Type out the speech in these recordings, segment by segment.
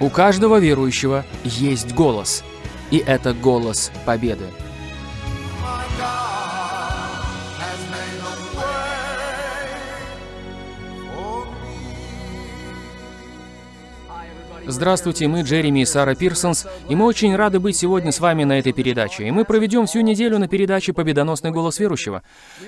У каждого верующего есть голос, и это голос победы. Здравствуйте, мы Джереми и Сара Пирсонс, и мы очень рады быть сегодня с вами на этой передаче. И мы проведем всю неделю на передаче «Победоносный голос верующего».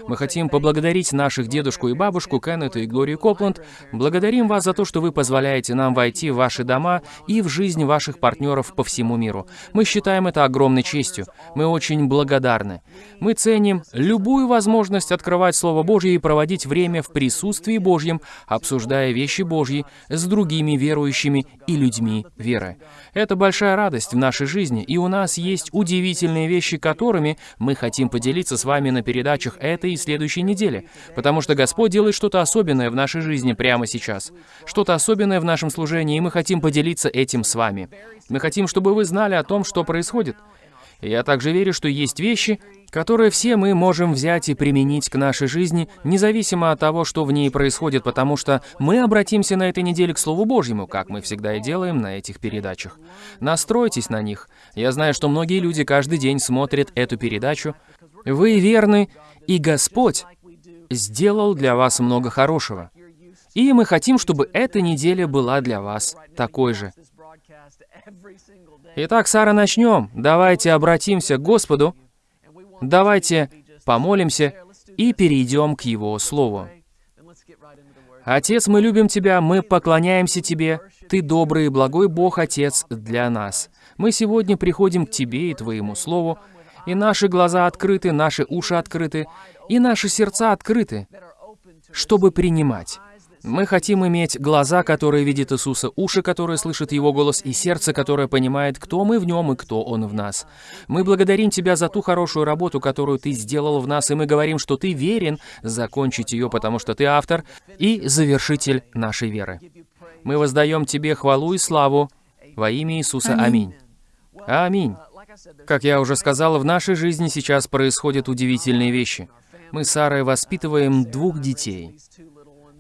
Мы хотим поблагодарить наших дедушку и бабушку Кеннета и Глорию Копланд. Благодарим вас за то, что вы позволяете нам войти в ваши дома и в жизнь ваших партнеров по всему миру. Мы считаем это огромной честью. Мы очень благодарны. Мы ценим любую возможность открывать Слово Божье и проводить время в присутствии Божьем, обсуждая вещи Божьи с другими верующими и людьми веры. Это большая радость в нашей жизни, и у нас есть удивительные вещи, которыми мы хотим поделиться с вами на передачах этой и следующей недели, потому что Господь делает что-то особенное в нашей жизни прямо сейчас, что-то особенное в нашем служении, и мы хотим поделиться этим с вами. Мы хотим, чтобы вы знали о том, что происходит. Я также верю, что есть вещи, которые все мы можем взять и применить к нашей жизни, независимо от того, что в ней происходит, потому что мы обратимся на этой неделе к Слову Божьему, как мы всегда и делаем на этих передачах. Настройтесь на них. Я знаю, что многие люди каждый день смотрят эту передачу. Вы верны, и Господь сделал для вас много хорошего. И мы хотим, чтобы эта неделя была для вас такой же. Итак, Сара, начнем. Давайте обратимся к Господу. Давайте помолимся и перейдем к Его Слову. Отец, мы любим Тебя, мы поклоняемся Тебе. Ты добрый и благой Бог, Отец, для нас. Мы сегодня приходим к Тебе и Твоему Слову, и наши глаза открыты, наши уши открыты, и наши сердца открыты, чтобы принимать. Мы хотим иметь глаза, которые видят Иисуса, уши, которые слышат Его голос, и сердце, которое понимает, кто мы в Нем и кто Он в нас. Мы благодарим Тебя за ту хорошую работу, которую Ты сделал в нас, и мы говорим, что Ты верен закончить ее, потому что Ты автор и завершитель нашей веры. Мы воздаем Тебе хвалу и славу во имя Иисуса. Аминь. Аминь. Как я уже сказал, в нашей жизни сейчас происходят удивительные вещи. Мы с Сарой воспитываем двух детей.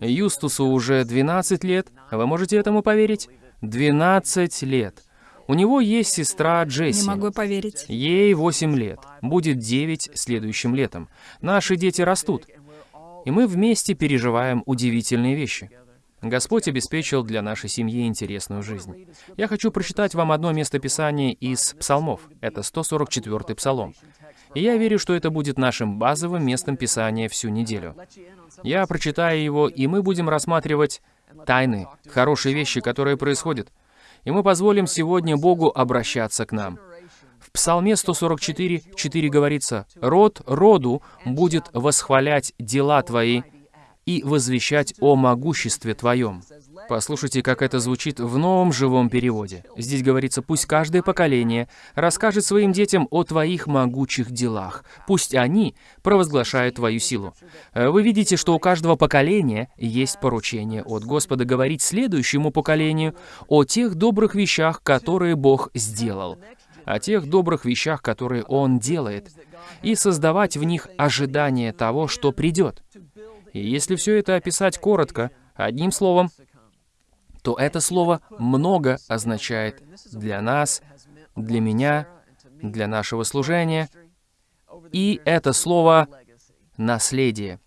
Юстусу уже 12 лет. Вы можете этому поверить? 12 лет. У него есть сестра Джесси. Не могу поверить. Ей 8 лет. Будет 9 следующим летом. Наши дети растут. И мы вместе переживаем удивительные вещи. Господь обеспечил для нашей семьи интересную жизнь. Я хочу прочитать вам одно место Писания из Псалмов. Это 144-й Псалом. И я верю, что это будет нашим базовым местом Писания всю неделю. Я прочитаю его, и мы будем рассматривать тайны, хорошие вещи, которые происходят. И мы позволим сегодня Богу обращаться к нам. В Псалме 144, 4 говорится, «Род роду будет восхвалять дела Твои и возвещать о могуществе Твоем». Послушайте, как это звучит в новом живом переводе. Здесь говорится, пусть каждое поколение расскажет своим детям о твоих могучих делах. Пусть они провозглашают твою силу. Вы видите, что у каждого поколения есть поручение от Господа говорить следующему поколению о тех добрых вещах, которые Бог сделал, о тех добрых вещах, которые Он делает, и создавать в них ожидание того, что придет. И если все это описать коротко, одним словом, то это слово «много» означает для нас, для меня, для нашего служения. И это слово «наследие».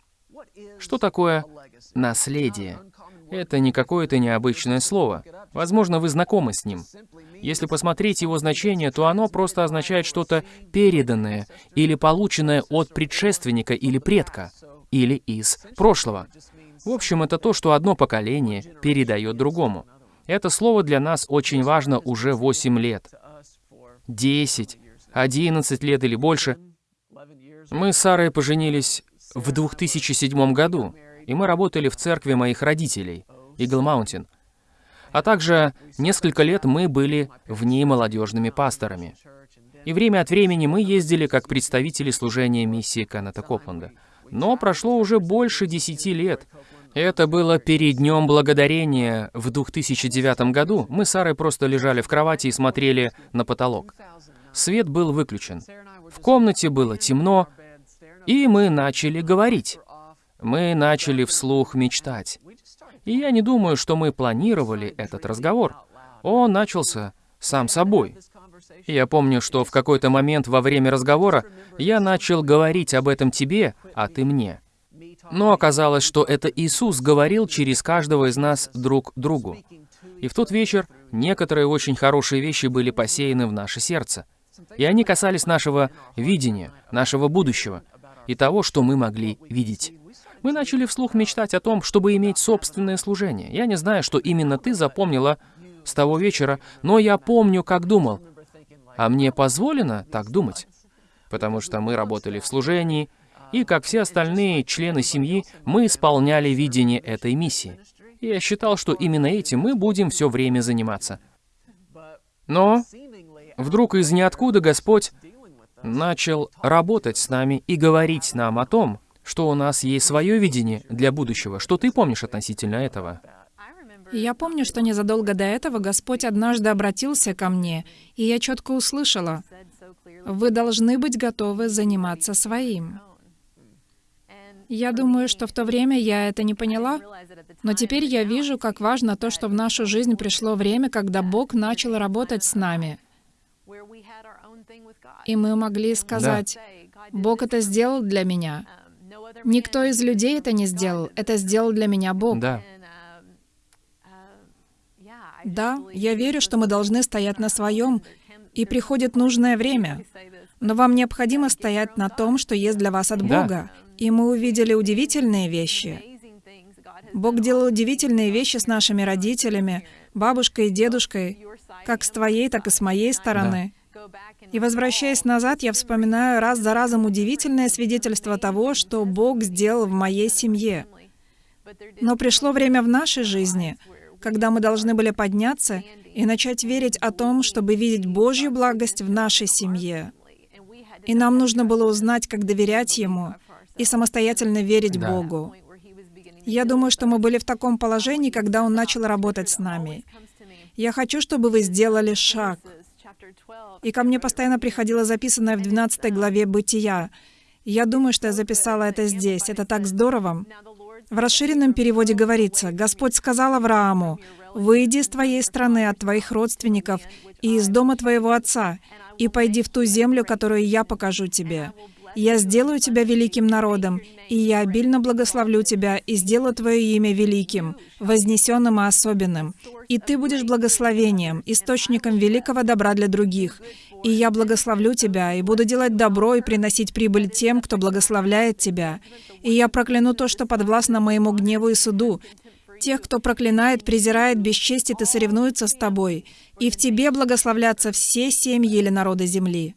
Что такое наследие? Это не какое-то необычное слово. Возможно, вы знакомы с ним. Если посмотреть его значение, то оно просто означает что-то переданное или полученное от предшественника или предка, или из прошлого. В общем, это то, что одно поколение передает другому. Это слово для нас очень важно уже 8 лет. 10, 11 лет или больше. Мы с Сарой поженились в 2007 году, и мы работали в церкви моих родителей, Игл Маунтин. А также несколько лет мы были в ней молодежными пасторами. И время от времени мы ездили как представители служения миссии Кеннета Копланда. Но прошло уже больше десяти лет. Это было перед Днем Благодарения в 2009 году. Мы с Сарой просто лежали в кровати и смотрели на потолок. Свет был выключен. В комнате было темно, и мы начали говорить. Мы начали вслух мечтать. И я не думаю, что мы планировали этот разговор. он начался сам собой. Я помню, что в какой-то момент во время разговора я начал говорить об этом тебе, а ты мне. Но оказалось, что это Иисус говорил через каждого из нас друг другу. И в тот вечер некоторые очень хорошие вещи были посеяны в наше сердце. И они касались нашего видения, нашего будущего и того, что мы могли видеть. Мы начали вслух мечтать о том, чтобы иметь собственное служение. Я не знаю, что именно ты запомнила с того вечера, но я помню, как думал. А мне позволено так думать? Потому что мы работали в служении, и, как все остальные члены семьи, мы исполняли видение этой миссии. Я считал, что именно этим мы будем все время заниматься. Но вдруг из ниоткуда Господь начал работать с нами и говорить нам о том, что у нас есть свое видение для будущего. Что ты помнишь относительно этого? И я помню, что незадолго до этого Господь однажды обратился ко мне, и я четко услышала, «Вы должны быть готовы заниматься своим». Я думаю, что в то время я это не поняла, но теперь я вижу, как важно то, что в нашу жизнь пришло время, когда Бог начал работать с нами. И мы могли сказать, «Бог это сделал для меня». Никто из людей это не сделал, это сделал для меня Бог. Да. Да, я верю, что мы должны стоять на своем, и приходит нужное время. Но вам необходимо стоять на том, что есть для вас от Да. Бога. И мы увидели удивительные вещи. Бог делал удивительные вещи с нашими родителями, бабушкой и дедушкой, как с твоей, так и с моей стороны. И возвращаясь назад, я вспоминаю раз за разом удивительное свидетельство того, что Бог сделал в моей семье. Но пришло время в нашей жизни, когда мы должны были подняться и начать верить о том, чтобы видеть Божью благость в нашей семье. И нам нужно было узнать, как доверять Ему и самостоятельно верить Да. Богу. Я думаю, что мы были в таком положении, когда Он начал работать с нами. Я хочу, чтобы вы сделали шаг. И ко мне постоянно приходило записанное в 12 главе «Бытия». Я думаю, что я записала это здесь. Это так здорово. В расширенном переводе говорится, «Господь сказал Аврааму, «Выйди из твоей страны, от твоих родственников и из дома твоего отца, и пойди в ту землю, которую я покажу тебе. Я сделаю тебя великим народом, и я обильно благословлю тебя и сделаю твое имя великим, вознесенным и особенным. И ты будешь благословением, источником великого добра для других. И я благословлю тебя, и буду делать добро и приносить прибыль тем, кто благословляет тебя. И я прокляну то, что подвластно моему гневу и суду. Тех, кто проклинает, презирает, бесчестит и соревнуется с тобой. И в тебе благословлятся все семьи или народы земли.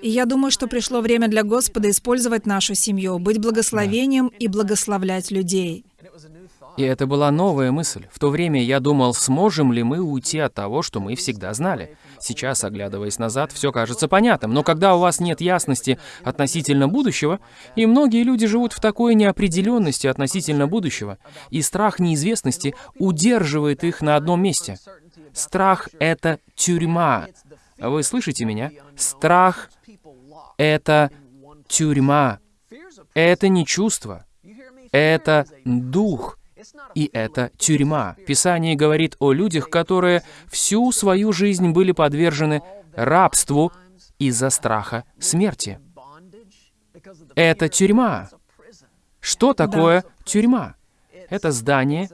И я думаю, что пришло время для Господа использовать нашу семью, быть благословением и благословлять людей. И это была новая мысль. В то время я думал, сможем ли мы уйти от того, что мы всегда знали. Сейчас, оглядываясь назад, все кажется понятным. Но когда у вас нет ясности относительно будущего, и многие люди живут в такой неопределенности относительно будущего, и страх неизвестности удерживает их на одном месте. Страх — это тюрьма. Вы слышите меня? Страх — это тюрьма. Это не чувство. Это дух. И это тюрьма. Писание говорит о людях, которые всю свою жизнь были подвержены рабству из-за страха смерти. Это тюрьма. Что такое тюрьма? Это здание,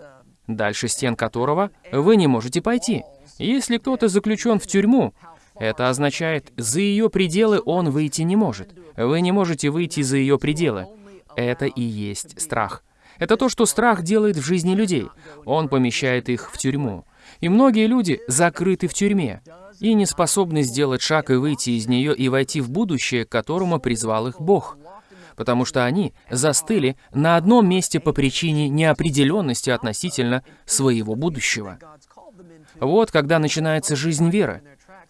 дальше стен которого вы не можете пойти. Если кто-то заключен в тюрьму, это означает, за ее пределы он выйти не может. Вы не можете выйти за ее пределы. Это и есть страх. Это то, что страх делает в жизни людей. Он помещает их в тюрьму. И многие люди закрыты в тюрьме и не способны сделать шаг и выйти из нее и войти в будущее, к которому призвал их Бог. Потому что они застыли на одном месте по причине неопределенности относительно своего будущего. Вот когда начинается жизнь веры.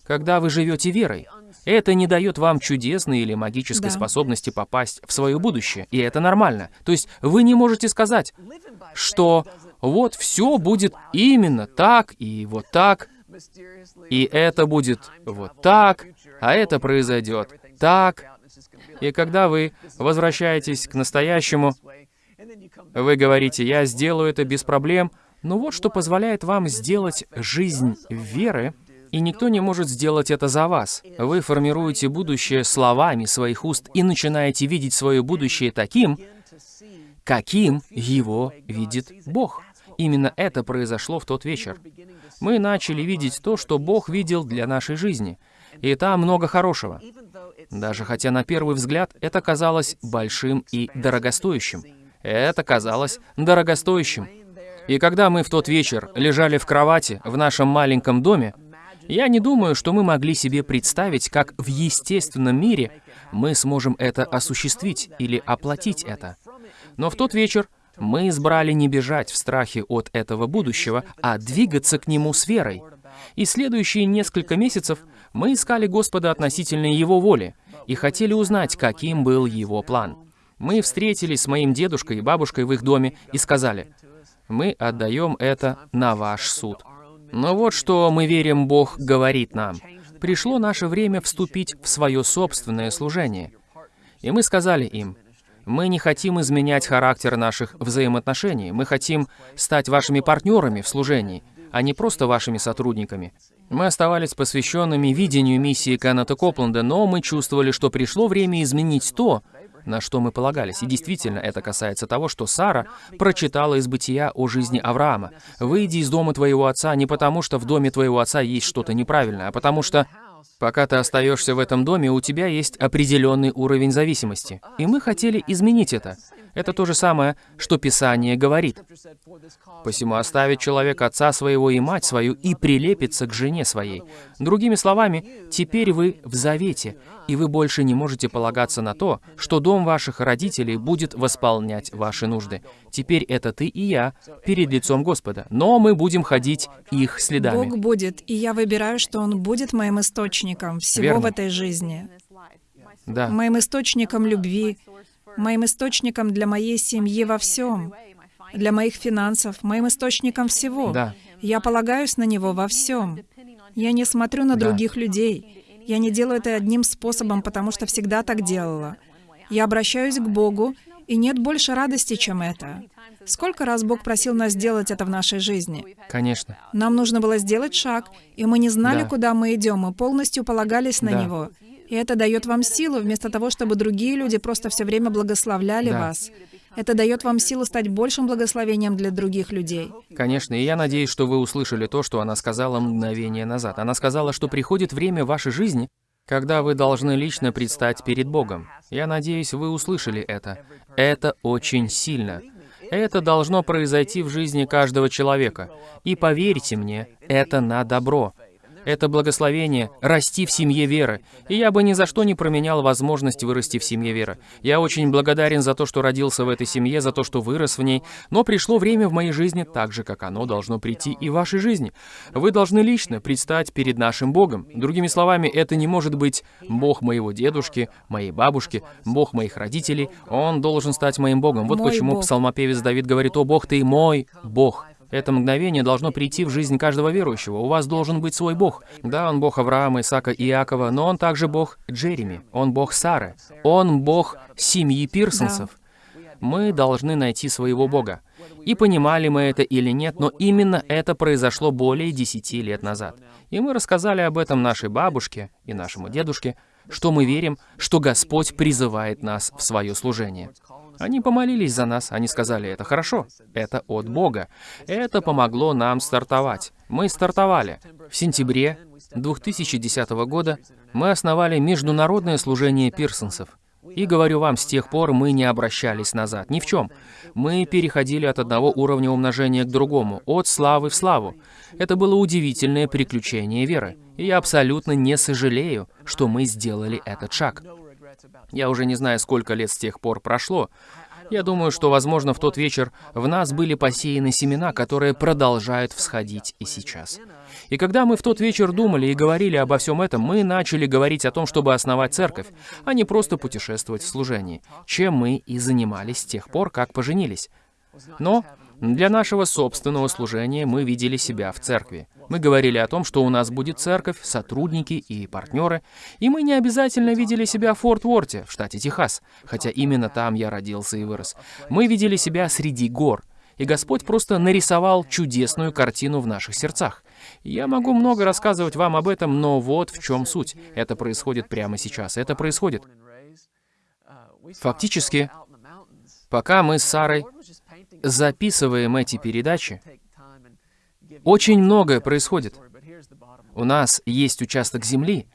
Когда вы живете верой. Это не дает вам чудесной или магической Да. способности попасть в свое будущее. И это нормально. То есть вы не можете сказать, что вот все будет именно так и вот так, и это будет вот так, а это произойдет так. И когда вы возвращаетесь к настоящему, вы говорите, я сделаю это без проблем, Но вот что позволяет вам сделать жизнь веры, и никто не может сделать это за вас. Вы формируете будущее словами своих уст и начинаете видеть свое будущее таким, каким его видит Бог. Именно это произошло в тот вечер. Мы начали видеть то, что Бог видел для нашей жизни. И там много хорошего. Даже хотя на первый взгляд это казалось большим и дорогостоящим. Это казалось дорогостоящим. И когда мы в тот вечер лежали в кровати в нашем маленьком доме, я не думаю, что мы могли себе представить, как в естественном мире мы сможем это осуществить или оплатить это. Но в тот вечер мы избрали не бежать в страхе от этого будущего, а двигаться к нему с верой. И следующие несколько месяцев мы искали Господа относительно Его воли и хотели узнать, каким был Его план. Мы встретились с моим дедушкой и бабушкой в их доме и сказали, «Мы отдаем это на ваш суд». Но вот что мы верим Бог говорит нам. Пришло наше время вступить в свое собственное служение. И мы сказали им, мы не хотим изменять характер наших взаимоотношений. Мы хотим стать вашими партнерами в служении, а не просто вашими сотрудниками. Мы оставались посвященными видению миссии Кеннета Копленда, но мы чувствовали, что пришло время изменить то, на что мы полагались. И действительно, это касается того, что Сара прочитала из бытия о жизни Авраама. «Выйди из дома твоего отца не потому, что в доме твоего отца есть что-то неправильное, а потому что Пока ты остаешься в этом доме, у тебя есть определенный уровень зависимости. И мы хотели изменить это. Это то же самое, что Писание говорит. «Посему оставит человек отца своего и мать свою и прилепится к жене своей». Другими словами, теперь вы в завете, и вы больше не можете полагаться на то, что дом ваших родителей будет восполнять ваши нужды. Теперь это ты и я перед лицом Господа, но мы будем ходить их следами. Бог будет, и я выбираю, что Он будет моим источником всего Верно. в этой жизни. Да. Моим источником любви, моим источником для моей семьи во всем, для моих финансов, моим источником всего. Да. Я полагаюсь на Него во всем. Я не смотрю на Да. других людей. Я не делаю это одним способом, потому что всегда так делала. Я обращаюсь к Богу, и нет больше радости, чем это. Сколько раз Бог просил нас сделать это в нашей жизни? Конечно. Нам нужно было сделать шаг, и мы не знали, Да. куда мы идем, мы полностью полагались на Да. Него. И это дает вам силу, вместо того, чтобы другие люди просто все время благословляли Да. вас. Это дает вам силу стать большим благословением для других людей. Конечно, и я надеюсь, что вы услышали то, что она сказала мгновение назад. Она сказала, что приходит время вашей жизни, когда вы должны лично предстать перед Богом. Я надеюсь, вы услышали это. Это очень сильно. Это должно произойти в жизни каждого человека. И поверьте мне, это на добро. Это благословение — расти в семье веры. И я бы ни за что не променял возможность вырасти в семье веры. Я очень благодарен за то, что родился в этой семье, за то, что вырос в ней. Но пришло время в моей жизни так же, как оно должно прийти и в вашей жизни. Вы должны лично предстать перед нашим Богом. Другими словами, это не может быть Бог моего дедушки, моей бабушки, Бог моих родителей. Он должен стать моим Богом. Вот Мой почему Бог. псалмопевец Давид говорит, «О Бог, ты мой Бог». Это мгновение должно прийти в жизнь каждого верующего. У вас должен быть свой Бог. Да, он Бог Авраама, Исаака и Иакова, но он также Бог Джереми. Он Бог Сары. Он Бог семьи Пирсонсов. Мы должны найти своего Бога. И понимали мы это или нет, но именно это произошло более 10 лет назад. И мы рассказали об этом нашей бабушке и нашему дедушке, что мы верим, что Господь призывает нас в свое служение. Они помолились за нас, они сказали, это хорошо, это от Бога. Это помогло нам стартовать. Мы стартовали. В сентябре 2010 года мы основали международное служение пирсонсов. И говорю вам, с тех пор мы не обращались назад, ни в чем. Мы переходили от одного уровня умножения к другому, от славы в славу. Это было удивительное приключение веры. И я абсолютно не сожалею, что мы сделали этот шаг. Я уже не знаю, сколько лет с тех пор прошло. Я думаю, что, возможно, в тот вечер в нас были посеяны семена, которые продолжают всходить и сейчас. И когда мы в тот вечер думали и говорили обо всем этом, мы начали говорить о том, чтобы основать церковь, а не просто путешествовать в служении, чем мы и занимались с тех пор, как поженились. Но для нашего собственного служения мы видели себя в церкви. Мы говорили о том, что у нас будет церковь, сотрудники и партнеры, и мы не обязательно видели себя в Форт Уорте, в штате Техас, хотя именно там я родился и вырос. Мы видели себя среди гор. И Господь просто нарисовал чудесную картину в наших сердцах. Я могу много рассказывать вам об этом, но вот в чем суть. Это происходит прямо сейчас. Это происходит. Фактически, пока мы с Сарой записываем эти передачи, очень многое происходит. У нас есть участок земли,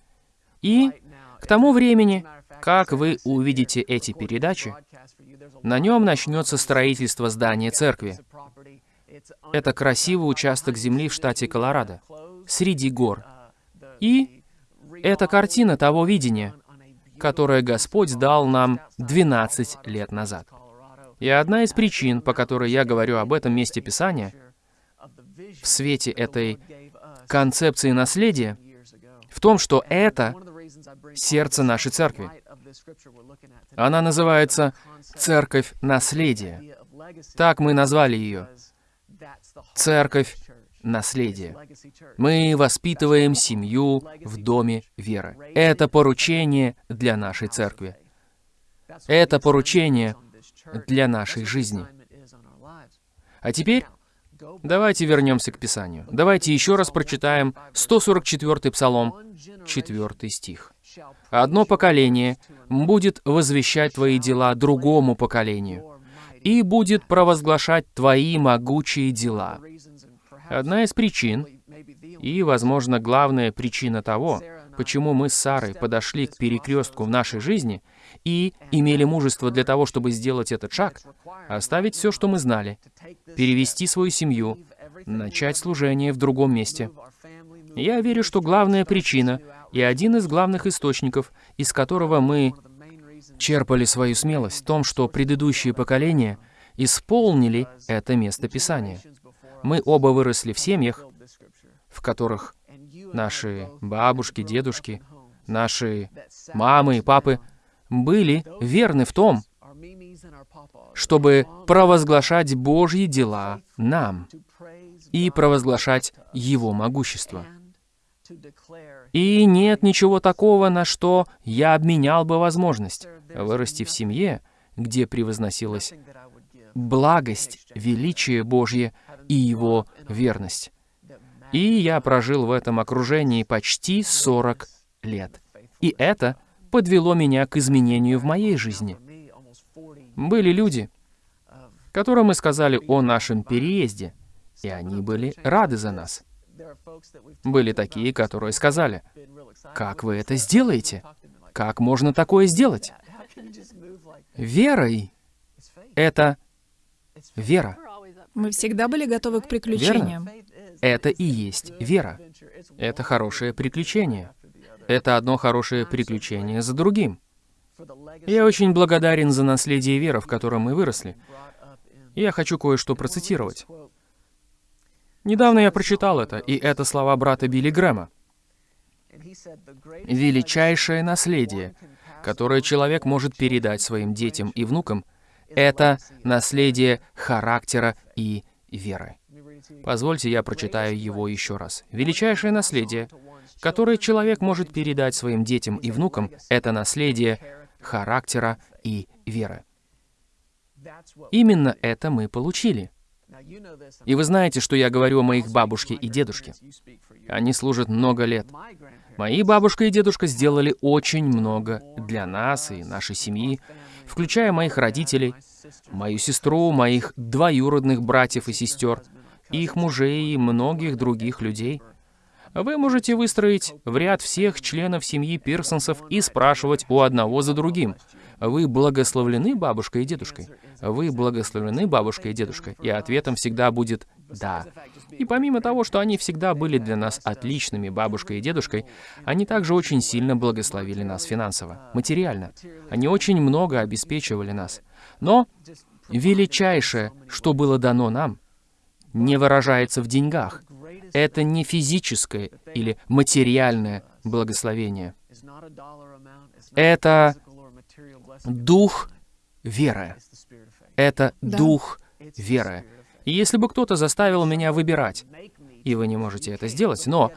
и к тому времени, как вы увидите эти передачи, на нем начнется строительство здания церкви. Это красивый участок земли в штате Колорадо, среди гор. И это картина того видения, которое Господь дал нам 12 лет назад. И одна из причин, по которой я говорю об этом месте Писания, в свете этой концепции наследия, в том, что это сердце нашей церкви. Она называется «Церковь наследия». Так мы назвали ее. Церковь наследия. Мы воспитываем семью в доме веры. Это поручение для нашей церкви. Это поручение для нашей жизни. А теперь давайте вернемся к Писанию. Давайте еще раз прочитаем 144-й Псалом, 4 стих. «Одно поколение будет возвещать твои дела другому поколению, и будет провозглашать твои могучие дела». Одна из причин, и, возможно, главная причина того, почему мы с Сарой подошли к перекрестку в нашей жизни и имели мужество для того, чтобы сделать этот шаг, оставить все, что мы знали, перевести свою семью, начать служение в другом месте. Я верю, что главная причина и один из главных источников, из которого мы черпали свою смелость, в том, что предыдущие поколения исполнили это место Писания. Мы оба выросли в семьях, в которых наши бабушки, дедушки, наши мамы и папы были верны в том, чтобы провозглашать Божьи дела нам и провозглашать Его могущество. И нет ничего такого, на что я обменял бы возможность вырасти в семье, где превозносилась благость, величие Божье и Его верность. И я прожил в этом окружении почти 40 лет. И это подвело меня к изменению в моей жизни. Были люди, которым мы сказали о нашем переезде, и они были рады за нас. Были такие, которые сказали, «Как вы это сделаете? Как можно такое сделать?» Верой — это вера. Мы всегда были готовы к приключениям. Это и есть вера. Это хорошее приключение. Это одно хорошее приключение за другим. Я очень благодарен за наследие веры, в котором мы выросли. Я хочу кое-что процитировать. Недавно я прочитал это, и это слова брата Билли Грэма. «Величайшее наследие, которое человек может передать своим детям и внукам, это наследие характера и веры». Позвольте, я прочитаю его еще раз. «Величайшее наследие, которое человек может передать своим детям и внукам, это наследие характера и веры». Именно это мы получили. И вы знаете, что я говорю о моих бабушке и дедушке. Они служат много лет. Мои бабушка и дедушка сделали очень много для нас и нашей семьи, включая моих родителей, мою сестру, моих двоюродных братьев и сестер, их мужей и многих других людей. Вы можете выстроить в ряд всех членов семьи Пирсонсов и спрашивать у одного за другим. Вы благословлены бабушкой и дедушкой? Вы благословлены бабушкой и дедушкой? И ответом всегда будет «да». И помимо того, что они всегда были для нас отличными бабушкой и дедушкой, они также очень сильно благословили нас финансово, материально. Они очень много обеспечивали нас. Но величайшее, что было дано нам, не выражается в деньгах. Это не физическое или материальное благословение. Это дух веры. Это Да. дух веры. И если бы кто-то заставил меня выбирать, и вы не можете это сделать, но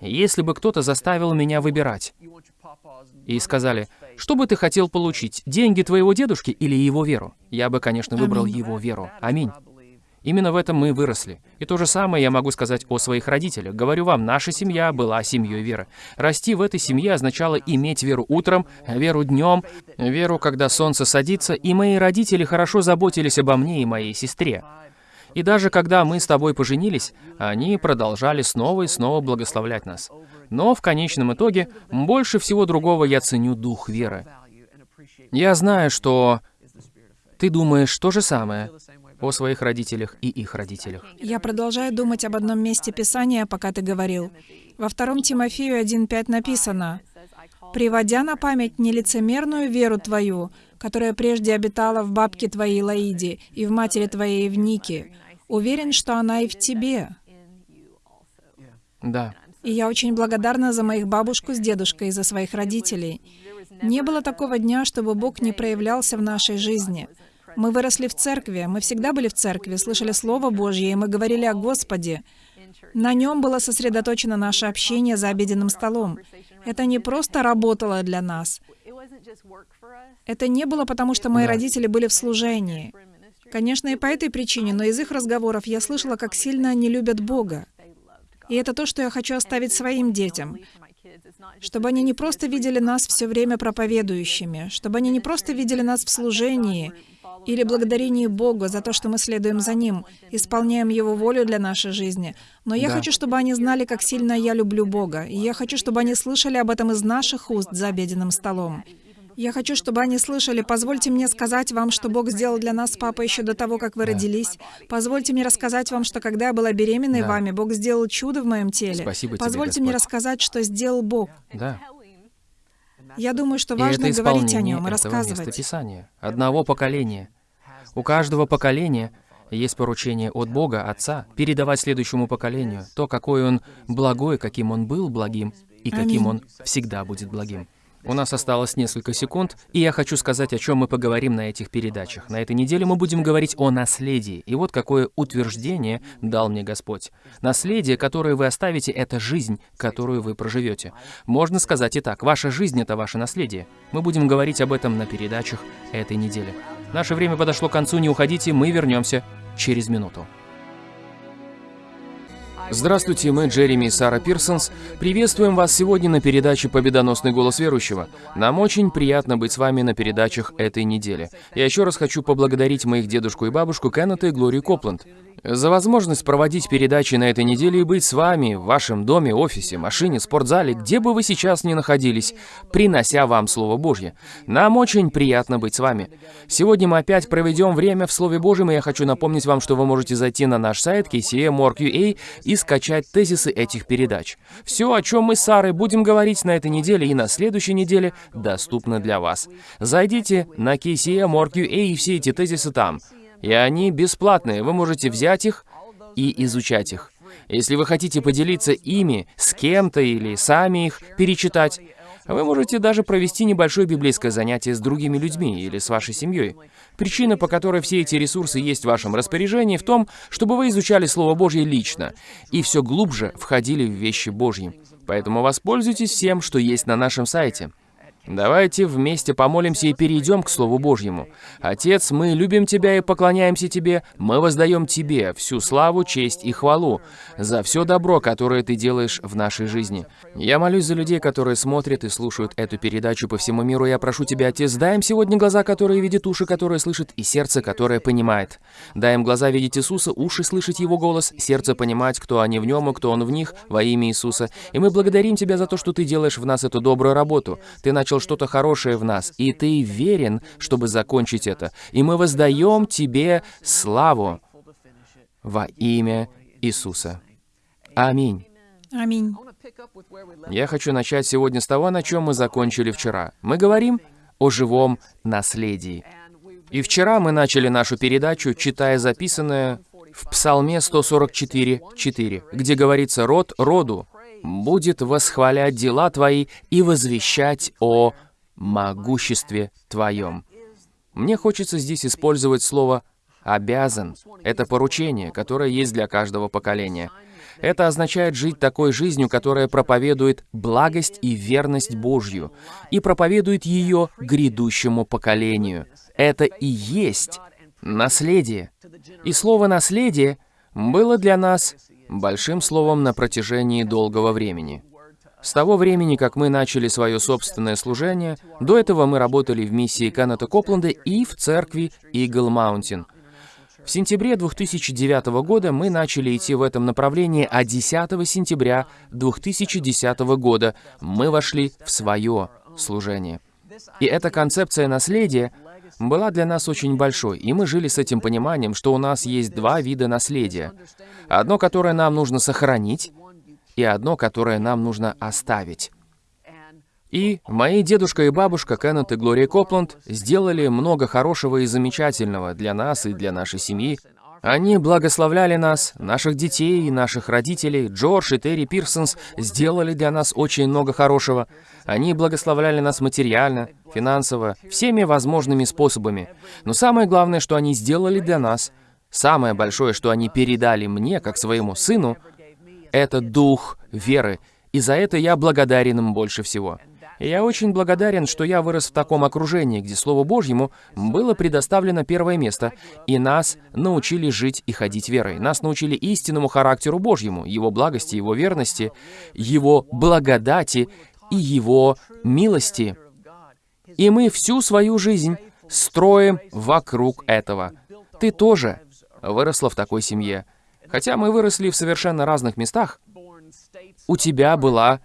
если бы кто-то заставил меня выбирать, и сказали, что бы ты хотел получить, деньги твоего дедушки или его веру, я бы, конечно, выбрал Аминь. его веру. Аминь. Именно в этом мы выросли. И то же самое я могу сказать о своих родителях. Говорю вам, наша семья была семьей веры. Расти в этой семье означало иметь веру утром, веру днем, веру, когда солнце садится, и мои родители хорошо заботились обо мне и моей сестре. И даже когда мы с тобой поженились, они продолжали снова и снова благословлять нас. Но в конечном итоге, больше всего другого я ценю дух веры. Я знаю, что ты думаешь то же самое о своих родителях и их родителях. Я продолжаю думать об одном месте Писания, пока ты говорил. Во 2 Тимофею 1.5 написано, «Приводя на память нелицемерную веру твою, которая прежде обитала в бабке твоей Лаиде и в матери твоей Евнике, уверен, что она и в тебе». Да. И я очень благодарна за моих бабушку с дедушкой и за своих родителей. Не было такого дня, чтобы Бог не проявлялся в нашей жизни. Мы выросли в церкви, мы всегда были в церкви, слышали Слово Божье, и мы говорили о Господе. На нем было сосредоточено наше общение за обеденным столом. Это не просто работало для нас. Это не было потому, что мои Да. родители были в служении. Конечно, и по этой причине, но из их разговоров я слышала, как сильно они любят Бога. И это то, что я хочу оставить своим детям. Чтобы они не просто видели нас все время проповедующими, чтобы они не просто видели нас в служении или благодарении Богу за то, что мы следуем за Ним, исполняем Его волю для нашей жизни. Но я Да. хочу, чтобы они знали, как сильно я люблю Бога. И я хочу, чтобы они слышали об этом из наших уст за обеденным столом. Я хочу, чтобы они слышали, позвольте мне сказать вам, что Бог сделал для нас с папой еще до того, как вы Да. родились. Позвольте мне рассказать вам, что когда я была беременной Да. вами, Бог сделал чудо в моем теле. Спасибо тебе, Позвольте мне Господь. рассказать, что сделал Бог. Да. Я думаю, что важно говорить о нем и этого места рассказывать. Писания. Одного поколения. У каждого поколения есть поручение от Бога, Отца, передавать следующему поколению то, какой Он благой, каким Он был благим, и каким. Он всегда будет благим. У нас осталось несколько секунд, и я хочу сказать, о чем мы поговорим на этих передачах. На этой неделе мы будем говорить о наследии. И вот какое утверждение дал мне Господь. Наследие, которое вы оставите, это жизнь, которую вы проживете. Можно сказать и так, ваша жизнь — это ваше наследие. Мы будем говорить об этом на передачах этой недели. Наше время подошло к концу, не уходите, мы вернемся через минуту. Здравствуйте, мы Джереми и Сара Пирсонс. Приветствуем вас сегодня на передаче «Победоносный голос верующего». Нам очень приятно быть с вами на передачах этой недели. Я еще раз хочу поблагодарить моих дедушку и бабушку Кеннета и Глорию Копланд за возможность проводить передачи на этой неделе и быть с вами в вашем доме, офисе, машине, спортзале, где бы вы сейчас ни находились, принося вам Слово Божье. Нам очень приятно быть с вами. Сегодня мы опять проведем время в Слове Божьем, и я хочу напомнить вам, что вы можете зайти на наш сайт kcm.org.ua и скачать тезисы этих передач. Все, о чем мы с Сарой будем говорить на этой неделе и на следующей неделе, доступно для вас. Зайдите на kcm.org.ua и все эти тезисы там. И они бесплатные, вы можете взять их и изучать их. Если вы хотите поделиться ими с кем-то или сами их перечитать, вы можете даже провести небольшое библейское занятие с другими людьми или с вашей семьей. Причина, по которой все эти ресурсы есть в вашем распоряжении, в том, чтобы вы изучали Слово Божье лично и все глубже входили в вещи Божьи. Поэтому воспользуйтесь всем, что есть на нашем сайте. Давайте вместе помолимся и перейдем к Слову Божьему. Отец, мы любим Тебя и поклоняемся Тебе. Мы воздаем Тебе всю славу, честь и хвалу за все добро, которое Ты делаешь в нашей жизни. Я молюсь за людей, которые смотрят и слушают эту передачу по всему миру. Я прошу Тебя, Отец, дай им сегодня глаза, которые видят, уши, которые слышат, и сердце, которое понимает. Дай им глаза видеть Иисуса, уши слышать Его голос, сердце понимать, кто они в Нем и кто Он в них, во имя Иисуса. И мы благодарим Тебя за то, что Ты делаешь в нас эту добрую работу. Ты начал что-то хорошее в нас, и Ты верен, чтобы закончить это. И мы воздаем Тебе славу во имя Иисуса. Аминь. Аминь. Я хочу начать сегодня с того, на чем мы закончили вчера. Мы говорим о живом наследии. И вчера мы начали нашу передачу, читая записанное в Псалме 144.4, где говорится «Род роду будет восхвалять дела Твои и возвещать о могуществе Твоем». Мне хочется здесь использовать слово «обязан». Это поручение, которое есть для каждого поколения. Это означает жить такой жизнью, которая проповедует благость и верность Божью, и проповедует ее грядущему поколению. Это и есть наследие. И слово «наследие» было для нас большим словом на протяжении долгого времени. С того времени, как мы начали свое собственное служение, до этого мы работали в миссии Кеннета Копленда и в церкви Eagle Mountain. В сентябре 2009 года мы начали идти в этом направлении, а 10 сентября 2010 года мы вошли в свое служение. И эта концепция наследия была для нас очень большой, и мы жили с этим пониманием, что у нас есть два вида наследия. Одно, которое нам нужно сохранить, и одно, которое нам нужно оставить. И мои дедушка и бабушка Кеннет и Глория Копланд сделали много хорошего и замечательного для нас и для нашей семьи. Они благословляли нас, наших детей и наших родителей. Джордж и Терри Пирсонс сделали для нас очень много хорошего. Они благословляли нас материально, финансово, всеми возможными способами. Но самое главное, что они сделали для нас, самое большое, что они передали мне, как своему сыну, это дух веры. И за это я благодарен им больше всего. Я очень благодарен, что я вырос в таком окружении, где Слову Божьему было предоставлено первое место, и нас научили жить и ходить верой. Нас научили истинному характеру Божьему, Его благости, Его верности, Его благодати и Его милости. И мы всю свою жизнь строим вокруг этого. Ты тоже выросла в такой семье. Хотя мы выросли в совершенно разных местах, у тебя была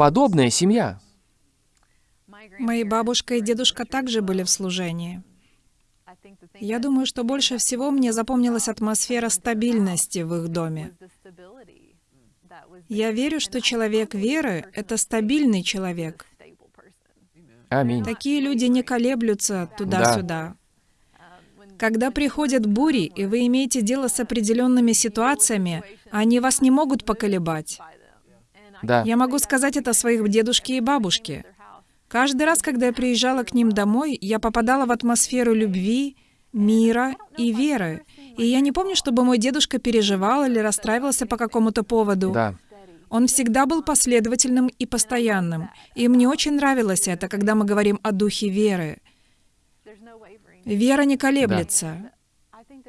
подобная семья. Мои бабушка и дедушка также были в служении. Я думаю, что больше всего мне запомнилась атмосфера стабильности в их доме. Я верю, что человек веры — это стабильный человек. Аминь. Такие люди не колеблются туда-сюда. Когда приходят бури, и вы имеете дело с определенными ситуациями, они вас не могут поколебать. Да. Я могу сказать это о своих дедушке и бабушке. Каждый раз, когда я приезжала к ним домой, я попадала в атмосферу любви, мира и веры. И я не помню, чтобы мой дедушка переживал или расстраивался по какому-то поводу. Да. Он всегда был последовательным и постоянным. И мне очень нравилось это, когда мы говорим о духе веры. Вера не колеблется.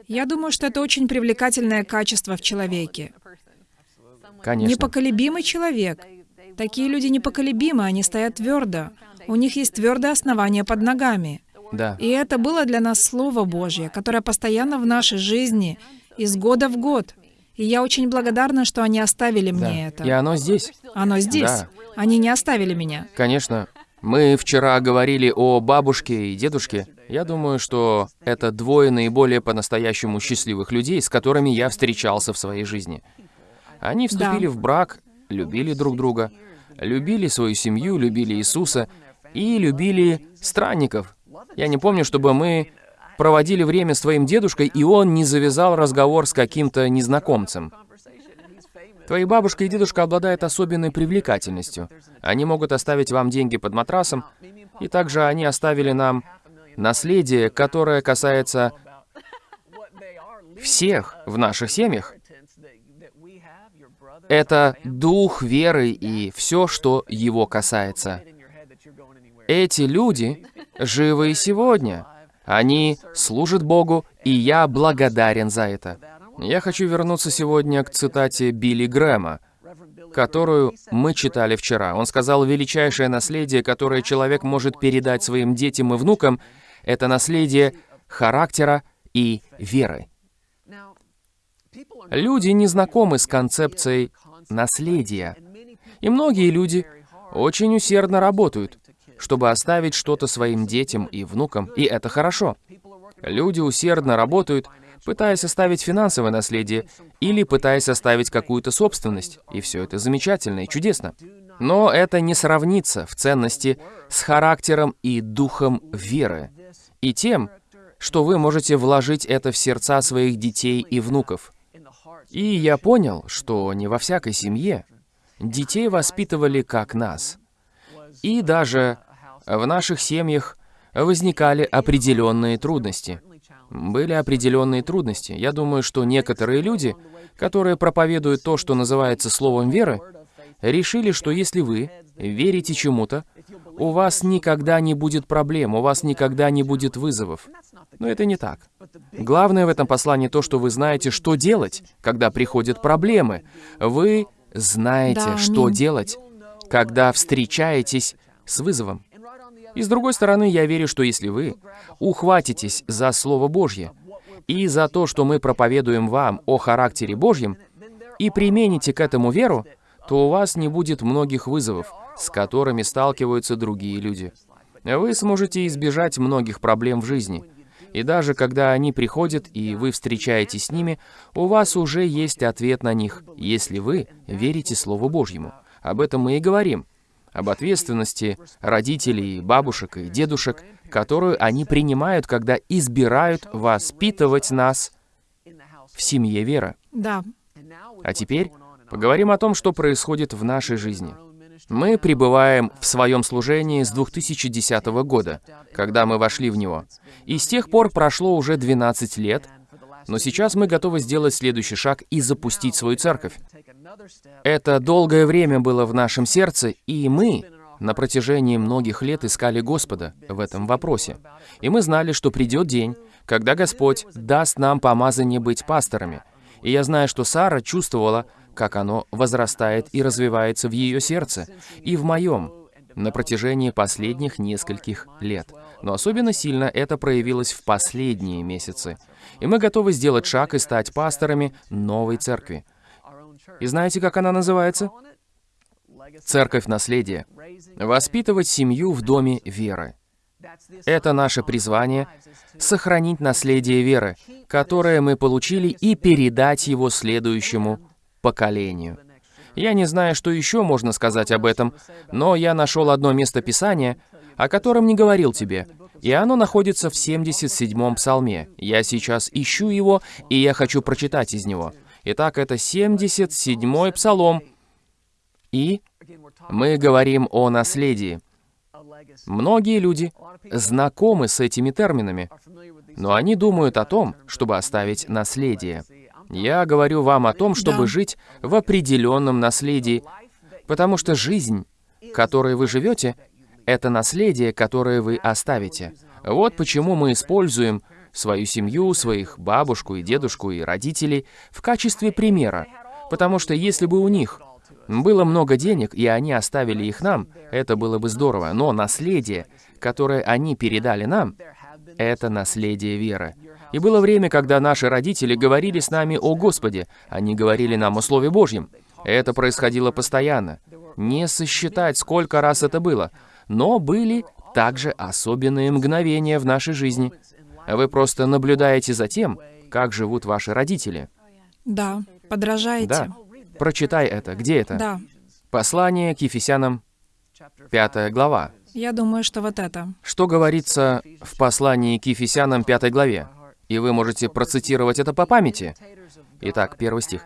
Я думаю, что это очень привлекательное качество в человеке. Конечно. Непоколебимый человек. Такие люди непоколебимы, они стоят твердо. У них есть твердое основание под ногами. Да. И это было для нас Слово Божье, которое постоянно в нашей жизни, из года в год. И я очень благодарна, что они оставили Да. мне это. И оно здесь. Оно здесь. Да. Они не оставили меня. Конечно. Мы вчера говорили о бабушке и дедушке. Я думаю, что это двое наиболее по-настоящему счастливых людей, с которыми я встречался в своей жизни. Они вступили Да. в брак, любили друг друга, любили свою семью, любили Иисуса и любили странников. Я не помню, чтобы мы проводили время с твоим дедушкой, и он не завязал разговор с каким-то незнакомцем. Твои бабушка и дедушка обладают особенной привлекательностью. Они могут оставить вам деньги под матрасом, и также они оставили нам наследие, которое касается всех в наших семьях. Это дух веры и все, что его касается. Эти люди живы и сегодня. Они служат Богу, и я благодарен за это. Я хочу вернуться сегодня к цитате Билли Грэма, которую мы читали вчера. Он сказал, величайшее наследие, которое человек может передать своим детям и внукам, это наследие характера и веры. Люди не знакомы с концепцией наследия. И многие люди очень усердно работают, чтобы оставить что-то своим детям и внукам, и это хорошо. Люди усердно работают, пытаясь оставить финансовое наследие или пытаясь оставить какую-то собственность, и все это замечательно и чудесно. Но это не сравнится в ценности с характером и духом веры, и тем, что вы можете вложить это в сердца своих детей и внуков. И я понял, что не во всякой семье детей воспитывали как нас. И даже в наших семьях возникали определенные трудности. Были определенные трудности. Я думаю, что некоторые люди, которые проповедуют то, что называется словом веры, решили, что если вы верите чему-то, у вас никогда не будет проблем, у вас никогда не будет вызовов. Но это не так. Главное в этом послании то, что вы знаете, что делать, когда приходят проблемы. Вы знаете, Да, что аминь. делать, когда встречаетесь с вызовом. И с другой стороны, я верю, что если вы ухватитесь за Слово Божье и за то, что мы проповедуем вам о характере Божьем, и примените к этому веру, то у вас не будет многих вызовов, с которыми сталкиваются другие люди. Вы сможете избежать многих проблем в жизни. И даже когда они приходят, и вы встречаетесь с ними, у вас уже есть ответ на них, если вы верите Слову Божьему. Об этом мы и говорим. Об ответственности родителей, бабушек и дедушек, которую они принимают, когда избирают воспитывать нас в семье веры. Да, А теперь поговорим о том, что происходит в нашей жизни. Мы пребываем в своем служении с 2010 года, когда мы вошли в него. И с тех пор прошло уже 12 лет, но сейчас мы готовы сделать следующий шаг и запустить свою церковь. Это долгое время было в нашем сердце, и мы на протяжении многих лет искали Господа в этом вопросе. И мы знали, что придет день, когда Господь даст нам помазание быть пасторами. И я знаю, что Сара чувствовала, как оно возрастает и развивается в ее сердце, и в моем, на протяжении последних нескольких лет. Но особенно сильно это проявилось в последние месяцы. И мы готовы сделать шаг и стать пасторами новой церкви. И знаете, как она называется? Церковь наследия. Воспитывать семью в доме веры. Это наше призвание — сохранить наследие веры, которое мы получили, и передать его следующему поколению. Я не знаю, что еще можно сказать об этом, но я нашел одно место Писания, о котором не говорил тебе, и оно находится в 77-м псалме. Я сейчас ищу его, и я хочу прочитать из него. Итак, это 77-й псалом, и мы говорим о наследии. Многие люди знакомы с этими терминами, но они думают о том, чтобы оставить наследие. Я говорю вам о том, чтобы жить в определенном наследии, потому что жизнь, которой вы живете, это наследие, которое вы оставите. Вот почему мы используем свою семью, своих бабушку и дедушку и родителей в качестве примера. Потому что если бы у них было много денег, и они оставили их нам, это было бы здорово. Но наследие, которое они передали нам, это наследие веры. И было время, когда наши родители говорили с нами о Господе, они говорили нам о Слове Божьем. Это происходило постоянно. Не сосчитать, сколько раз это было. Но были также особенные мгновения в нашей жизни. Вы просто наблюдаете за тем, как живут ваши родители. да, подражаете. Да. Прочитай это. Где это? Да, Послание к Ефесянам, 5 глава. я думаю, что вот это. Что говорится в послании к Ефесянам 5 главе? И вы можете процитировать это по памяти. Итак, первый стих.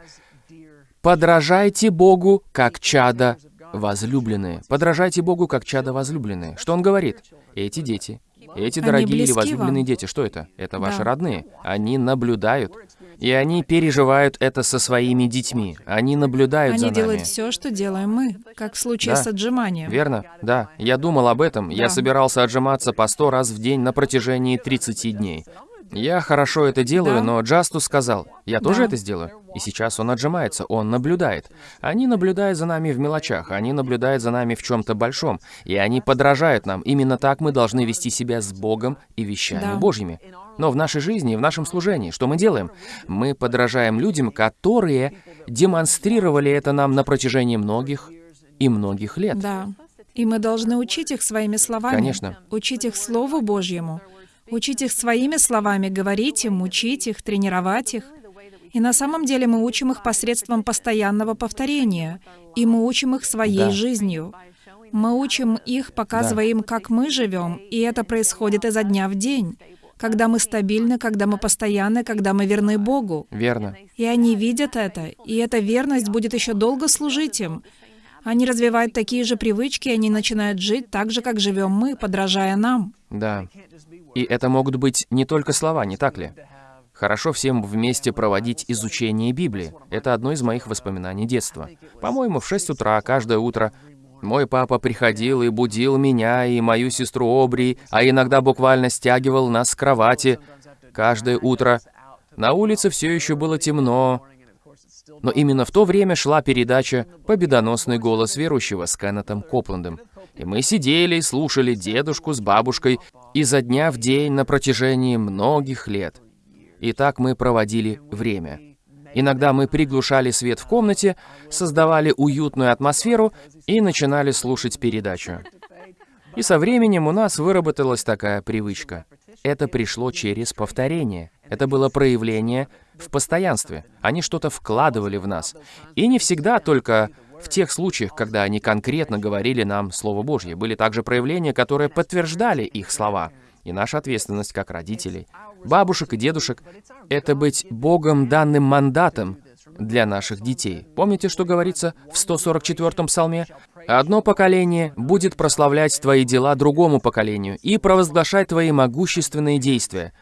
«Подражайте Богу, как чада возлюбленные». Подражайте Богу, как чада возлюбленные. Что он говорит? Эти дети, эти Они дорогие или возлюбленные вам. дети, что это? Это ваши Да. родные. Они наблюдают. И они переживают это со своими детьми. Они наблюдают за Они нами. делают все, что делаем мы, как в случае Да. с отжиманием. Верно? Да. Я думал об этом. Я Да. собирался отжиматься по сто раз в день на протяжении 30 дней. Я хорошо это делаю, но Джастус сказал, я тоже Да. это сделаю. И сейчас он отжимается, он наблюдает. Они наблюдают за нами в мелочах, они наблюдают за нами в чем-то большом, и они подражают нам. Именно так мы должны вести себя с Богом и вещами Да. Божьими. Но в нашей жизни, в нашем служении, что мы делаем? Мы подражаем людям, которые демонстрировали это нам на протяжении многих и многих лет. Да. И мы должны учить их своими словами. Конечно. Учить их Слову Божьему. Учить их своими словами, говорить им, учить их, тренировать их. И на самом деле мы учим их посредством постоянного повторения. И мы учим их своей Да. жизнью. Мы учим их, показывая им, как мы живем, и это происходит изо дня в день. Когда мы стабильны, когда мы постоянны, когда мы верны Богу. Верно. И они видят это, и эта верность будет еще долго служить им. Они развивают такие же привычки, и они начинают жить так же, как живем мы, подражая нам. Да. И это могут быть не только слова, не так ли? Хорошо всем вместе проводить изучение Библии. Это одно из моих воспоминаний детства. По-моему, в 6 утра каждое утро Мой папа приходил и будил меня и мою сестру Обри, а иногда буквально стягивал нас с кровати каждое утро. На улице все еще было темно, но именно в то время шла передача «Победоносный голос верующего» с Кеннетом Копландом. И мы сидели и слушали дедушку с бабушкой изо дня в день на протяжении многих лет. И так мы проводили время. Иногда мы приглушали свет в комнате, создавали уютную атмосферу и начинали слушать передачу. И со временем у нас выработалась такая привычка. Это пришло через повторение. Это было проявление в постоянстве. Они что-то вкладывали в нас. И не всегда только в тех случаях, когда они конкретно говорили нам Слово Божье. Были также проявления, которые подтверждали их слова. И наша ответственность как родителей, бабушек и дедушек — это быть Богом данным мандатом для наших детей. Помните, что говорится в 144-м псалме? «Одно поколение будет прославлять твои дела другому поколению и провозглашать твои могущественные действия».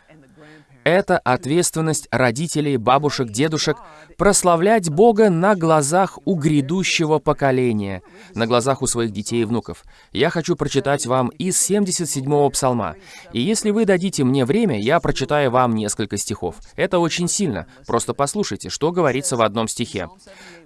Это ответственность родителей, бабушек, дедушек прославлять Бога на глазах у грядущего поколения, на глазах у своих детей и внуков. Я хочу прочитать вам из 77-го псалма. И если вы дадите мне время, я прочитаю вам несколько стихов. Это очень сильно. Просто послушайте, что говорится в одном стихе.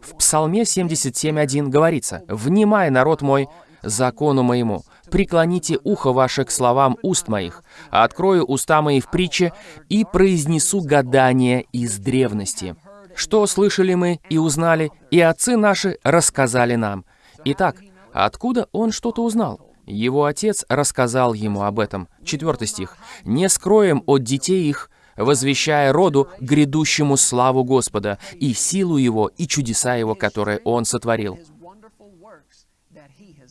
В псалме 77.1 говорится «Внимай, народ мой, закону моему, преклоните ухо ваше к словам уст моих, а открою уста мои в притче и произнесу гадание из древности. Что слышали мы и узнали, и отцы наши рассказали нам. Итак, откуда он что-то узнал? Его отец рассказал ему об этом. Четвертый стих. «Не скроем от детей их, возвещая роду грядущему славу Господа и силу Его и чудеса Его, которые Он сотворил».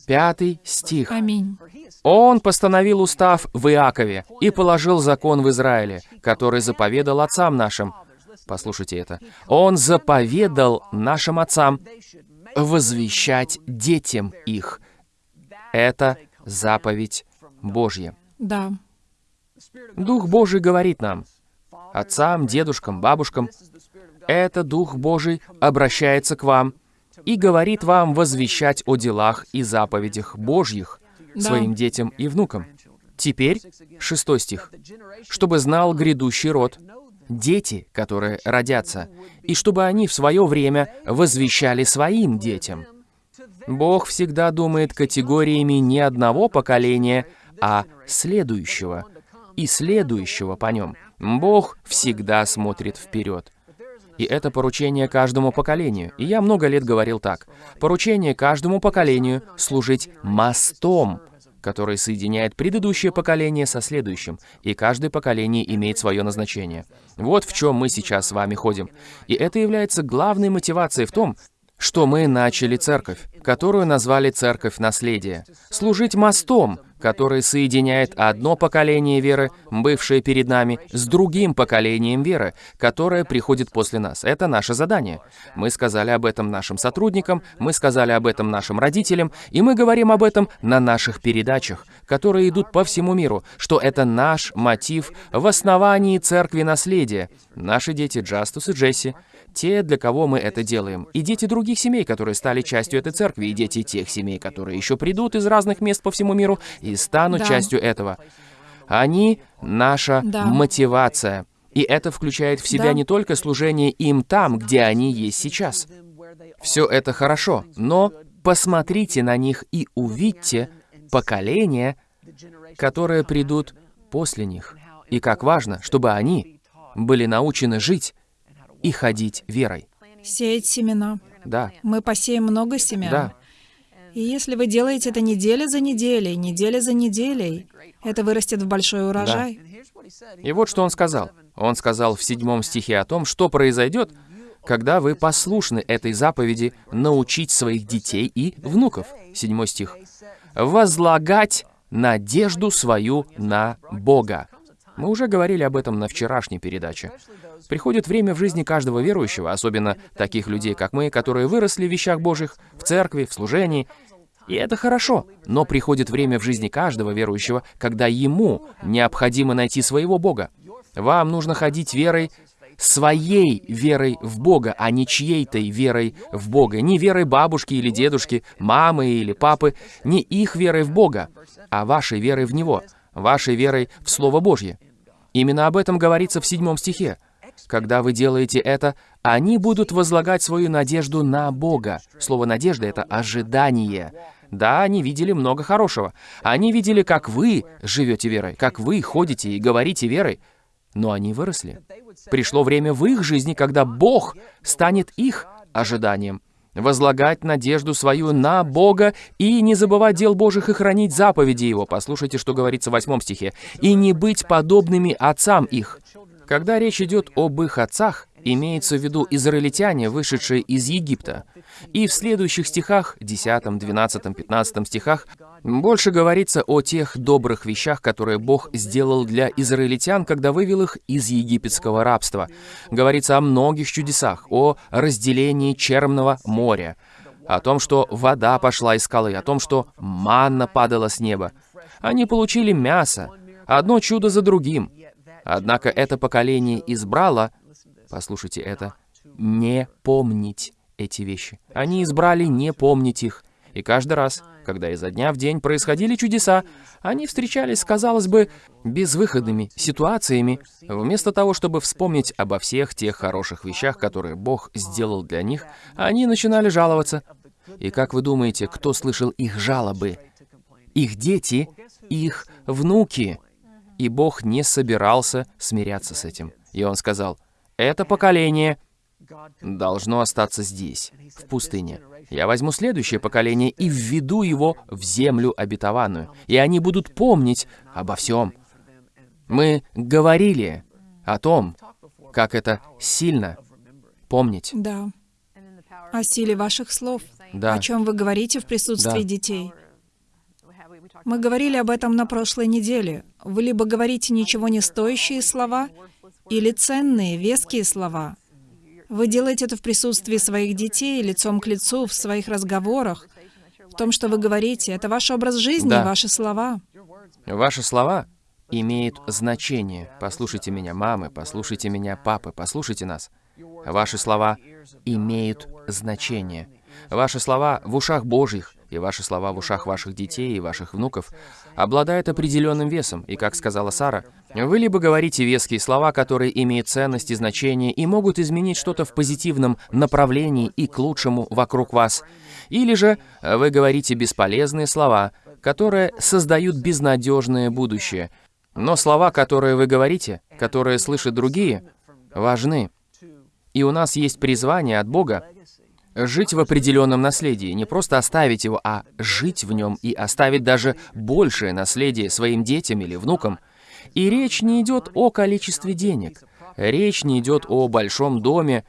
Пятый стих. Аминь. Он постановил устав в Иакове и положил закон в Израиле, который заповедал отцам нашим. Послушайте это. Он заповедал нашим отцам возвещать детям их. Это заповедь Божья. Да. Дух Божий говорит нам, отцам, дедушкам, бабушкам, это Дух Божий обращается к вам и говорит вам возвещать о делах и заповедях Божьих Да. своим детям и внукам. Теперь, шестой стих. «Чтобы знал грядущий род, дети, которые родятся, и чтобы они в свое время возвещали своим детям». Бог всегда думает категориями не одного поколения, а следующего и следующего по нем. Бог всегда смотрит вперед. И это поручение каждому поколению. И я много лет говорил так. Поручение каждому поколению — служить мостом, который соединяет предыдущее поколение со следующим, и каждое поколение имеет свое назначение. Вот в чем мы сейчас с вами ходим. И это является главной мотивацией в том, что мы начали церковь, которую назвали церковь наследия. Служить мостом, который соединяет одно поколение веры, бывшее перед нами, с другим поколением веры, которое приходит после нас. Это наше задание. Мы сказали об этом нашим сотрудникам, мы сказали об этом нашим родителям, и мы говорим об этом на наших передачах, которые идут по всему миру, что это наш мотив в основании церкви наследия. Наши дети Джастус и Джесси, те, для кого мы это делаем, и дети других семей, которые стали частью этой церкви, и дети тех семей, которые еще придут из разных мест по всему миру и станут Да. частью этого. Они — наша Да. мотивация. И это включает в себя Да. не только служение им там, где они есть сейчас. Все это хорошо, но посмотрите на них и увидьте поколения, которые придут после них. И как важно, чтобы они были научены жить и ходить верой. Сеять семена. Да, Мы посеем много семян. да. И если вы делаете это неделя за неделей, неделя за неделей, это вырастет в большой урожай. И вот что он сказал. Он сказал в седьмом стихе о том, что произойдет, когда вы послушны этой заповеди научить своих детей и внуков. Седьмой стих. «Возлагать надежду свою на Бога». Мы уже говорили об этом на вчерашней передаче. Приходит время в жизни каждого верующего, особенно таких людей, как мы, которые выросли в вещах Божьих, в церкви, в служении. И это хорошо, но приходит время в жизни каждого верующего, когда ему необходимо найти своего Бога. Вам нужно ходить верой своей верой в Бога, а не чьей-то верой в Бога. Не верой бабушки или дедушки, мамы или папы, не их верой в Бога, а вашей верой в Него, вашей верой в Слово Божье. Именно об этом говорится в седьмом стихе. Когда вы делаете это, они будут возлагать свою надежду на Бога. Слово «надежда» — это ожидание. Да, они видели много хорошего. Они видели, как вы живете верой, как вы ходите и говорите верой. Но они выросли. Пришло время в их жизни, когда Бог станет их ожиданием. Возлагать надежду свою на Бога и не забывать дел Божьих и хранить заповеди Его. Послушайте, что говорится в восьмом стихе. «И не быть подобными отцам их». Когда речь идет об их отцах, имеется в виду израильтяне, вышедшие из Египта. И в следующих стихах, 10, 12, 15 стихах, больше говорится о тех добрых вещах, которые Бог сделал для израильтян, когда вывел их из египетского рабства. Говорится о многих чудесах, о разделении Черного моря, о том, что вода пошла из скалы, о том, что манна падала с неба. Они получили мясо, одно чудо за другим. Однако это поколение избрало, послушайте это, не помнить эти вещи. Они избрали не помнить их. И каждый раз, когда изо дня в день происходили чудеса, они встречались казалось бы, безвыходными ситуациями, вместо того, чтобы вспомнить обо всех тех хороших вещах, которые Бог сделал для них, они начинали жаловаться. И как вы думаете, кто слышал их жалобы? Их дети, их внуки. И Бог не собирался смиряться с этим. И Он сказал, «Это поколение должно остаться здесь, в пустыне. Я возьму следующее поколение и введу его в землю обетованную, и они будут помнить обо всем. Мы говорили о том, как это сильно помнить. Да. О силе ваших слов. Да. О чем вы говорите в присутствии Да. детей. Мы говорили об этом на прошлой неделе. Вы либо говорите ничего не стоящие слова, или ценные, веские слова. Вы делаете это в присутствии своих детей, лицом к лицу, в своих разговорах. В том, что вы говорите, это ваш образ жизни, Да. ваши слова. Ваши слова имеют значение. Послушайте меня, мамы, послушайте меня, папы, послушайте нас. Ваши слова имеют значение. Ваши слова в ушах Божьих, и ваши слова в ушах ваших детей и ваших внуков обладают определенным весом. И, как сказала Сара, вы либо говорите веские слова, которые имеют ценность и значение и могут изменить что-то в позитивном направлении и к лучшему вокруг вас, или же вы говорите бесполезные слова, которые создают безнадежное будущее. Но слова, которые вы говорите, которые слышат другие, важны. И у нас есть призвание от Бога жить в определенном наследии, не просто оставить его, а жить в нем и оставить даже большее наследие своим детям или внукам. И речь не идет о количестве денег, речь не идет о большом доме.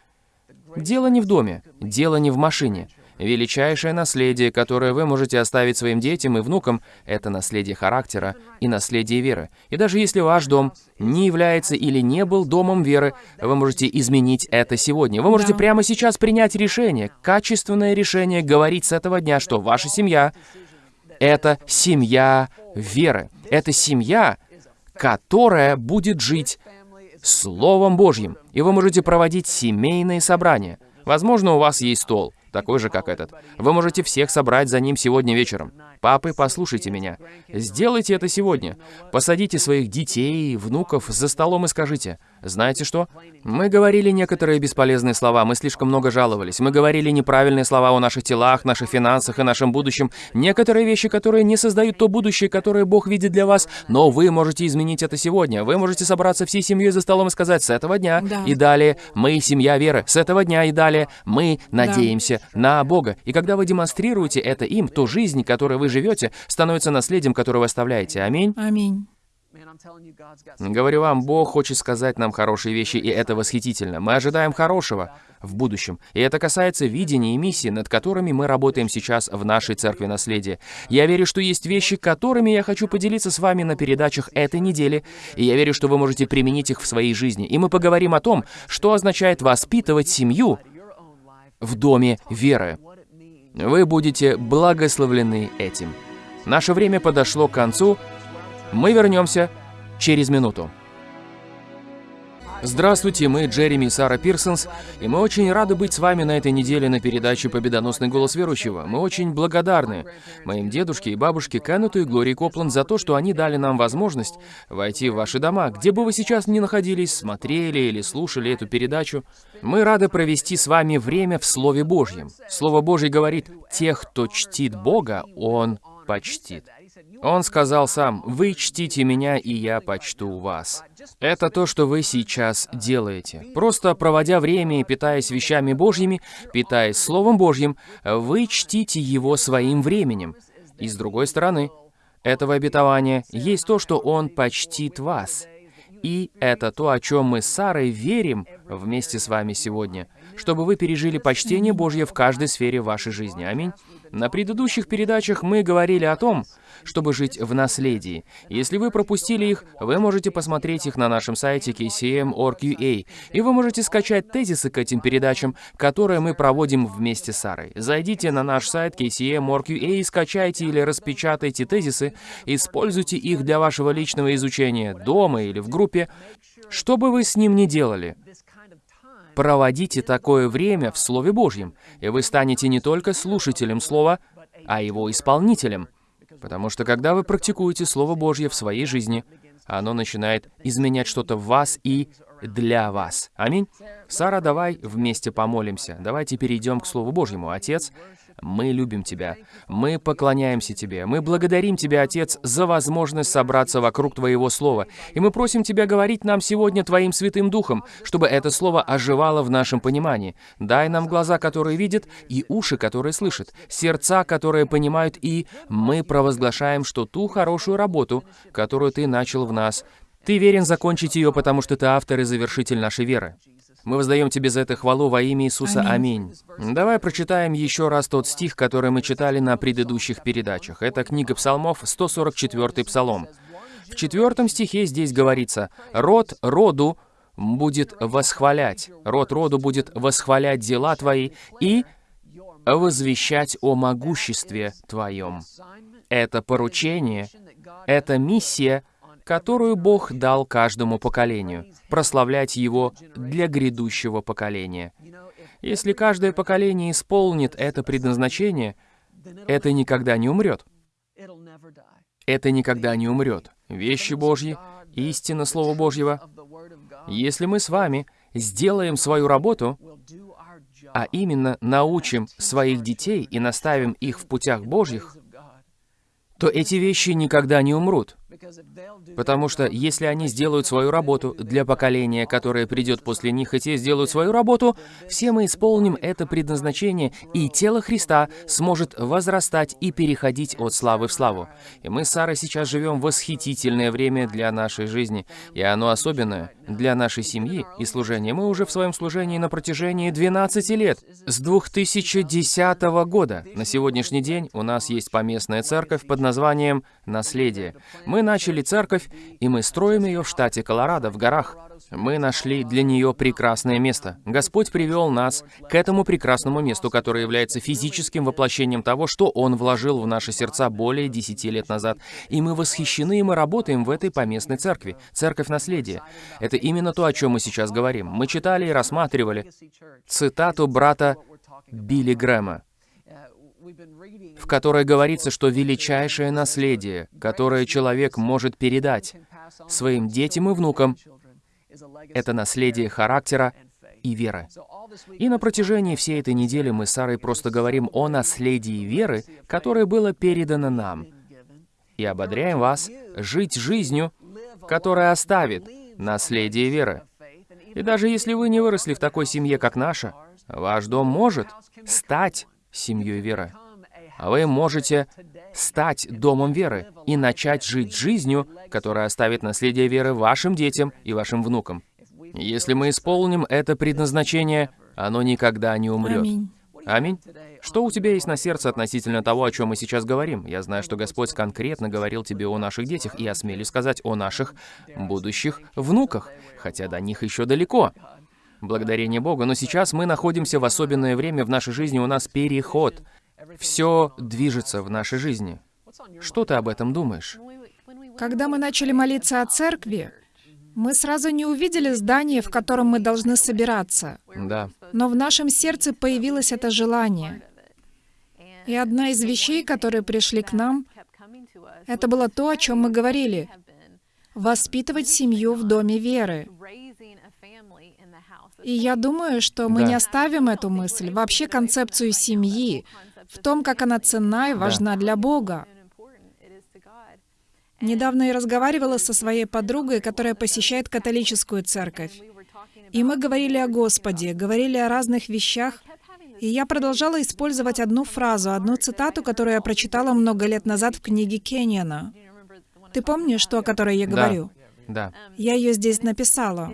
Дело не в доме, дело не в машине. Величайшее наследие, которое вы можете оставить своим детям и внукам, это наследие характера и наследие веры. И даже если ваш дом не является или не был домом веры, вы можете изменить это сегодня. Вы можете прямо сейчас принять решение, качественное решение, говорить с этого дня, что ваша семья — это семья веры. Это семья, которая будет жить Словом Божьим. И вы можете проводить семейные собрания. Возможно, у вас есть стол, такой же, как этот. Вы можете всех собрать за ним сегодня вечером. Папы, послушайте меня. Сделайте это сегодня. Посадите своих детей, внуков за столом и скажите, знаете что? Мы говорили некоторые бесполезные слова, мы слишком много жаловались. Мы говорили неправильные слова о наших телах, наших финансах и нашем будущем. Некоторые вещи, которые не создают то будущее, которое Бог видит для вас, но вы можете изменить это сегодня. Вы можете собраться всей семьей за столом и сказать, с этого дня Да. и далее мы семья веры. С этого дня и далее мы надеемся на Бога. И когда вы демонстрируете это им, то жизнь, которой вы живете, становится наследием, которое вы оставляете. Аминь. Аминь. Говорю вам, Бог хочет сказать нам хорошие вещи, и это восхитительно. Мы ожидаем хорошего в будущем. И это касается видения и миссии, над которыми мы работаем сейчас в нашей церкви наследия. Я верю, что есть вещи, которыми я хочу поделиться с вами на передачах этой недели, и я верю, что вы можете применить их в своей жизни. И мы поговорим о том, что означает воспитывать семью в доме веры. Вы будете благословлены этим. Наше время подошло к концу. Мы вернемся через минуту. Здравствуйте, мы Джереми и Сара Пирсонс, и мы очень рады быть с вами на этой неделе на передаче «Победоносный голос верующего». Мы очень благодарны моим дедушке и бабушке Кеннету и Глории Копланд за то, что они дали нам возможность войти в ваши дома, где бы вы сейчас ни находились, смотрели или слушали эту передачу. Мы рады провести с вами время в Слове Божьем. Слово Божье говорит, тех, кто чтит Бога, Он почтит. Он сказал сам, «Вы чтите меня, и я почту вас». Это то, что вы сейчас делаете. Просто проводя время и питаясь вещами Божьими, питаясь Словом Божьим, вы чтите Его своим временем. И с другой стороны, этого обетования есть то, что Он почтит вас. И это то, о чем мы с Сарой верим вместе с вами сегодня, чтобы вы пережили почтение Божье в каждой сфере вашей жизни. Аминь. На предыдущих передачах мы говорили о том, чтобы жить в наследии. Если вы пропустили их, вы можете посмотреть их на нашем сайте kcm.org.ua, и вы можете скачать тезисы к этим передачам, которые мы проводим вместе с Сарой. Зайдите на наш сайт kcm.org.ua и скачайте или распечатайте тезисы, используйте их для вашего личного изучения дома или в группе. Что бы вы с ним ни делали, проводите такое время в Слове Божьем, и вы станете не только слушателем Слова, а его исполнителем. Потому что когда вы практикуете Слово Божье в своей жизни, оно начинает изменять что-то в вас и для вас. Аминь. Сара, давай вместе помолимся. Давайте перейдем к Слову Божьему. Отец, мы любим Тебя. Мы поклоняемся Тебе. Мы благодарим Тебя, Отец, за возможность собраться вокруг Твоего Слова. И мы просим Тебя говорить нам сегодня Твоим Святым Духом, чтобы это Слово оживало в нашем понимании. Дай нам глаза, которые видят, и уши, которые слышат, сердца, которые понимают, и мы провозглашаем, что ту хорошую работу, которую Ты начал в нас, Ты верен закончить ее, потому что Ты автор и завершитель нашей веры. Мы воздаем Тебе за это хвалу во имя Иисуса. Аминь. Давай прочитаем еще раз тот стих, который мы читали на предыдущих передачах. Это книга Псалмов, 144 Псалом. В четвертом стихе здесь говорится «Род роду будет восхвалять, род роду будет восхвалять дела Твои и возвещать о могуществе Твоем». Это поручение, это миссия, которую Бог дал каждому поколению, прославлять Его для грядущего поколения. Если каждое поколение исполнит это предназначение, это никогда не умрет. Это никогда не умрет. Вещи Божьи, истина Слова Божьего. Если мы с вами сделаем свою работу, а именно научим своих детей и наставим их в путях Божьих, то эти вещи никогда не умрут. Потому что если они сделают свою работу для поколения, которое придет после них, и те сделают свою работу, все мы исполним это предназначение, и тело Христа сможет возрастать и переходить от славы в славу. И мы с Сарой сейчас живем восхитительное время для нашей жизни, и оно особенное для нашей семьи и служения. Мы уже в своем служении на протяжении 12 лет, с 2010 года. На сегодняшний день у нас есть поместная церковь под названием «Наследие». Мы начали церковь, и мы строим ее в штате Колорадо, в горах. Мы нашли для нее прекрасное место. Господь привел нас к этому прекрасному месту, которое является физическим воплощением того, что Он вложил в наши сердца более десяти лет назад. И мы восхищены, и мы работаем в этой поместной церкви, церковь наследия. Это именно то, о чем мы сейчас говорим. Мы читали и рассматривали цитату брата Билли Грэма в которой говорится, что величайшее наследие, которое человек может передать своим детям и внукам, это наследие характера и веры. И на протяжении всей этой недели мы с Сарой просто говорим о наследии веры, которое было передано нам. И ободряем вас жить жизнью, которая оставит наследие веры. И даже если вы не выросли в такой семье, как наша, ваш дом может стать семьей веры. А вы можете стать домом веры и начать жить жизнью, которая оставит наследие веры вашим детям и вашим внукам. Если мы исполним это предназначение, оно никогда не умрет. Аминь. Аминь. Что у тебя есть на сердце относительно того, о чем мы сейчас говорим? Я знаю, что Господь конкретно говорил тебе о наших детях, и осмелюсь сказать о наших будущих внуках, хотя до них еще далеко. Благодарение Богу. Но сейчас мы находимся в особенное время в нашей жизни, у нас переход. Все движется в нашей жизни. Что ты об этом думаешь? Когда мы начали молиться о церкви, Мы сразу не увидели здание, в котором мы должны собираться, Да. но в нашем сердце появилось это желание. И одна из вещей, которые пришли к нам, это было то, о чем мы говорили — воспитывать семью в доме веры. И я думаю, что мы Да. не оставим эту мысль, вообще концепцию семьи, в том, как она ценна и важна для Бога. Недавно я разговаривала со своей подругой, которая посещает католическую церковь. И мы говорили о Господе, говорили о разных вещах, и я продолжала использовать одну фразу, одну цитату, которую я прочитала много лет назад в книге Кенниана. Ты помнишь, то, о которой я Да. говорю? Да. Я ее здесь написала.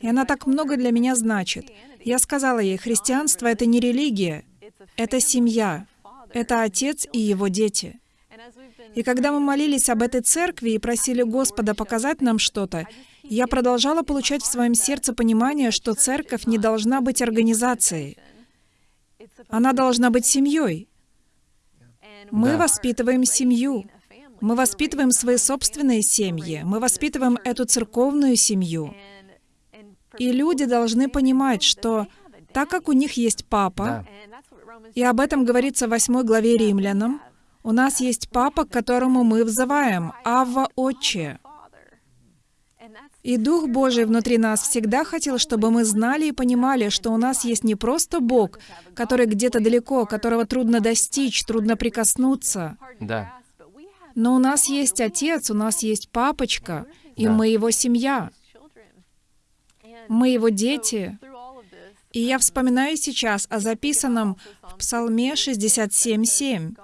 И она так много для меня значит. Я сказала ей, христианство — это не религия, это семья, это отец и его дети. И когда мы молились об этой церкви и просили Господа показать нам что-то, я продолжала получать в своем сердце понимание, что церковь не должна быть организацией. Она должна быть семьей. Мы Да. воспитываем семью. Мы воспитываем свои собственные семьи. Мы воспитываем эту церковную семью. И люди должны понимать, что так как у них есть папа, и об этом говорится в 8 главе Римлянам, у нас есть папа, к которому мы взываем, Авва Отче. И Дух Божий внутри нас всегда хотел, чтобы мы знали и понимали, что у нас есть не просто Бог, который где-то далеко, которого трудно достичь, трудно прикоснуться, Да. но у нас есть Отец, у нас есть Папочка, и Да. мы Его семья. Мы Его дети. И я вспоминаю сейчас о записанном в Псалме 67.7.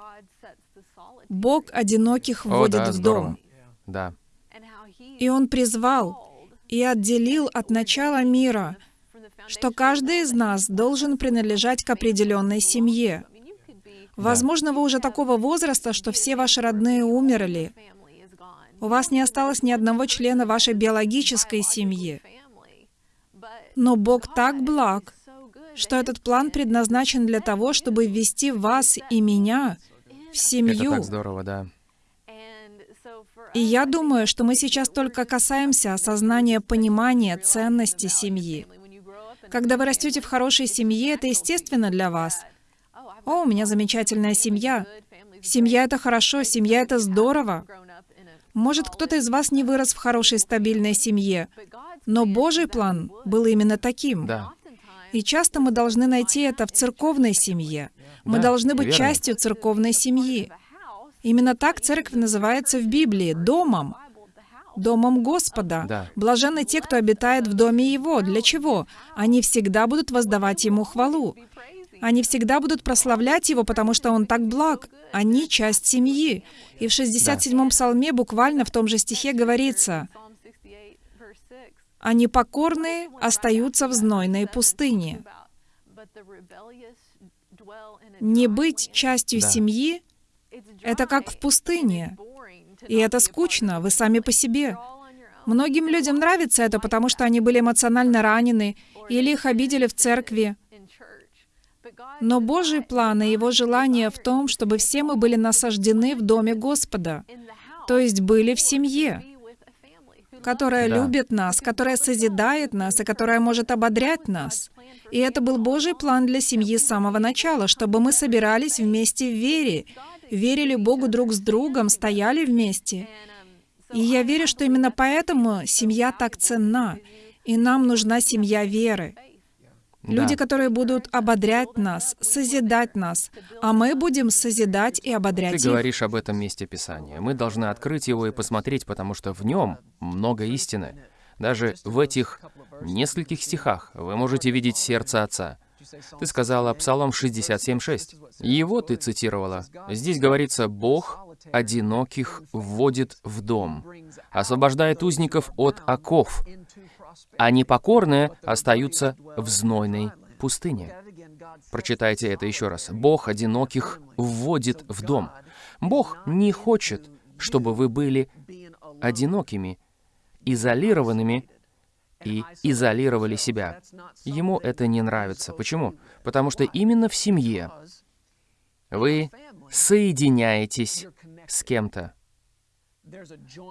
«Бог одиноких О, вводит да, в дом». Да. И Он призвал и отделил от начала мира, что каждый из нас должен принадлежать к определенной семье. Возможно, вы уже такого возраста, что все ваши родные умерли. У вас не осталось ни одного члена вашей биологической семьи. Но Бог так благ, что этот план предназначен для того, чтобы ввести вас и меня в Это семью. так здорово, да. И я думаю, что мы сейчас только касаемся осознания понимания ценности семьи. Когда вы растете в хорошей семье, это естественно для вас. О, у меня замечательная семья. Семья — это хорошо, семья — это здорово. Может, кто-то из вас не вырос в хорошей стабильной семье, но Божий план был именно таким. Да. И часто мы должны найти это в церковной семье. Мы Да, должны быть верно. частью церковной семьи. Именно так церковь называется в Библии — домом. Домом Господа. Да. Блаженны те, кто обитает в доме Его. Для чего? Они всегда будут воздавать Ему хвалу. Они всегда будут прославлять Его, потому что Он так благ. Они — часть семьи. И в 67-м псалме буквально в том же стихе говорится, «А непокорные остаются в знойной пустыне». Не быть частью Да. семьи — это как в пустыне. И это скучно, вы сами по себе. Многим людям нравится это, потому что они были эмоционально ранены или их обидели в церкви. Но Божий план и Его желание в том, чтобы все мы были насаждены в Доме Господа, то есть были в семье, которая Да. любит нас, которая созидает нас и которая может ободрять нас. И это был Божий план для семьи с самого начала, чтобы мы собирались вместе в вере, верили Богу друг с другом, стояли вместе. И я верю, что именно поэтому семья так ценна, и нам нужна семья веры. Люди, которые будут ободрять нас, созидать нас, а мы будем созидать и Ты ободрять их. говоришь об этом месте Писания. Мы должны открыть его и посмотреть, потому что в нем много истины. Даже в этих нескольких стихах вы можете видеть сердце Отца. Ты сказала Псалом 67.6. Его ты цитировала. Здесь говорится, «Бог одиноких вводит в дом, освобождает узников от оков, а непокорные остаются в знойной пустыне». Прочитайте это еще раз. «Бог одиноких вводит в дом». Бог не хочет, чтобы вы были одинокими, изолированными и изолировали себя. Ему это не нравится. Почему? Потому что именно в семье вы соединяетесь с кем-то.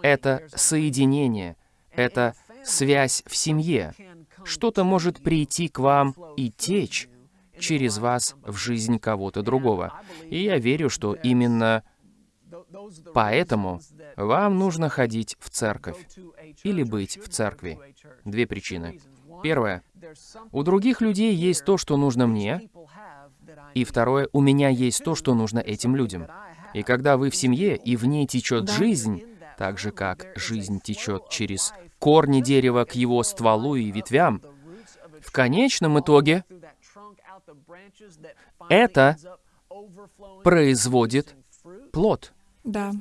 Это соединение, это связь в семье. Что-то может прийти к вам и течь через вас в жизнь кого-то другого. И я верю, что именно поэтому вам нужно ходить в церковь или быть в церкви. Две причины. Первое. У других людей есть то, что нужно мне. И второе. У меня есть то, что нужно этим людям. И когда вы в семье, и в ней течет жизнь, так же, как жизнь течет через корни дерева к его стволу и ветвям, в конечном итоге это производит плод. Да.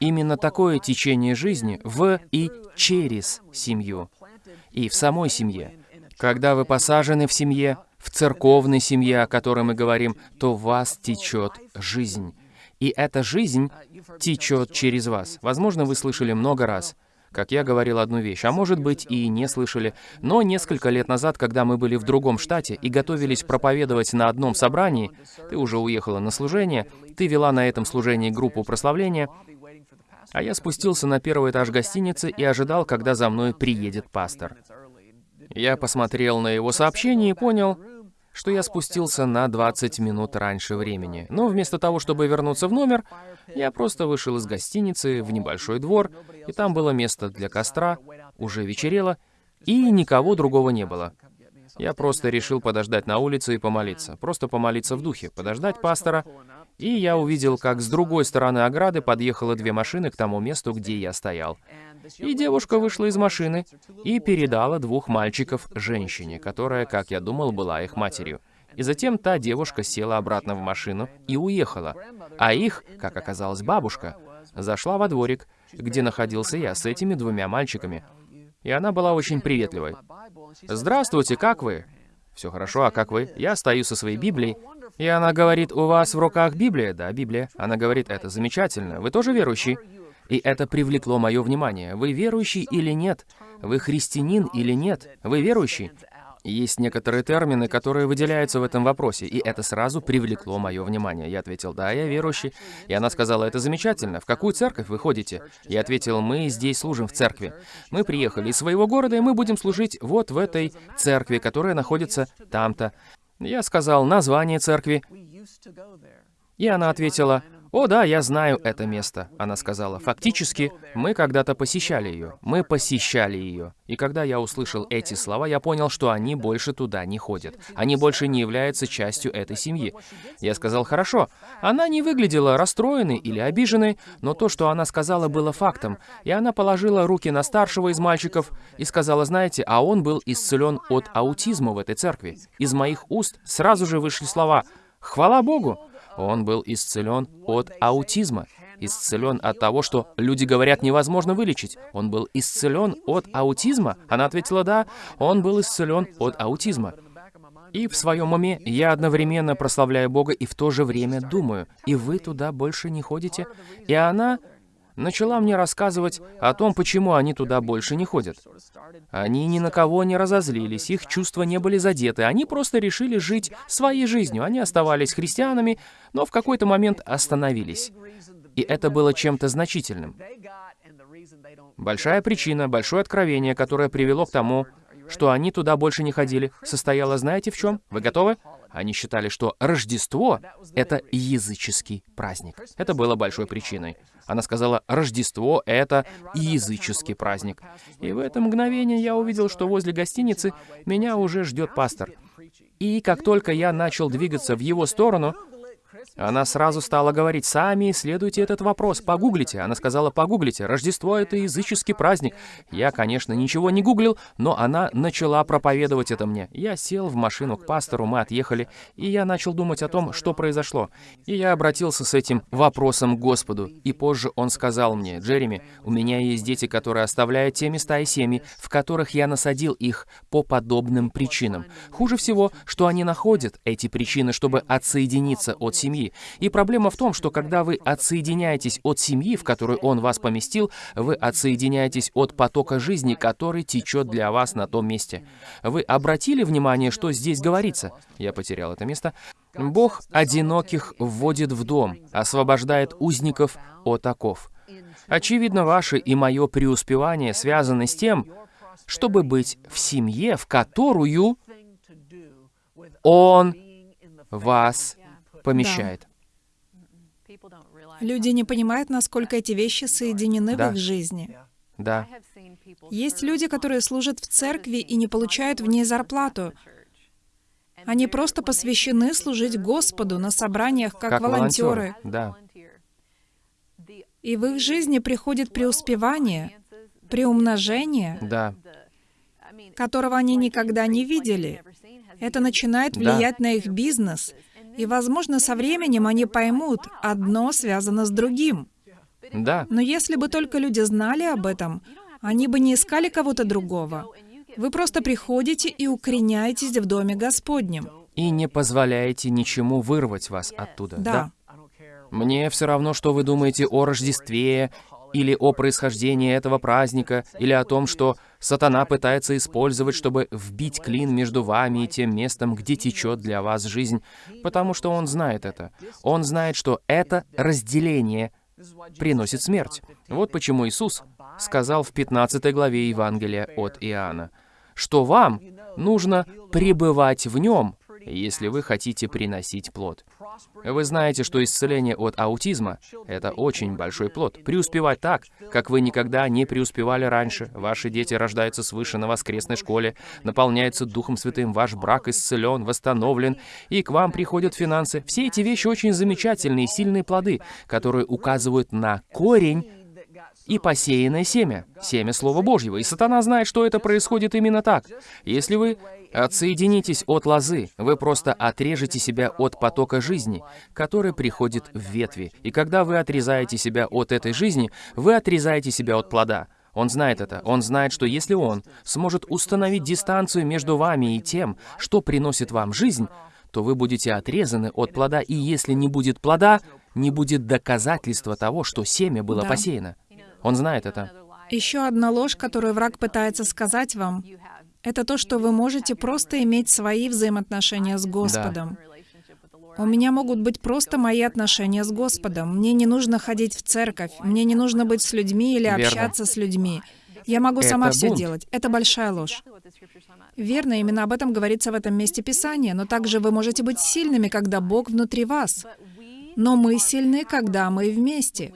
Именно такое течение жизни в и через семью, и в самой семье. Когда вы посажены в семье, в церковной семье, о которой мы говорим, то в вас течет жизнь. И эта жизнь течет через вас. Возможно, вы слышали много раз, как я говорил одну вещь, а может быть и не слышали, но несколько лет назад, когда мы были в другом штате и готовились проповедовать на одном собрании, ты уже уехала на служение, ты вела на этом служении группу прославления, а я спустился на первый этаж гостиницы и ожидал, когда за мной приедет пастор. Я посмотрел на его сообщение и понял, что я спустился на 20 минут раньше времени. Но вместо того, чтобы вернуться в номер, я просто вышел из гостиницы в небольшой двор, и там было место для костра, уже вечерело, и никого другого не было. Я просто решил подождать на улице и помолиться. Просто помолиться в духе, подождать пастора. И я увидел, как с другой стороны ограды подъехало две машины к тому месту, где я стоял. И девушка вышла из машины и передала двух мальчиков женщине, которая, как я думал, была их матерью. И затем та девушка села обратно в машину и уехала. А их, как оказалось, бабушка, зашла во дворик, где находился я с этими двумя мальчиками. И она была очень приветливой. «Здравствуйте, как вы?» «Все хорошо, а как вы?» «Я стою со своей Библией». И она говорит, «У вас в руках Библия?» «Да, Библия». Она говорит, «Это замечательно. Вы тоже верующий?» И это привлекло мое внимание. Вы верующий или нет? Вы христианин или нет? Вы верующий? Есть некоторые термины, которые выделяются в этом вопросе, и это сразу привлекло мое внимание. Я ответил, да, я верующий. И она сказала, это замечательно. В какую церковь вы ходите? Я ответил, мы здесь служим в церкви. Мы приехали из своего города, и мы будем служить вот в этой церкви, которая находится там-то. Я сказал название церкви, и она ответила, «О да, я знаю это место», — она сказала. «Фактически, мы когда-то посещали ее. Мы посещали ее. И когда я услышал эти слова, я понял, что они больше туда не ходят. Они больше не являются частью этой семьи. Я сказал, «Хорошо». Она не выглядела расстроенной или обиженной, но то, что она сказала, было фактом. И она положила руки на старшего из мальчиков и сказала, «Знаете, а он был исцелен от аутизма в этой церкви». Из моих уст сразу же вышли слова «Хвала Богу!» Он был исцелен от аутизма. Исцелен от того, что люди говорят невозможно вылечить. Он был исцелен от аутизма? Она ответила «да». Он был исцелен от аутизма. И в своем уме я одновременно прославляю Бога и в то же время думаю, и вы туда больше не ходите? И она начала мне рассказывать о том, почему они туда больше не ходят. Они ни на кого не разозлились, их чувства не были задеты, они просто решили жить своей жизнью. Они оставались христианами, но в какой-то момент остановились. И это было чем-то значительным. Большая причина, большое откровение, которое привело к тому, что они туда больше не ходили, состояло, знаете, в чем? Вы готовы? Они считали, что Рождество — это языческий праздник. Это было большой причиной. Она сказала, Рождество — это языческий праздник. И в это мгновение я увидел, что возле гостиницы меня уже ждет пастор. И как только я начал двигаться в его сторону, она сразу стала говорить, «Сами исследуйте этот вопрос, погуглите». Она сказала, «Погуглите, Рождество — это языческий праздник». Я, конечно, ничего не гуглил, но она начала проповедовать это мне. Я сел в машину к пастору, мы отъехали, и я начал думать о том, что произошло. И я обратился с этим вопросом к Господу. И позже он сказал мне, «Джереми, у меня есть дети, которые оставляют те места и семьи, в которых я насадил их по подобным причинам. Хуже всего, что они находят эти причины, чтобы отсоединиться от семьи. И проблема в том, что когда вы отсоединяетесь от семьи, в которую Он вас поместил, вы отсоединяетесь от потока жизни, который течет для вас на том месте. Вы обратили внимание, что здесь говорится? Я потерял это место. Бог одиноких вводит в дом, освобождает узников от оков. Очевидно, ваше и мое преуспевание связаны с тем, чтобы быть в семье, в которую Он вас помещает. Люди не понимают, насколько эти вещи соединены Да. в их жизни. Да, Есть люди, которые служат в церкви и не получают в ней зарплату. Они просто посвящены служить Господу на собраниях как, как волонтеры. волонтеры. Да, И в их жизни приходит преуспевание, приумножение, да, которого они никогда не видели. Это начинает Да. влиять на их бизнес. И, возможно, со временем они поймут, одно связано с другим. да. Но если бы только люди знали об этом, они бы не искали кого-то другого. Вы просто приходите и укореняетесь в Доме Господнем. И не позволяете ничему вырвать вас оттуда. Да. Мне все равно, что вы думаете о Рождестве, или о происхождении этого праздника, или о том, что сатана пытается использовать, чтобы вбить клин между вами и тем местом, где течет для вас жизнь, потому что он знает это. Он знает, что это разделение приносит смерть. Вот почему Иисус сказал в 15 главе Евангелия от Иоанна, что вам нужно пребывать в нем, если вы хотите приносить плод. Вы знаете, что исцеление от аутизма — это очень большой плод. Преуспевать так, как вы никогда не преуспевали раньше. Ваши дети рождаются свыше на воскресной школе, наполняются Духом Святым, ваш брак исцелен, восстановлен, и к вам приходят финансы. Все эти вещи очень замечательные, сильные плоды, которые указывают на корень и посеянное семя, семя Слова Божьего. И сатана знает, что это происходит именно так. Если вы отсоединитесь от лозы, вы просто отрежете себя от потока жизни, который приходит в ветви. И когда вы отрезаете себя от этой жизни, вы отрезаете себя от плода. Он знает это. Он знает, что если он сможет установить дистанцию между вами и тем, что приносит вам жизнь, то вы будете отрезаны от плода, и если не будет плода, не будет доказательства того, что семя было Да. посеяно. Он знает это. Еще одна ложь, которую враг пытается сказать вам, это то, что вы можете просто иметь свои взаимоотношения с Господом. У меня могут быть просто мои отношения с Господом. Мне не нужно ходить в церковь, мне не нужно быть с людьми или Верно. общаться с людьми. Я могу сама Это все бунт. делать. Это большая ложь. Верно, именно об этом говорится в этом месте Писания. Но также вы можете быть сильными, когда Бог внутри вас. Но мы сильны, когда мы вместе.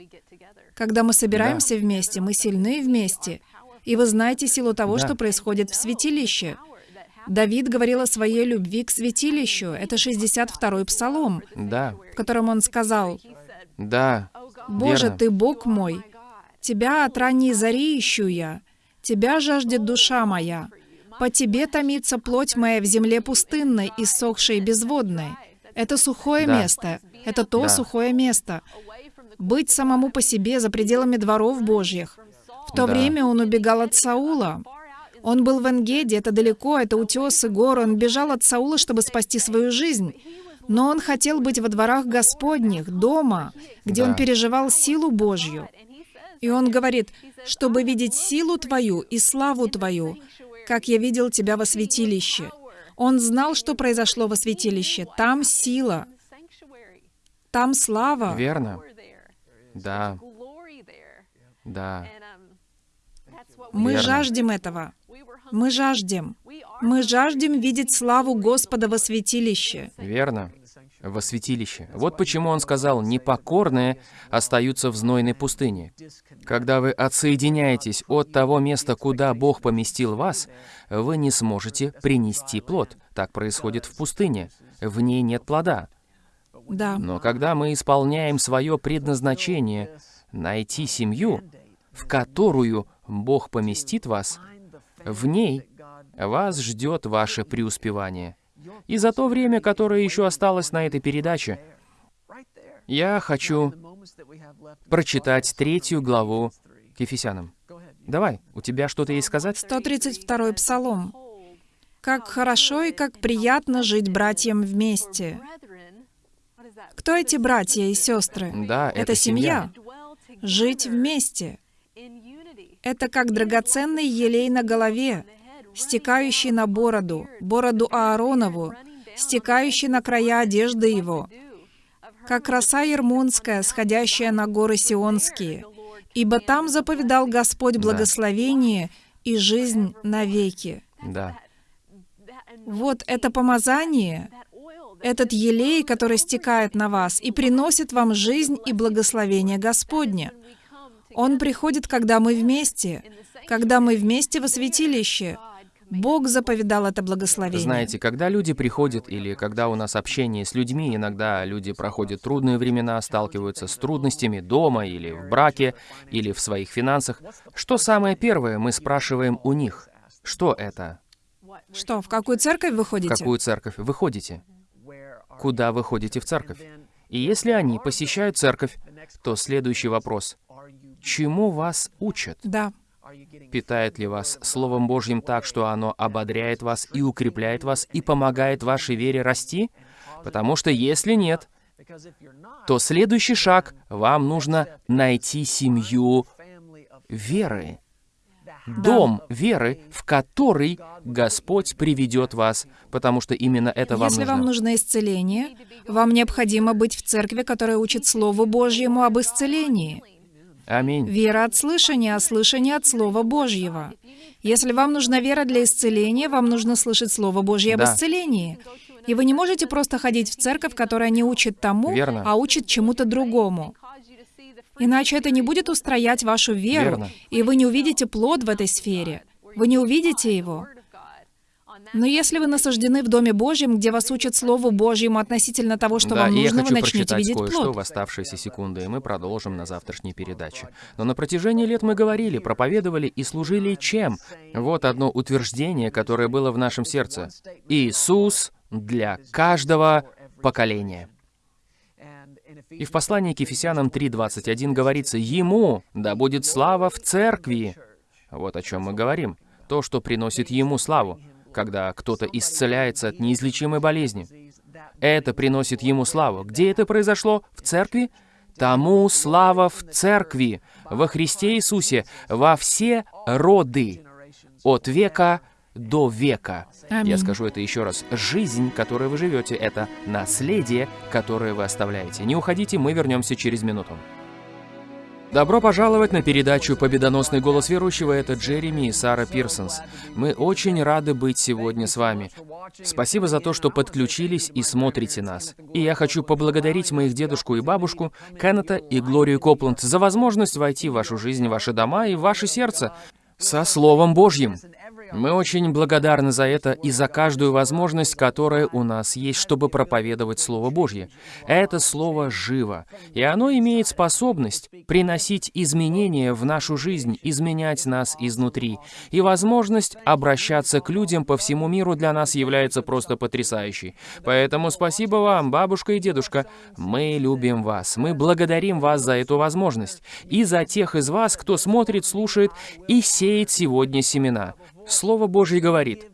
Когда мы собираемся вместе, мы сильны вместе. И вы знаете силу того, Да. что происходит в святилище. Давид говорил о своей любви к святилищу. Это 62-й псалом, Да, в котором он сказал, да, «Боже, верно. Ты Бог мой, Тебя от ранней зари ищу я, Тебя жаждет душа моя. По Тебе томится плоть моя в земле пустынной, иссохшей и безводной». Это сухое Да. место. Это то Да. сухое место. Быть самому по себе за пределами дворов Божьих. В то Да. время он убегал от Саула. Он был в Энгеде, это далеко, это утесы, горы. Он бежал от Саула, чтобы спасти свою жизнь. Но он хотел быть во дворах Господних, дома, где Да. он переживал силу Божью. И он говорит, чтобы видеть силу Твою и славу Твою, как я видел Тебя во святилище. Он знал, что произошло во святилище. Там сила, там слава. Верно. Да, да. Мы Верно. жаждем этого. Мы жаждем. Мы жаждем видеть славу Господа во святилище. Верно. Во святилище. Вот почему он сказал, непокорные остаются в знойной пустыне. Когда вы отсоединяетесь от того места, куда Бог поместил вас, вы не сможете принести плод. Так происходит в пустыне. В ней нет плода. Да. Но когда мы исполняем свое предназначение найти семью, в которую Бог поместит вас, в ней вас ждет ваше преуспевание. И за то время, которое еще осталось на этой передаче, я хочу прочитать третью главу к Ефесянам. Давай, у тебя что-то есть сказать? 132-й Псалом. «Как хорошо и как приятно жить братьям вместе». Кто эти братья и сестры? Да, это, Это семья. Жить вместе. Это как драгоценный елей на голове, стекающий на бороду, бороду Ааронову, стекающий на края одежды его, как роса ермунская, сходящая на горы Сионские. Ибо там заповедал Господь благословение, и жизнь навеки. Да. Вот это помазание, этот елей, который стекает на вас и приносит вам жизнь и благословение Господне. Он приходит, когда мы вместе, когда мы вместе во святилище. Бог заповедал это благословение. Знаете, когда люди приходят или когда у нас общение с людьми, иногда люди проходят трудные времена, сталкиваются с трудностями дома или в браке, или в своих финансах, что самое первое мы спрашиваем у них? Что это? Что, в какую церковь вы В ходите? какую церковь вы ходите? Куда вы ходите в церковь? И если они посещают церковь, то следующий вопрос. Чему вас учат? Да. Питает ли вас Словом Божьим так, что оно ободряет вас и укрепляет вас и помогает вашей вере расти? Потому что если нет, то следующий шаг — вам нужно найти семью веры. Дом веры, в который Господь приведет вас, потому что именно это вам Если нужно. вам нужно исцеление, вам необходимо быть в церкви, которая учит Слову Божьему об исцелении. Аминь. Вера от слышания, а слышание от Слова Божьего. Если вам нужна вера для исцеления, вам нужно слышать Слово Божье об Да. исцелении. И вы не можете просто ходить в церковь, которая не учит тому, Верно. а учит чему-то другому. Иначе это не будет устроять вашу веру, Верно. и вы не увидите плод в этой сфере. Вы не увидите его. Но если вы насаждены в Доме Божьем, где вас учат Слову Божьему относительно того, что да, вам нужно, вы начнете видеть плод. в оставшиеся секунды, и мы продолжим на завтрашней передаче. Но на протяжении лет мы говорили, проповедовали и служили чем? Вот одно утверждение, которое было в нашем сердце. Иисус для каждого поколения. И в послании к Ефесянам 3.21 говорится, «Ему да будет слава в церкви». Вот о чем мы говорим. То, что приносит Ему славу, когда кто-то исцеляется от неизлечимой болезни. Это приносит Ему славу. Где это произошло? В церкви? Тому слава в церкви, во Христе Иисусе, во все роды, от века до века. Я Аминь. скажу это еще раз. Жизнь, которой вы живете, это наследие, которое вы оставляете. Не уходите, мы вернемся через минуту. Добро пожаловать на передачу «Победоносный голос верующего». Это Джереми и Сара Пирсонс. Мы очень рады быть сегодня с вами. Спасибо за то, что подключились и смотрите нас. И я хочу поблагодарить моих дедушку и бабушку, Кеннета и Глорию Копланд за возможность войти в вашу жизнь, ваши дома и ваше сердце со Словом Божьим. Мы очень благодарны за это и за каждую возможность, которая у нас есть, чтобы проповедовать Слово Божье. Это Слово живо, и оно имеет способность приносить изменения в нашу жизнь, изменять нас изнутри. И возможность обращаться к людям по всему миру для нас является просто потрясающей. Поэтому спасибо вам, бабушка и дедушка. Мы любим вас, мы благодарим вас за эту возможность. И за тех из вас, кто смотрит, слушает и сеет сегодня семена. Слово Божье говорит,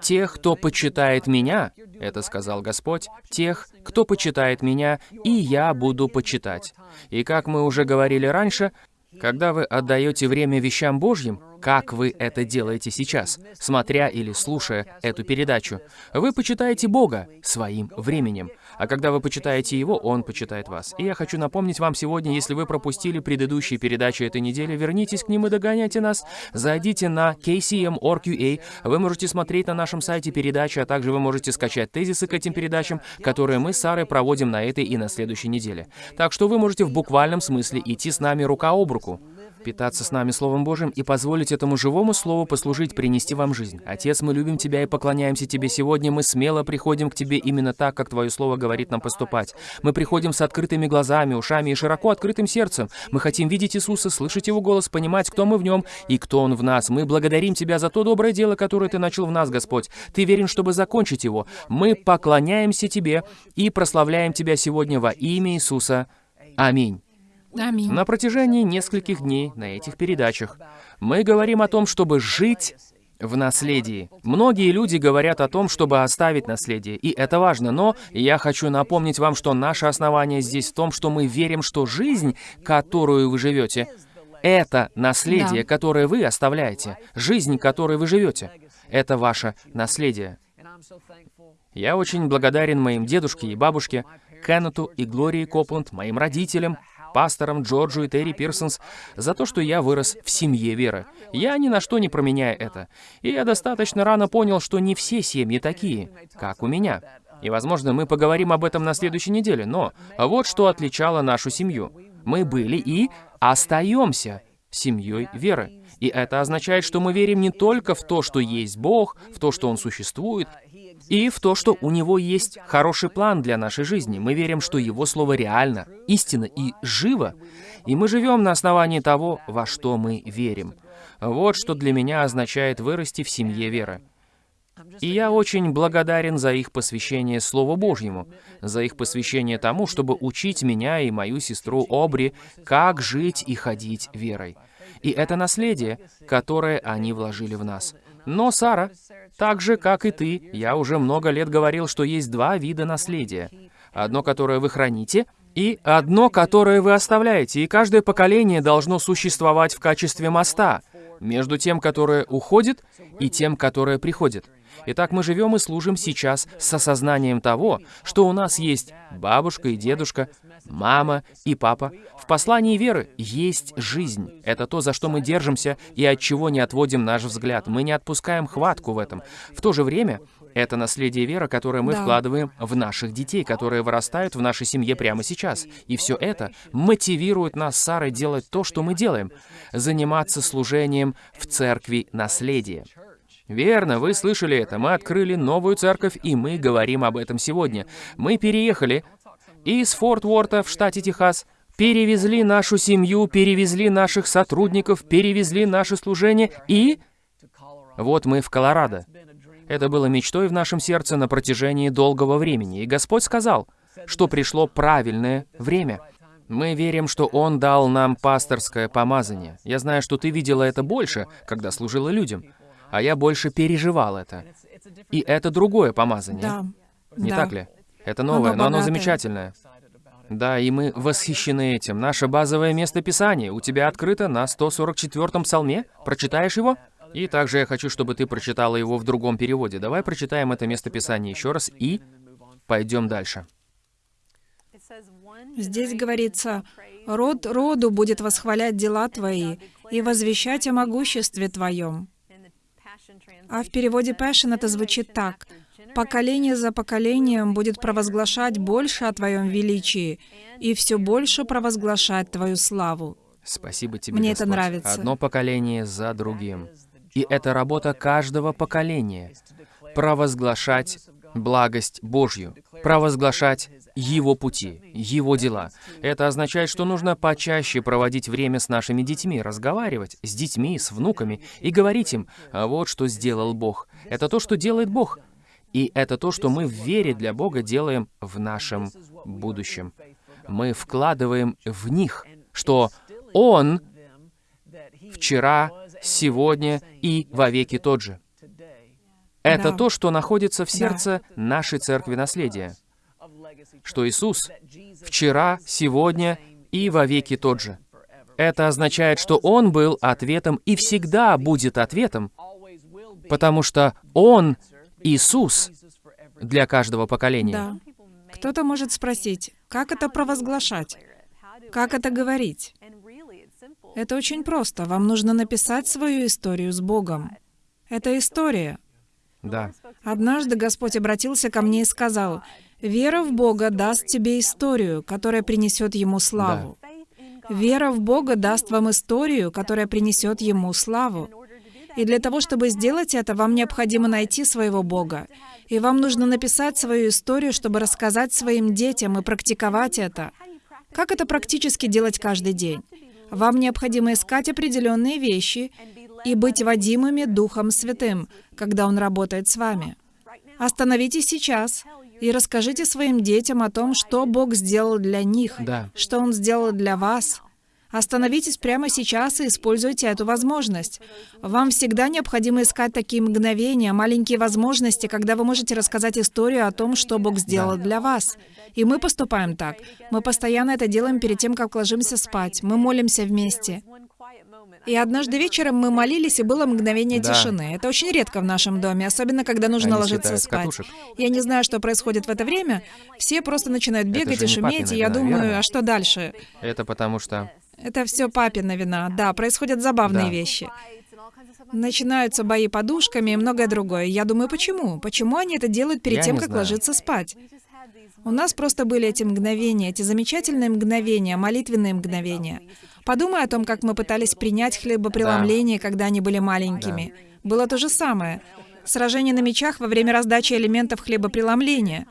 «Тех, кто почитает Меня, — это сказал Господь, — тех, кто почитает Меня, и Я буду почитать». И как мы уже говорили раньше, когда вы отдаете время вещам Божьим, как вы это делаете сейчас, смотря или слушая эту передачу, вы почитаете Бога своим временем. А когда вы почитаете Его, Он почитает вас. И я хочу напомнить вам сегодня, если вы пропустили предыдущие передачи этой недели, вернитесь к ним и догоняйте нас. Зайдите на kcm.org.ua. Вы можете смотреть на нашем сайте передачи, а также вы можете скачать тезисы к этим передачам, которые мы с Сарой проводим на этой и на следующей неделе. Так что вы можете в буквальном смысле идти с нами рука об руку питаться с нами Словом Божьим и позволить этому живому Слову послужить, принести вам жизнь. Отец, мы любим Тебя и поклоняемся Тебе сегодня. Мы смело приходим к Тебе именно так, как Твое Слово говорит нам поступать. Мы приходим с открытыми глазами, ушами и широко открытым сердцем. Мы хотим видеть Иисуса, слышать Его голос, понимать, кто мы в Нем и кто Он в нас. Мы благодарим Тебя за то доброе дело, которое Ты начал в нас, Господь. Ты верен, чтобы закончить его. Мы поклоняемся Тебе и прославляем Тебя сегодня во имя Иисуса. Аминь. Аминь. На протяжении нескольких дней на этих передачах мы говорим о том, чтобы жить в наследии. Многие люди говорят о том, чтобы оставить наследие, и это важно, но я хочу напомнить вам, что наше основание здесь в том, что мы верим, что жизнь, которую вы живете, это наследие, Да. которое вы оставляете. Жизнь, которой вы живете, это ваше наследие. Я очень благодарен моим дедушке и бабушке, Кеннету и Глории Копланд, моим родителям, пасторам Джорджу и Терри Пирсонс за то, что я вырос в семье веры. Я ни на что не променяю это. И я достаточно рано понял, что не все семьи такие, как у меня. И, возможно, мы поговорим об этом на следующей неделе, но вот что отличало нашу семью. Мы были и остаемся семьей веры. И это означает, что мы верим не только в то, что есть Бог, в то, что Он существует, и в то, что у Него есть хороший план для нашей жизни. Мы верим, что Его Слово реально, истинно и живо, и мы живем на основании того, во что мы верим. Вот что для меня означает вырасти в семье веры. И я очень благодарен за их посвящение Слову Божьему, за их посвящение тому, чтобы учить меня и мою сестру Обри, как жить и ходить верой. И это наследие, которое они вложили в нас. Но, Сара, так же, как и ты, я уже много лет говорил, что есть два вида наследия. Одно, которое вы храните, и одно, которое вы оставляете. И каждое поколение должно существовать в качестве моста между тем, которое уходит, и тем, которое приходит. Итак, мы живем и служим сейчас с осознанием того, что у нас есть бабушка и дедушка, мама и папа. В послании веры есть жизнь. Это то, за что мы держимся и от чего не отводим наш взгляд. Мы не отпускаем хватку в этом. В то же время, это наследие веры, которое мы Да. вкладываем в наших детей, которые вырастают в нашей семье прямо сейчас. И все это мотивирует нас с Сарой делать то, что мы делаем. Заниматься служением в церкви наследия. Верно, вы слышали это. Мы открыли новую церковь, и мы говорим об этом сегодня. Мы переехали из Форт Уорта в штате Техас, перевезли нашу семью, перевезли наших сотрудников, перевезли наше служение, и вот мы в Колорадо. Это было мечтой в нашем сердце на протяжении долгого времени, и Господь сказал, что пришло правильное время. Мы верим, что Он дал нам пасторское помазание. Я знаю, что ты видела это больше, когда служила людям, а я больше переживал это. И это другое помазание. Да. Не да. так ли? Это новое, Оно но оно замечательное. Да, и мы восхищены этим. Наше базовое место Писания у тебя открыто на 144-м псалме. Прочитаешь его? И также я хочу, чтобы ты прочитала его в другом переводе. Давай прочитаем это место Писания еще раз и пойдем дальше. Здесь говорится, «Род роду будет восхвалять дела Твои и возвещать о могуществе Твоем». А в переводе Passion это звучит так. «Поколение за поколением будет провозглашать больше о Твоем величии и все больше провозглашать Твою славу». Спасибо тебе, Мне это Господь. нравится. Одно поколение за другим. И это работа каждого поколения. Провозглашать благость Божью. Провозглашать Его пути, Его дела. Это означает, что нужно почаще проводить время с нашими детьми, разговаривать с детьми, с внуками и говорить им, «А вот что сделал Бог. Это то, что делает Бог. И это то, что мы в вере для Бога делаем в нашем будущем. Мы вкладываем в них, что Он вчера, сегодня и вовеки тот же. Это Да. то, что находится в сердце нашей церкви наследия. Что Иисус вчера, сегодня и вовеки тот же. Это означает, что Он был ответом и всегда будет ответом, потому что Он Иисус для каждого поколения. Да. Кто-то может спросить, как это провозглашать? Как это говорить? Это очень просто. Вам нужно написать свою историю с Богом. Это история. Да. Однажды Господь обратился ко мне и сказал, «Вера в Бога даст тебе историю, которая принесет Ему славу. Вера в Бога даст вам историю, которая принесет Ему славу. И для того, чтобы сделать это, вам необходимо найти своего Бога. И вам нужно написать свою историю, чтобы рассказать своим детям и практиковать это. Как это практически делать каждый день? Вам необходимо искать определенные вещи и быть водимыми Духом Святым, когда Он работает с вами. Остановитесь сейчас и расскажите своим детям о том, что Бог сделал для них, Да. что Он сделал для вас. Остановитесь прямо сейчас и используйте эту возможность. Вам всегда необходимо искать такие мгновения, маленькие возможности, когда вы можете рассказать историю о том, что Бог сделал для вас. И мы поступаем так. Мы постоянно это делаем перед тем, как ложимся спать. Мы молимся вместе. И однажды вечером мы молились, и было мгновение Да. тишины. Это очень редко в нашем доме, особенно когда нужно Они ложиться спать. катушек. Я не знаю, что происходит в это время. Все просто начинают бегать и шуметь, папина и я вина, думаю, верно? а что дальше? Это потому что... Это все папина вина. Да, происходят забавные Да. вещи. Начинаются бои подушками и многое другое. Я думаю, почему? Почему они это делают перед Я тем, как знаю. ложиться спать? У нас просто были эти мгновения, эти замечательные мгновения, молитвенные мгновения. Подумай о том, как мы пытались принять хлебопреломление, когда они были маленькими. Было то же самое. Сражение на мечах во время раздачи элементов хлебопреломления.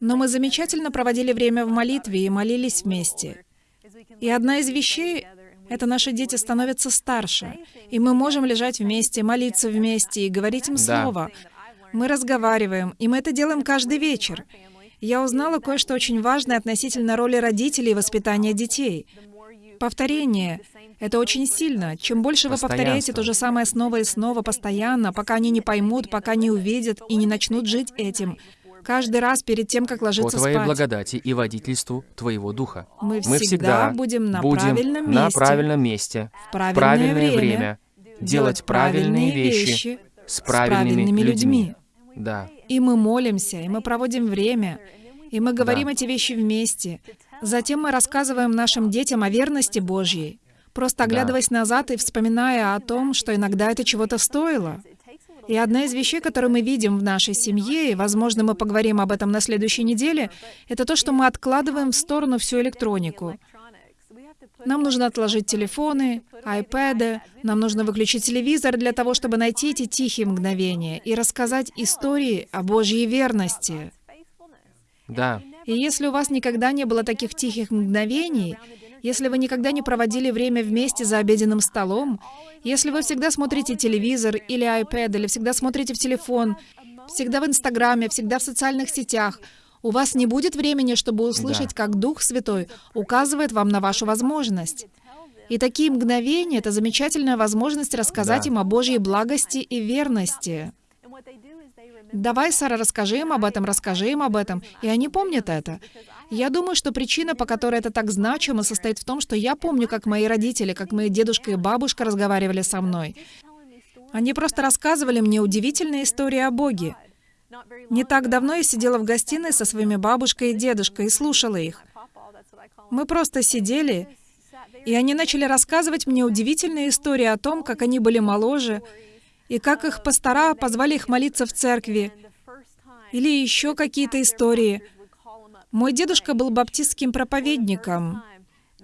Но мы замечательно проводили время в молитве и молились вместе. И одна из вещей — это наши дети становятся старше, и мы можем лежать вместе, молиться вместе и говорить им Да. слово. Мы разговариваем, и мы это делаем каждый вечер. Я узнала кое-что очень важное относительно роли родителей и воспитания детей. Повторение — это очень сильно. Чем больше вы повторяете то же самое снова и снова, постоянно, пока они не поймут, пока не увидят и не начнут жить этим, каждый раз перед тем, как По ложиться твоей спать. благодати и водительству твоего духа. Мы Мы всегда всегда будем на будем правильном на месте, правильном месте, в правильное, правильное время, время, делать правильные вещи с правильными людьми. Да. И мы молимся, и мы проводим время, и мы говорим эти вещи вместе. Затем мы рассказываем нашим детям о верности Божьей, просто оглядываясь назад и вспоминая о том, что иногда это чего-то стоило. И одна из вещей, которую мы видим в нашей семье, и, возможно, мы поговорим об этом на следующей неделе, это то, что мы откладываем в сторону всю электронику. Нам нужно отложить телефоны, айпэды, нам нужно выключить телевизор для того, чтобы найти эти тихие мгновения и рассказать истории о Божьей верности. Да. И если у вас никогда не было таких тихих мгновений, если вы никогда не проводили время вместе за обеденным столом, если вы всегда смотрите телевизор или iPad, или всегда смотрите в телефон, всегда в Инстаграме, всегда в социальных сетях, у вас не будет времени, чтобы услышать, Да. как Дух Святой указывает вам на вашу возможность. И такие мгновения — это замечательная возможность рассказать Да. им о Божьей благости и верности. Давай, Сара, расскажи им об этом, расскажи им об этом. И они помнят это. Я думаю, что причина, по которой это так значимо, состоит в том, что я помню, как мои родители, как мои дедушка и бабушка разговаривали со мной. Они просто рассказывали мне удивительные истории о Боге. Не так давно я сидела в гостиной со своими бабушкой и дедушкой и слушала их. Мы просто сидели, и они начали рассказывать мне удивительные истории о том, как они были моложе, и как их пастора позвали их молиться в церкви, или еще какие-то истории. Мой дедушка был баптистским проповедником,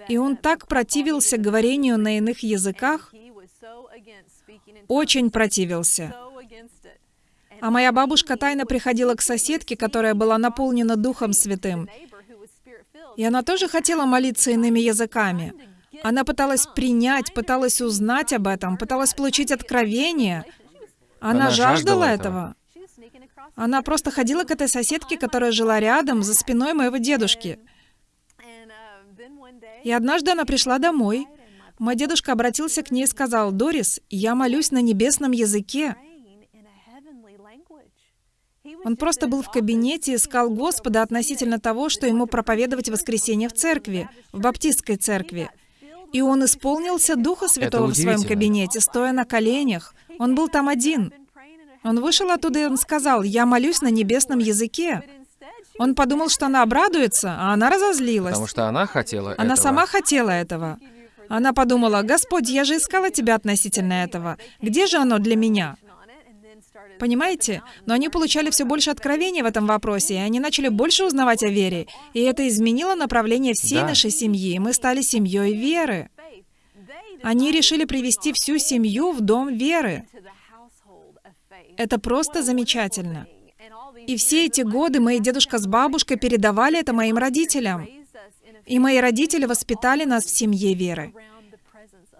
и он так противился говорению на иных языках, очень противился. А моя бабушка тайно приходила к соседке, которая была наполнена Духом Святым, и она тоже хотела молиться иными языками. Она пыталась принять, пыталась узнать об этом, пыталась получить откровение. Она, Она жаждала жаждала этого. Она просто ходила к этой соседке, которая жила рядом, за спиной моего дедушки. И однажды она пришла домой. Мой дедушка обратился к ней и сказал, «Дорис, я молюсь на небесном языке». Он просто был в кабинете и искал Господа относительно того, что ему проповедовать воскресенье в церкви, в баптистской церкви. И он исполнился Духа Святого в своем кабинете, стоя на коленях. Он был там один. Он вышел оттуда и он сказал, «Я молюсь на небесном языке». Он подумал, что она обрадуется, а она разозлилась. Потому что она хотела Она этого. сама хотела этого. Она подумала, «Господь, я же искала тебя относительно этого. Где же оно для меня?» Понимаете? Но они получали все больше откровений в этом вопросе, и они начали больше узнавать о вере. И это изменило направление всей Да. нашей семьи, и мы стали семьей веры. Они решили привести всю семью в дом веры. Это просто замечательно. И все эти годы мои дедушка с бабушкой передавали это моим родителям. И мои родители воспитали нас в семье веры.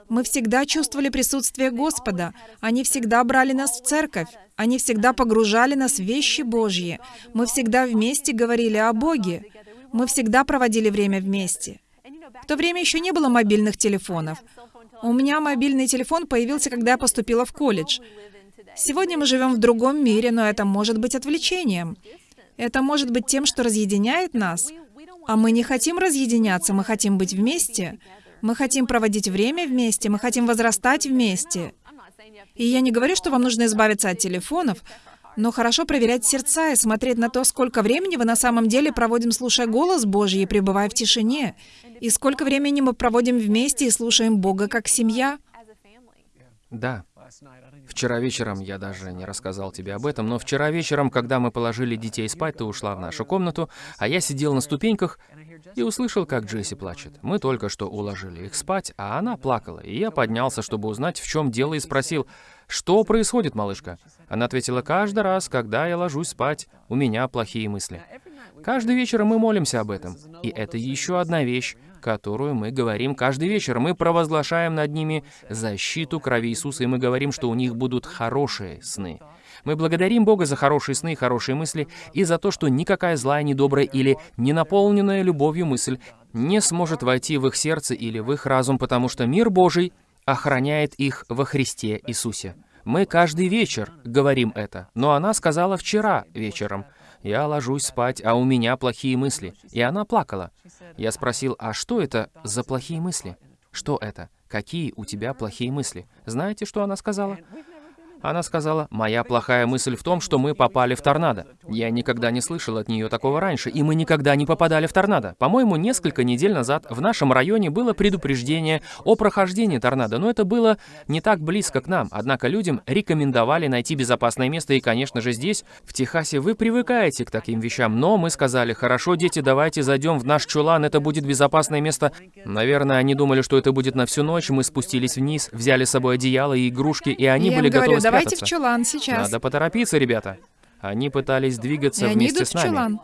Мы всегда чувствовали присутствие Господа. Они всегда брали нас в церковь. Они всегда погружали нас в вещи Божьи. Мы всегда вместе говорили о Боге. Мы всегда проводили время вместе. В то время еще не было мобильных телефонов. У меня мобильный телефон появился, когда я поступила в колледж. Сегодня мы живем в другом мире, но это может быть отвлечением. Это может быть тем, что разъединяет нас. А мы не хотим разъединяться, мы хотим быть вместе. Мы хотим проводить время вместе, мы хотим возрастать вместе. И я не говорю, что вам нужно избавиться от телефонов, но хорошо проверять сердца и смотреть на то, сколько времени вы на самом деле проводим, слушая голос Божий и пребывая в тишине, и сколько времени мы проводим вместе и слушаем Бога как семья. Да. Вчера вечером, я даже не рассказал тебе об этом, но вчера вечером, когда мы положили детей спать, ты ушла в нашу комнату, а я сидел на ступеньках и услышал, как Джесси плачет. Мы только что уложили их спать, а она плакала, и я поднялся, чтобы узнать, в чем дело, и спросил, «Что происходит, малышка?» Она ответила, «Каждый раз, когда я ложусь спать, у меня плохие мысли». Каждый вечер мы молимся об этом. И это еще одна вещь, которую мы говорим каждый вечер. Мы провозглашаем над ними защиту крови Иисуса, и мы говорим, что у них будут хорошие сны. Мы благодарим Бога за хорошие сны и хорошие мысли, и за то, что никакая злая, недобрая или ненаполненная любовью мысль не сможет войти в их сердце или в их разум, потому что мир Божий охраняет их во Христе Иисусе. Мы каждый вечер говорим это, но она сказала вчера вечером, «Я ложусь спать, а у меня плохие мысли». И она плакала. Я спросил, «А что это за плохие мысли? Что это? Какие у тебя плохие мысли?» Знаете, что она сказала? Она сказала, «Моя плохая мысль в том, что мы попали в торнадо. Я никогда не слышал от нее такого раньше, и мы никогда не попадали в торнадо. По-моему, несколько недель назад в нашем районе было предупреждение о прохождении торнадо, но это было не так близко к нам. Однако людям рекомендовали найти безопасное место, и, конечно же, здесь, в Техасе, вы привыкаете к таким вещам. Но мы сказали, хорошо, дети, давайте зайдем в наш чулан, это будет безопасное место. Наверное, они думали, что это будет на всю ночь. Мы спустились вниз, взяли с собой одеяло и игрушки, и они я были готовы давайте в чулан сейчас. Надо поторопиться, ребята. Они пытались двигаться И они вместе идут с в нами. чулан.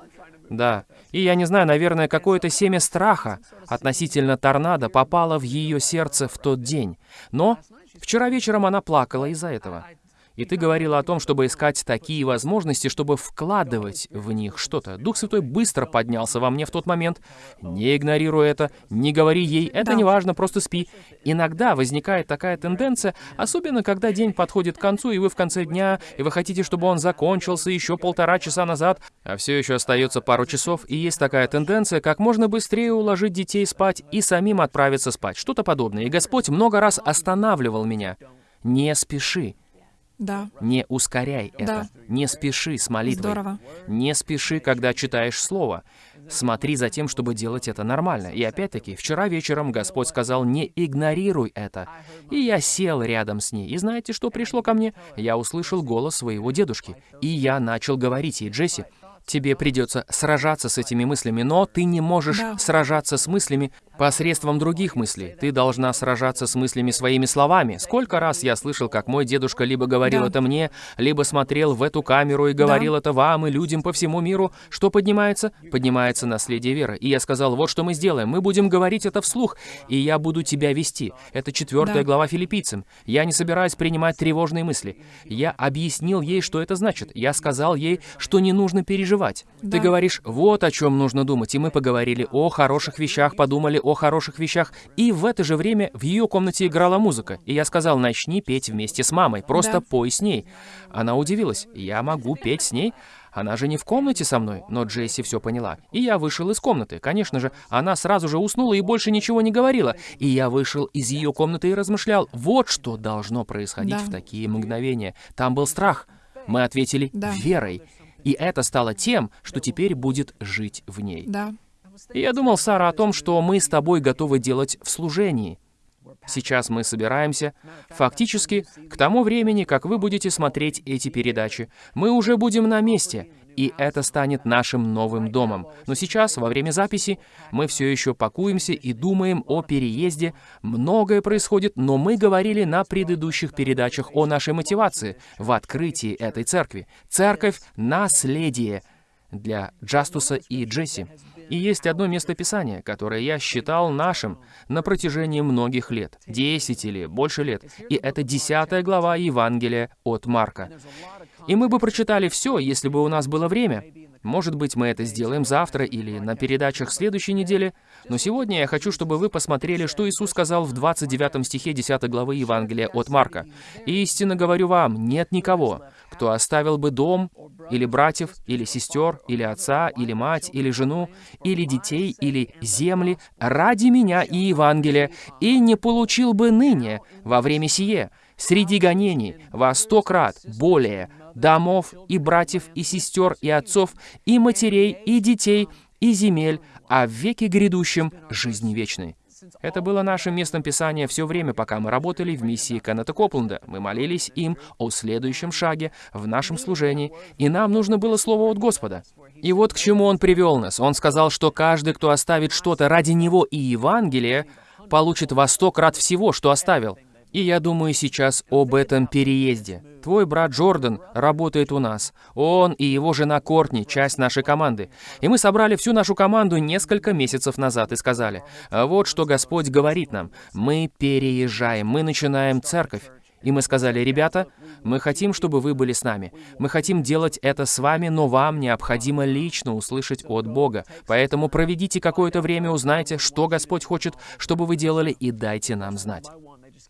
Да. И я не знаю, наверное, какое-то семя страха относительно торнадо попало в ее сердце в тот день. Но вчера вечером она плакала из-за этого. И ты говорила о том, чтобы искать такие возможности, чтобы вкладывать в них что-то. Дух Святой быстро поднялся во мне в тот момент. Не игнорируй это, не говори ей, это Да. не важно, просто спи. Иногда возникает такая тенденция, особенно когда день подходит к концу, и вы в конце дня, и вы хотите, чтобы он закончился еще полтора часа назад, а все еще остается пару часов, и есть такая тенденция, как можно быстрее уложить детей спать и самим отправиться спать. Что-то подобное. И Господь много раз останавливал меня. Не спеши. Да, Не ускоряй это. Да. Не спеши с молитвой. здорово. Не спеши, когда читаешь Слово. Смотри за тем, чтобы делать это нормально. И опять-таки, вчера вечером Господь сказал, не игнорируй это. И я сел рядом с ней. И знаете, что пришло ко мне? Я услышал голос своего дедушки. И я начал говорить ей, Джесси, тебе придется сражаться с этими мыслями, но ты не можешь Да. сражаться с мыслями посредством других мыслей. Ты должна сражаться с мыслями своими словами. Сколько раз я слышал, как мой дедушка либо говорил Да. это мне, либо смотрел в эту камеру и говорил это вам и людям по всему миру. Что поднимается? Поднимается наследие веры. И я сказал, вот что мы сделаем. Мы будем говорить это вслух, и я буду тебя вести. Это четвертая Да. глава филиппийцам. Я не собираюсь принимать тревожные мысли. Я объяснил ей, что это значит. Я сказал ей, что не нужно переживать. Ты Да. говоришь, вот о чем нужно думать. И мы поговорили о хороших вещах, подумали о хороших вещах. И в это же время в ее комнате играла музыка. И я сказал, начни петь вместе с мамой. Просто Да. пой с ней. Она удивилась. Я могу петь с ней? Она же не в комнате со мной, но Джесси все поняла. И я вышел из комнаты. Конечно же, она сразу же уснула и больше ничего не говорила. И я вышел из ее комнаты и размышлял, вот что должно происходить Да. в такие мгновения. Там был страх. Мы ответили Да. верой. И это стало тем, что теперь будет жить в ней. Да. И я думал, Сара, о том, что мы с тобой готовы делать в служении. Сейчас мы собираемся. Фактически, к тому времени, как вы будете смотреть эти передачи, мы уже будем на месте, и это станет нашим новым домом. Но сейчас, во время записи, мы все еще пакуемся и думаем о переезде. Многое происходит, но мы говорили на предыдущих передачах о нашей мотивации в открытии этой церкви. Церковь — наследие для Джастуса и Джесси. И есть одно местописание, которое я считал нашим на протяжении многих лет, 10 или больше лет, и это 10 глава Евангелия от Марка. И мы бы прочитали все, если бы у нас было время, Может быть, мы это сделаем завтра или на передачах следующей недели, но сегодня я хочу, чтобы вы посмотрели, что Иисус сказал в 29 стихе 10 главы Евангелия от Марка. «Истинно говорю вам, нет никого, кто оставил бы дом, или братьев, или сестер, или отца, или мать, или жену, или детей, или земли ради меня и Евангелия, и не получил бы ныне, во время сие, среди гонений, во сто крат более, домов и братьев и сестер и отцов и матерей и детей и земель, а в веке грядущем жизни вечной. Это было нашим местом Писания все время, пока мы работали в миссии Кеннета Копленда. Мы молились им о следующем шаге в нашем служении, и нам нужно было слово от Господа. И вот к чему Он привел нас. Он сказал, что каждый, кто оставит что-то ради Него и Евангелия, получит во сто крат всего, что оставил. И я думаю сейчас об этом переезде. Твой брат Джордан работает у нас. Он и его жена Кортни — часть нашей команды. И мы собрали всю нашу команду несколько месяцев назад и сказали, «А вот что Господь говорит нам. Мы переезжаем, мы начинаем церковь. И мы сказали, ребята, мы хотим, чтобы вы были с нами. Мы хотим делать это с вами, но вам необходимо лично услышать от Бога. Поэтому проведите какое-то время, узнайте, что Господь хочет, чтобы вы делали, и дайте нам знать.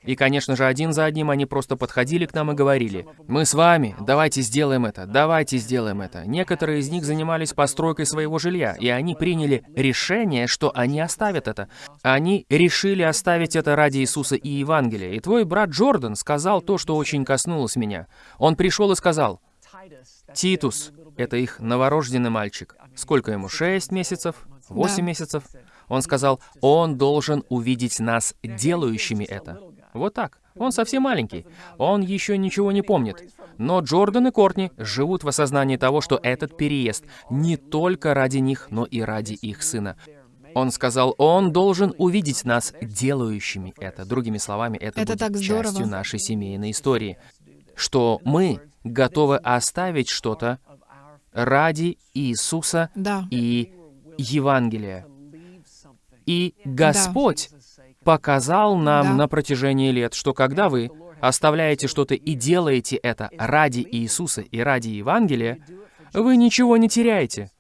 И, конечно же, один за одним они просто подходили к нам и говорили, «Мы с вами, давайте сделаем это, давайте сделаем это». Некоторые из них занимались постройкой своего жилья, и они приняли решение, что они оставят это. Они решили оставить это ради Иисуса и Евангелия. И твой брат Джордан сказал то, что очень коснулось меня. Он пришел и сказал, «Титус, это их новорожденный мальчик. Сколько ему? Шесть месяцев? Восемь Да. месяцев?» Он сказал, «Он должен увидеть нас делающими это». Вот так. Он совсем маленький. Он еще ничего не помнит. Но Джордан и Кортни живут в осознании того, что этот переезд не только ради них, но и ради их сына. Он сказал, он должен увидеть нас делающими это. Другими словами, это, Это будет так здорово. частью нашей семейной истории. Что мы готовы оставить что-то ради Иисуса Да. и Евангелия. И Господь показал нам Да. на протяжении лет, что когда вы оставляете что-то и делаете это ради Иисуса и ради Евангелия, вы ничего не теряете.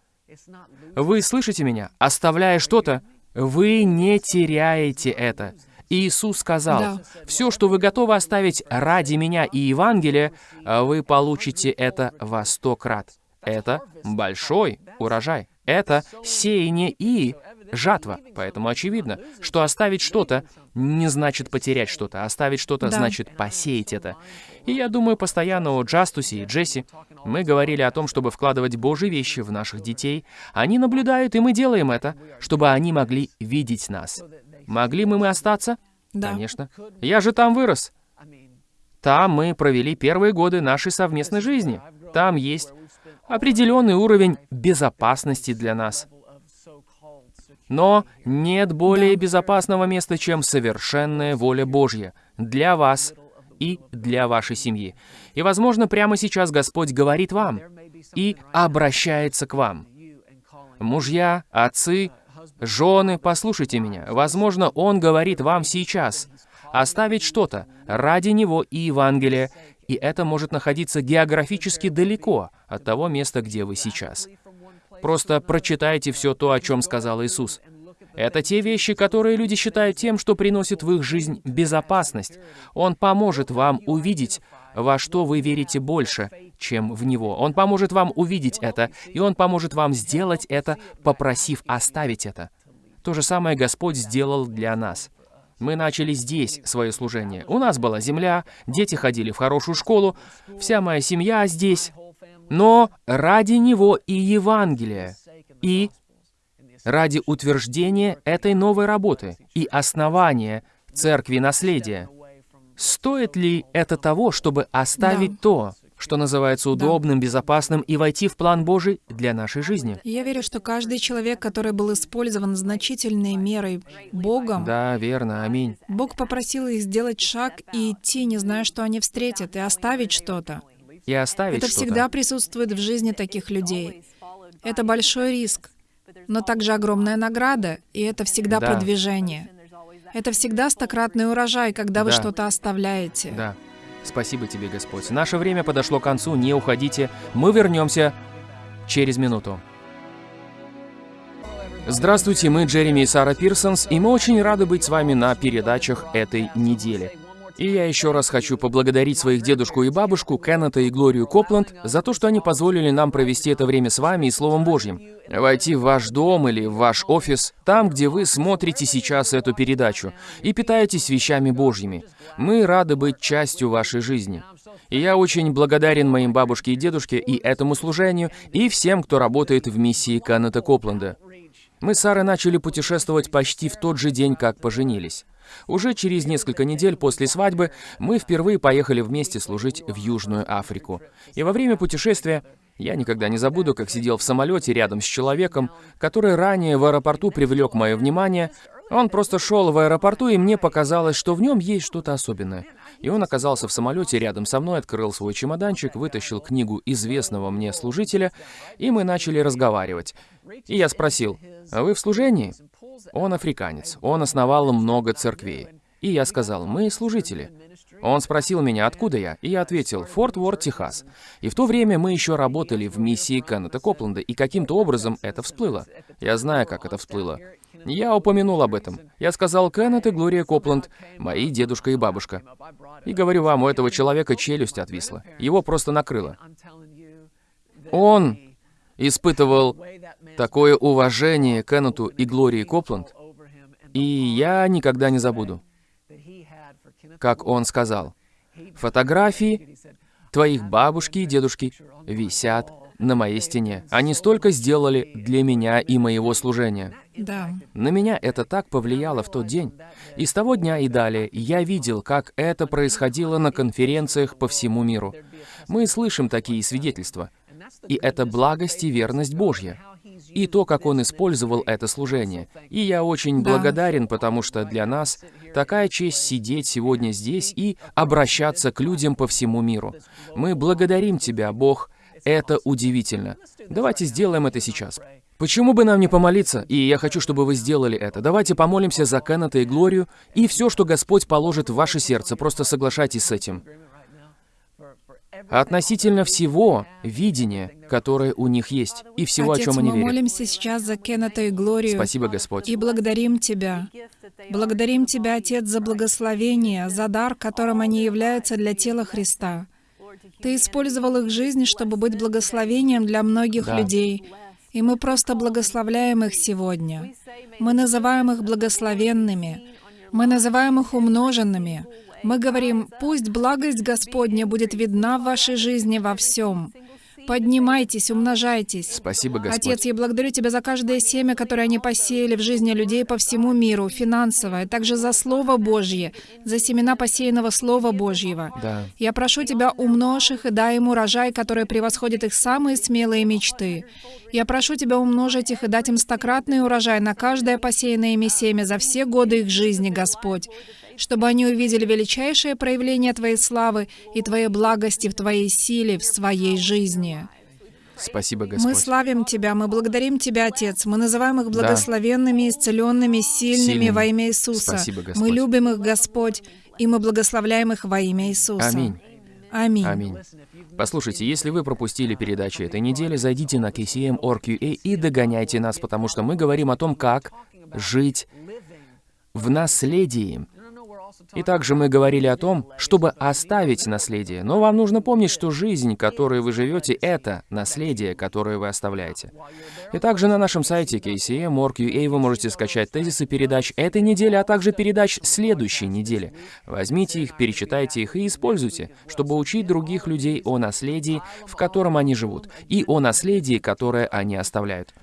Вы слышите меня? Оставляя что-то, вы не теряете это. Иисус сказал, Да. все, что вы готовы оставить ради меня и Евангелия, вы получите это во сто крат. Это большой урожай. Это сеяние и жатва. Поэтому очевидно, что оставить что-то не значит потерять что-то. Оставить что-то Да. значит посеять это. И я думаю, постоянно о Джастусе и Джесси мы говорили о том, чтобы вкладывать Божьи вещи в наших детей. Они наблюдают, и мы делаем это, чтобы они могли видеть нас. Могли мы мы остаться? Да. Конечно. Я же там вырос. Там мы провели первые годы нашей совместной жизни. Там есть определенный уровень безопасности для нас. Но нет более безопасного места, чем совершенная воля Божья для вас и для вашей семьи. И, возможно, прямо сейчас Господь говорит вам и обращается к вам. Мужья, отцы, жены, послушайте меня. Возможно, Он говорит вам сейчас оставить что-то ради Него и Евангелия, и это может находиться географически далеко от того места, где вы сейчас. Просто прочитайте все то, о чем сказал Иисус. Это те вещи, которые люди считают тем, что приносит в их жизнь безопасность. Он поможет вам увидеть, во что вы верите больше, чем в Него. Он поможет вам увидеть это, и Он поможет вам сделать это, попросив оставить это. То же самое Господь сделал для нас. Мы начали здесь свое служение. У нас была земля, дети ходили в хорошую школу, вся моя семья здесь. Но ради Него и Евангелия, и ради утверждения этой новой работы и основания Церкви Наследия. Стоит ли это того, чтобы оставить Да. то, что называется удобным, безопасным, и войти в план Божий для нашей жизни? Я верю, что каждый человек, который был использован значительной мерой Богом, Да, верно, аминь. Бог попросил их сделать шаг и идти, не зная, что они встретят, и оставить что-то. И оставить Это всегда присутствует в жизни таких людей. Это большой риск, но также огромная награда, и это всегда Да. продвижение. Это всегда стократный урожай, когда вы Да. что-то оставляете. Да. Спасибо тебе, Господь. Наше время подошло к концу, не уходите. Мы вернемся через минуту. Здравствуйте, мы Джереми и Сара Пирсонс, и мы очень рады быть с вами на передачах этой недели. И я еще раз хочу поблагодарить своих дедушку и бабушку, Кеннета и Глорию Копланд, за то, что они позволили нам провести это время с вами и Словом Божьим. Войти в ваш дом или в ваш офис, там, где вы смотрите сейчас эту передачу, и питаетесь вещами Божьими. Мы рады быть частью вашей жизни. И я очень благодарен моим бабушке и дедушке и этому служению, и всем, кто работает в миссии Кеннета Копленда. Мы с Сарой начали путешествовать почти в тот же день, как поженились. Уже через несколько недель после свадьбы мы впервые поехали вместе служить в Южную Африку. И во время путешествия я никогда не забуду, как сидел в самолете рядом с человеком, который ранее в аэропорту привлек мое внимание. Он просто шел в аэропорту, и мне показалось, что в нем есть что-то особенное. И он оказался в самолете рядом со мной, открыл свой чемоданчик, вытащил книгу известного мне служителя, и мы начали разговаривать. И я спросил, «А вы в служении?» Он африканец, он основал много церквей. И я сказал, мы служители. Он спросил меня, откуда я, и я ответил, Форт Уорд, Техас. И в то время мы еще работали в миссии Кеннета Копленда, и каким-то образом это всплыло. Я знаю, как это всплыло. Я упомянул об этом. Я сказал, Кеннет и Глория Копланд, мои дедушка и бабушка. И говорю вам, у этого человека челюсть отвисла. Его просто накрыло. Он испытывал такое уважение Кеннету и Глории Копланд, и я никогда не забуду, как он сказал, «Фотографии твоих бабушки и дедушки висят на моей стене. Они столько сделали для меня и моего служения. Да. На меня это так повлияло в тот день. И с того дня и далее я видел, как это происходило на конференциях по всему миру. Мы слышим такие свидетельства. И это благость и верность Божья. И то, как он использовал это служение. И я очень Да. благодарен, потому что для нас такая честь сидеть сегодня здесь и обращаться к людям по всему миру. Мы благодарим Тебя, Бог. Это удивительно. Давайте сделаем это сейчас. Почему бы нам не помолиться? И я хочу, чтобы вы сделали это. Давайте помолимся за Кеннета и Глорию, и все, что Господь положит в ваше сердце, просто соглашайтесь с этим. Относительно всего видения, которое у них есть, и всего, Отец, о чем они мы верят. молимся сейчас за Кеннета и Глорию. Спасибо, Господь. И благодарим Тебя. Благодарим Тебя, Отец, за благословение, за дар, которым они являются для тела Христа. Ты использовал их жизнь, чтобы быть благословением для многих Да. людей. И мы просто благословляем их сегодня. Мы называем их благословенными. Мы называем их умноженными. Мы говорим, пусть благость Господня будет видна в вашей жизни во всем. Поднимайтесь, умножайтесь. Спасибо, Господь. Отец, я благодарю Тебя за каждое семя, которое они посеяли в жизни людей по всему миру, финансовое, также за Слово Божье, за семена посеянного Слова Божьего. Да. Я прошу Тебя, умножь их и дай им урожай, который превосходит их самые смелые мечты. Я прошу Тебя умножить их и дать им стократный урожай на каждое посеянное ими семя за все годы их жизни, Господь, чтобы они увидели величайшее проявление Твоей славы и Твоей благости в Твоей силе, в своей жизни. Спасибо, Мы Господь. славим Тебя, мы благодарим Тебя, Отец. Мы называем их благословенными, исцеленными, сильными Сильными. во имя Иисуса. Спасибо, Господь. Мы любим их, Господь, и мы благословляем их во имя Иисуса. Аминь. Аминь. Аминь. Послушайте, если вы пропустили передачи этой недели, зайдите на KCM.org.ua и догоняйте нас, потому что мы говорим о том, как жить в наследии. И также мы говорили о том, чтобы оставить наследие. Но вам нужно помнить, что жизнь, которую вы живете, это наследие, которое вы оставляете. И также на нашем сайте KCM.org.ua вы можете скачать тезисы передач этой недели, а также передач следующей недели. Возьмите их, перечитайте их и используйте, чтобы учить других людей о наследии, в котором они живут, и о наследии, которое они оставляют.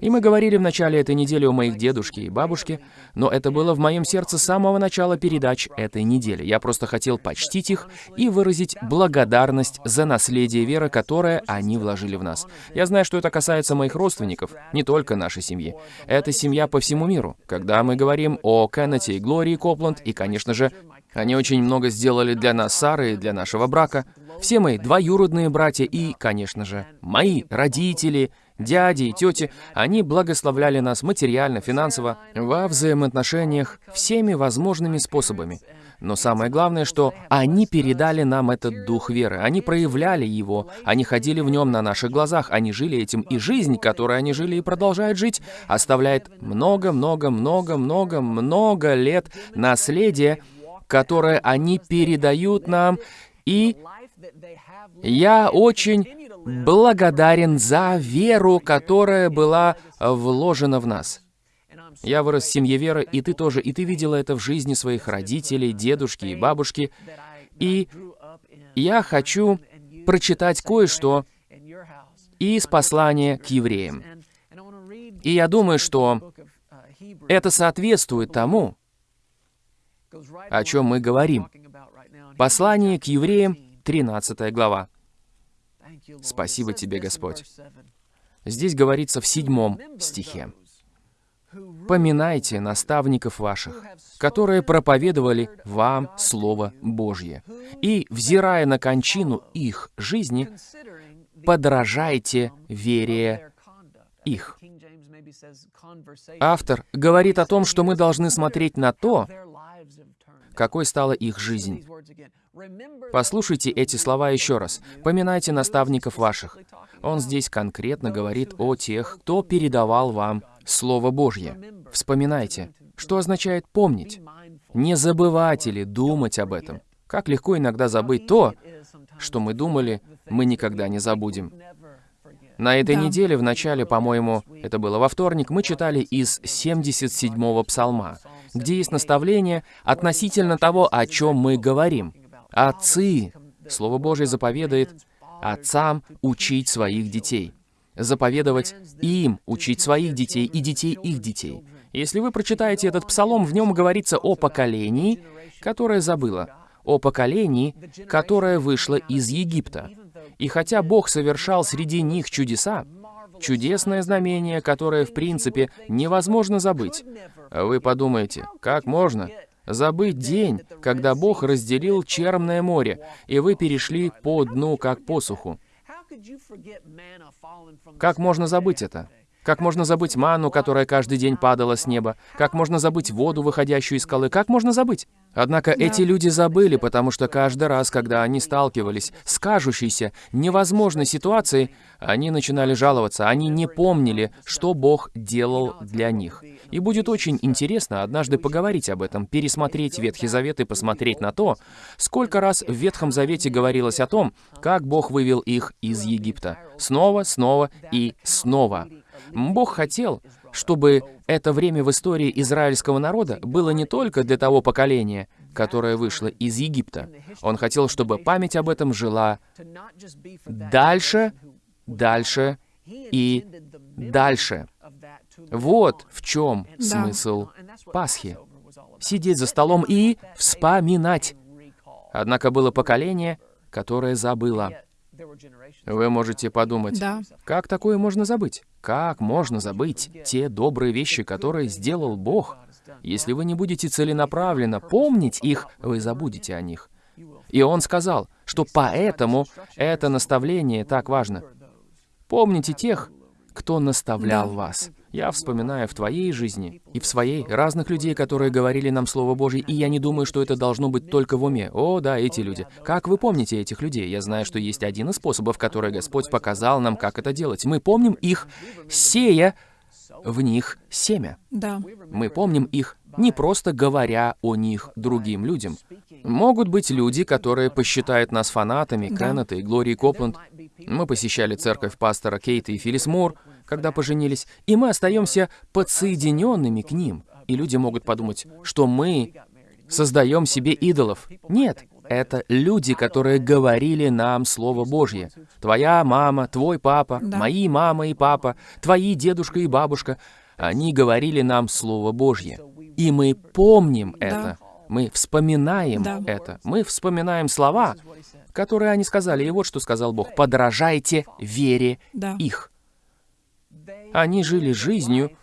И мы говорили в начале этой недели о моих дедушке и бабушке, но это было в моем сердце с самого начала передач этой недели. Я просто хотел почтить их и выразить благодарность за наследие веры, которое они вложили в нас. Я знаю, что это касается моих родственников, не только нашей семьи. Это семья по всему миру. Когда мы говорим о Кеннете и Глории Копланд, и, конечно же, они очень много сделали для нас, Сары, и для нашего брака. Все мои двоюродные братья и, конечно же, мои родители, дяди и тети, они благословляли нас материально, финансово, во взаимоотношениях всеми возможными способами. Но самое главное, что они передали нам этот дух веры. Они проявляли его, они ходили в нем на наших глазах, они жили этим, и жизнь, которой они жили и продолжают жить, оставляет много-много-много-много-много лет наследия, которое они передают нам, и я очень благодарен за веру, которая была вложена в нас. Я вырос в семье веры, и ты тоже, и ты видела это в жизни своих родителей, дедушки и бабушки. И я хочу прочитать кое-что из послания к евреям. И я думаю, что это соответствует тому, о чем мы говорим. Послание к евреям, 13 глава. Спасибо тебе, Господь. Здесь говорится в седьмом стихе. «Поминайте наставников ваших, которые проповедовали вам Слово Божье, и, взирая на кончину их жизни, подражайте вере их». Автор говорит о том, что мы должны смотреть на то, какой стала их жизнь. Послушайте эти слова еще раз. «Поминайте наставников ваших». Он здесь конкретно говорит о тех, кто передавал вам Слово Божье. Вспоминайте. Что означает «помнить»? Не забывать или думать об этом. Как легко иногда забыть то, что мы думали, мы никогда не забудем. На этой Да. неделе, в начале, по-моему, это было во вторник, мы читали из 77-го псалма, где есть наставление относительно того, о чем мы говорим. Отцы, Слово Божье заповедует отцам учить своих детей, заповедовать им учить своих детей и детей их детей. Если вы прочитаете этот псалом, в нем говорится о поколении, которое забыло, о поколении, которое вышло из Египта. И хотя Бог совершал среди них чудеса, чудесное знамение, которое, в принципе, невозможно забыть. Вы подумаете, как можно забыть день, когда Бог разделил Черное море, и вы перешли по дну, как по суху? Как можно забыть это? Как можно забыть ману, которая каждый день падала с неба? Как можно забыть воду, выходящую из скалы? Как можно забыть? Однако эти люди забыли, потому что каждый раз, когда они сталкивались с кажущейся невозможной ситуацией, они начинали жаловаться, они не помнили, что Бог делал для них. И будет очень интересно однажды поговорить об этом, пересмотреть Ветхий Завет и посмотреть на то, сколько раз в Ветхом Завете говорилось о том, как Бог вывел их из Египта. Снова, снова и снова. Бог хотел, чтобы это время в истории израильского народа было не только для того поколения, которое вышло из Египта. Он хотел, чтобы память об этом жила дальше, дальше и дальше. Вот в чем Да. смысл Пасхи. Сидеть за столом и вспоминать. Однако было поколение, которое забыло. Вы можете подумать, Да. как такое можно забыть? Как можно забыть те добрые вещи, которые сделал Бог? Если вы не будете целенаправленно помнить их, вы забудете о них. И он сказал, что поэтому это наставление так важно. Помните тех, кто наставлял Да. вас. Я вспоминаю в твоей жизни и в своей разных людей, которые говорили нам Слово Божье, и я не думаю, что это должно быть только в уме. О, да, эти люди. Как вы помните этих людей? Я знаю, что есть один из способов, который Господь показал нам, как это делать. Мы помним их, сея в них семя. Да. Мы помним их, не просто говоря о них другим людям. Могут быть люди, которые посчитают нас фанатами Да. Кеннета и Глории Копланд. Мы посещали церковь пастора Кейта и Филлис Мур, когда поженились, и мы остаемся подсоединенными к ним. И люди могут подумать, что мы создаем себе идолов. Нет, это люди, которые говорили нам Слово Божье. Твоя мама, твой папа, Да. мои мама и папа, твои дедушка и бабушка. Они говорили нам Слово Божье. И мы помним это. Мы вспоминаем Да. это. Мы вспоминаем слова, которые они сказали. И вот что сказал Бог. «Подражайте вере Да. их». Они жили жизнью,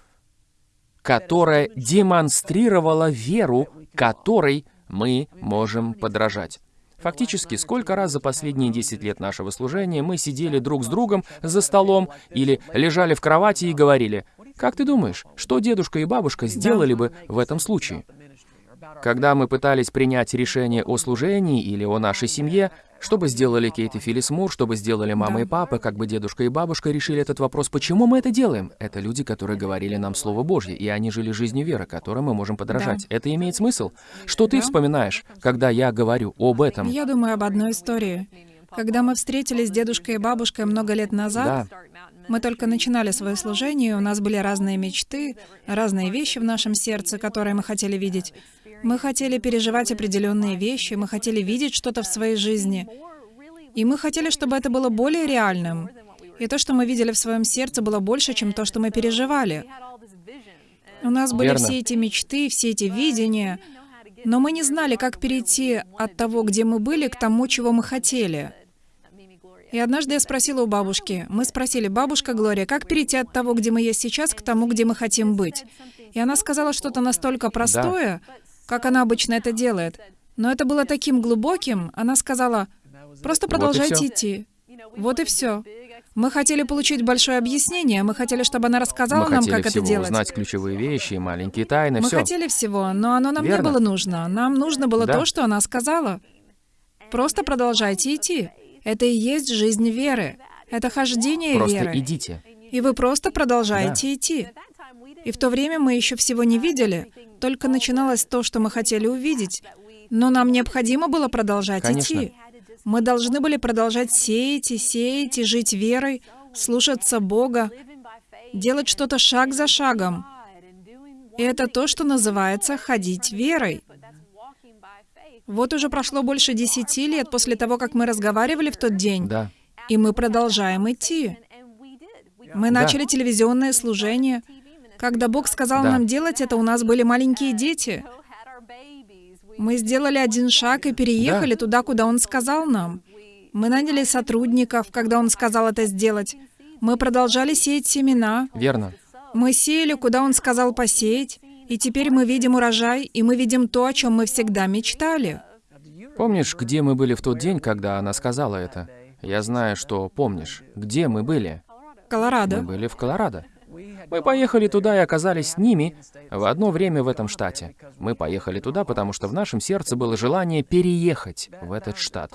которая демонстрировала веру, которой мы можем подражать. Фактически, сколько раз за последние 10 лет нашего служения мы сидели друг с другом за столом или лежали в кровати и говорили, «Как ты думаешь, что дедушка и бабушка сделали бы в этом случае?» Когда мы пытались принять решение о служении или о нашей семье, что бы сделали Кейт и Филлис Мур, что бы сделали мама Да. и папа, как бы дедушка и бабушка решили этот вопрос, почему мы это делаем? Это люди, которые говорили нам Слово Божье, и они жили жизнью веры, которой мы можем подражать. Это имеет смысл? Что ты Да. вспоминаешь, когда я говорю об этом? Я думаю об одной истории. Когда мы встретились с дедушкой и бабушкой много лет назад, Да. мы только начинали свое служение, у нас были разные мечты, разные вещи в нашем сердце, которые мы хотели видеть. Мы хотели переживать определенные вещи, мы хотели видеть что-то в своей жизни. И мы хотели, чтобы это было более реальным. И то, что мы видели в своем сердце, было больше, чем то, что мы переживали. У нас были Верно. все эти мечты, все эти видения, но мы не знали, как перейти от того, где мы были, к тому, чего мы хотели. И однажды я спросила у бабушки, мы спросили, бабушка Глория, как перейти от того, где мы есть сейчас, к тому, где мы хотим быть? И она сказала что-то настолько простое, как она обычно это делает. Но это было таким глубоким, она сказала, просто продолжайте всё. идти. Вот и все. Мы хотели получить большое объяснение, мы хотели, чтобы она рассказала мы нам, хотели как это делать. узнать ключевые вещи, маленькие тайны, Мы все. хотели всего, но оно нам Верно. не было нужно. Нам нужно было Да. то, что она сказала. Просто продолжайте идти. Это и есть жизнь веры. Это хождение Просто веры. идите. И вы просто продолжаете идти. И в то время мы еще всего не видели, только начиналось то, что мы хотели увидеть. Но нам необходимо было продолжать Конечно. идти. Мы должны были продолжать сеять и сеять и жить верой, слушаться Бога, делать что-то шаг за шагом. И это то, что называется ходить верой. Вот уже прошло больше десяти лет после того, как мы разговаривали в тот день, Да. и мы продолжаем идти. Мы Да. начали телевизионное служение. Когда Бог сказал Да. нам делать это, у нас были маленькие дети. Мы сделали один шаг и переехали туда, куда Он сказал нам. Мы наняли сотрудников, когда Он сказал это сделать. Мы продолжали сеять семена. Верно. Мы сеяли, куда Он сказал посеять. И теперь мы видим урожай, и мы видим то, о чем мы всегда мечтали. Помнишь, где мы были в тот день, когда она сказала это? Я знаю, что помнишь. Где мы были? Мы Колорадо. были в Колорадо. Мы поехали туда и оказались с ними в одно время в этом штате. Мы поехали туда, потому что в нашем сердце было желание переехать в этот штат.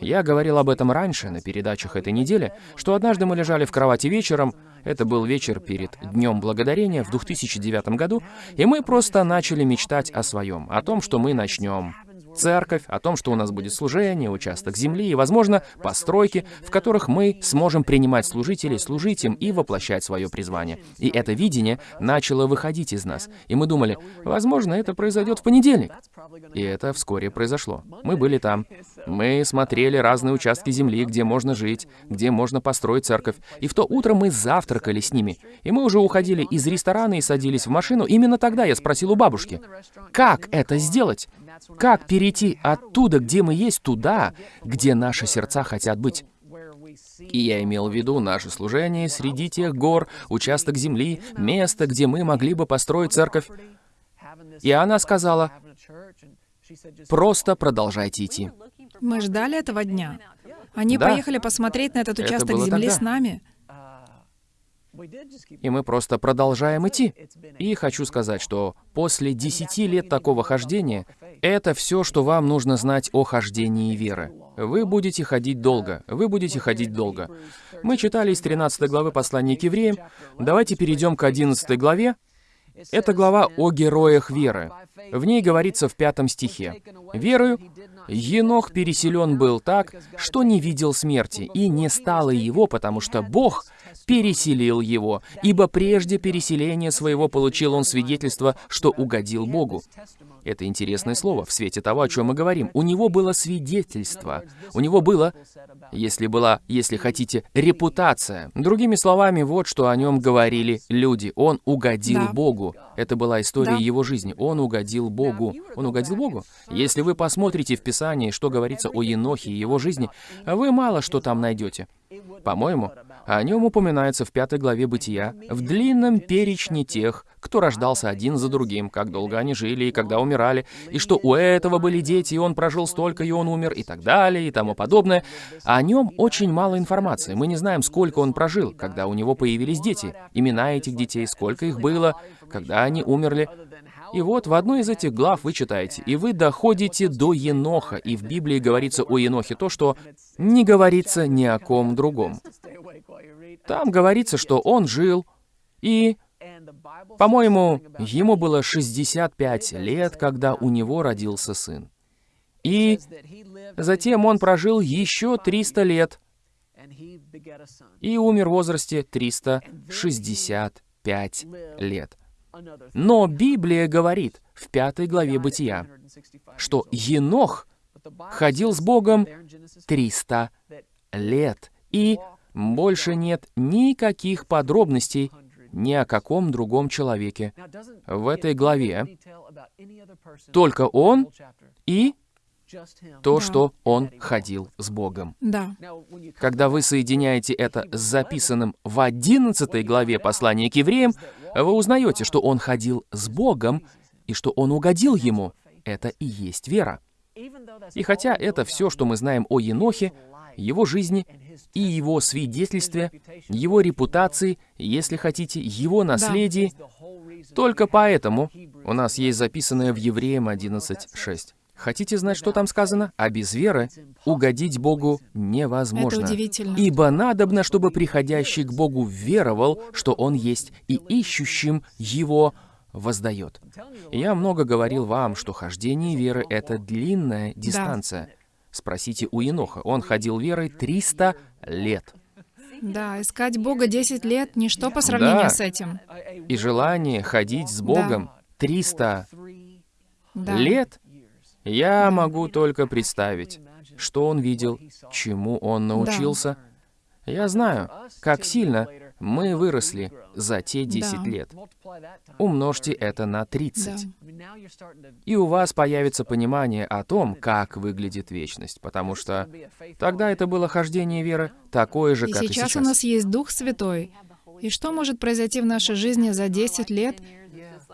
Я говорил об этом раньше на передачах этой недели, что однажды мы лежали в кровати вечером, это был вечер перед Днем Благодарения в 2009 году, и мы просто начали мечтать о своем, о том, что мы начнем церковь, о том, что у нас будет служение, участок земли и, возможно, постройки, в которых мы сможем принимать служителей, служить им и воплощать свое призвание. И это видение начало выходить из нас. И мы думали, возможно, это произойдет в понедельник. И это вскоре произошло. Мы были там. Мы смотрели разные участки земли, где можно жить, где можно построить церковь. И в то утро мы завтракали с ними. И мы уже уходили из ресторана и садились в машину. Именно тогда я спросил у бабушки, как это сделать? Как перейти оттуда, где мы есть, туда, где наши сердца хотят быть? И я имел в виду наше служение среди тех гор, участок земли, место, где мы могли бы построить церковь. И она сказала, просто продолжайте идти. Мы ждали этого дня. Они Да. поехали посмотреть на этот Это участок было земли тогда. с нами. И мы просто продолжаем идти. И хочу сказать, что после 10 лет такого хождения, это все, что вам нужно знать о хождении веры. Вы будете ходить долго, вы будете ходить долго. Мы читали из 13 главы послания к евреям. Давайте перейдем к 11 главе. Это глава о героях веры. В ней говорится в пятом стихе. «Верою Енох переселен был так, что не видел смерти, и не стало его, потому что Бог переселил его, ибо прежде переселения своего получил он свидетельство, что угодил Богу». Это интересное слово в свете того, о чем мы говорим. У него было свидетельство. У него было, если была, если хотите, репутация. Другими словами, вот что о нем говорили люди. Он угодил Да. Богу. Это была история Да. его жизни. Он угодил Богу. Он угодил Богу. Если вы посмотрите в Писании, что говорится о Енохе и его жизни, вы мало что там найдете. По-моему, о нем упоминается в пятой главе Бытия, в длинном перечне тех, кто рождался один за другим, как долго они жили и когда умирали, и что у этого были дети, и он прожил столько, и он умер, и так далее, и тому подобное. О нем очень мало информации. Мы не знаем, сколько он прожил, когда у него появились дети, имена этих детей, сколько их было, когда они умерли. И вот в одной из этих глав вы читаете, «И вы доходите до Еноха». И в Библии говорится о Енохе то, что не говорится ни о ком другом. Там говорится, что он жил, и, по-моему, ему было 65 лет, когда у него родился сын. И затем он прожил еще 300 лет и умер в возрасте 365 лет. Но Библия говорит в пятой главе Бытия, что Енох ходил с Богом 300 лет, и больше нет никаких подробностей ни о каком другом человеке в этой главе. Только он и то, Да. что он ходил с Богом. Да. Когда вы соединяете это с записанным в 11 главе послания к евреям, вы узнаете, что он ходил с Богом и что он угодил ему. Это и есть вера. И хотя это все, что мы знаем о Енохе, его жизни и его свидетельстве, его репутации, если хотите, его наследии, только поэтому у нас есть записанное в Евреям 11.6. Хотите знать, что там сказано? А без веры угодить Богу невозможно. Это удивительно. Ибо надобно, чтобы приходящий к Богу веровал, что Он есть, и ищущим Его воздает. Я много говорил вам, что хождение веры — это длинная дистанция. Спросите у Еноха. Он ходил верой 300 лет. Да, искать Бога 10 лет — ничто по сравнению Да. с этим. И желание ходить с Богом 300 Да. лет, я могу только представить, что он видел, чему он научился. Я знаю, как сильно мы выросли за те 10 Да. лет. Умножьте это на 30. Да. И у вас появится понимание о том, как выглядит вечность, потому что тогда это было хождение веры такое же, И как и сейчас сейчас. у нас есть Дух Святой. И что может произойти в нашей жизни за 10 лет?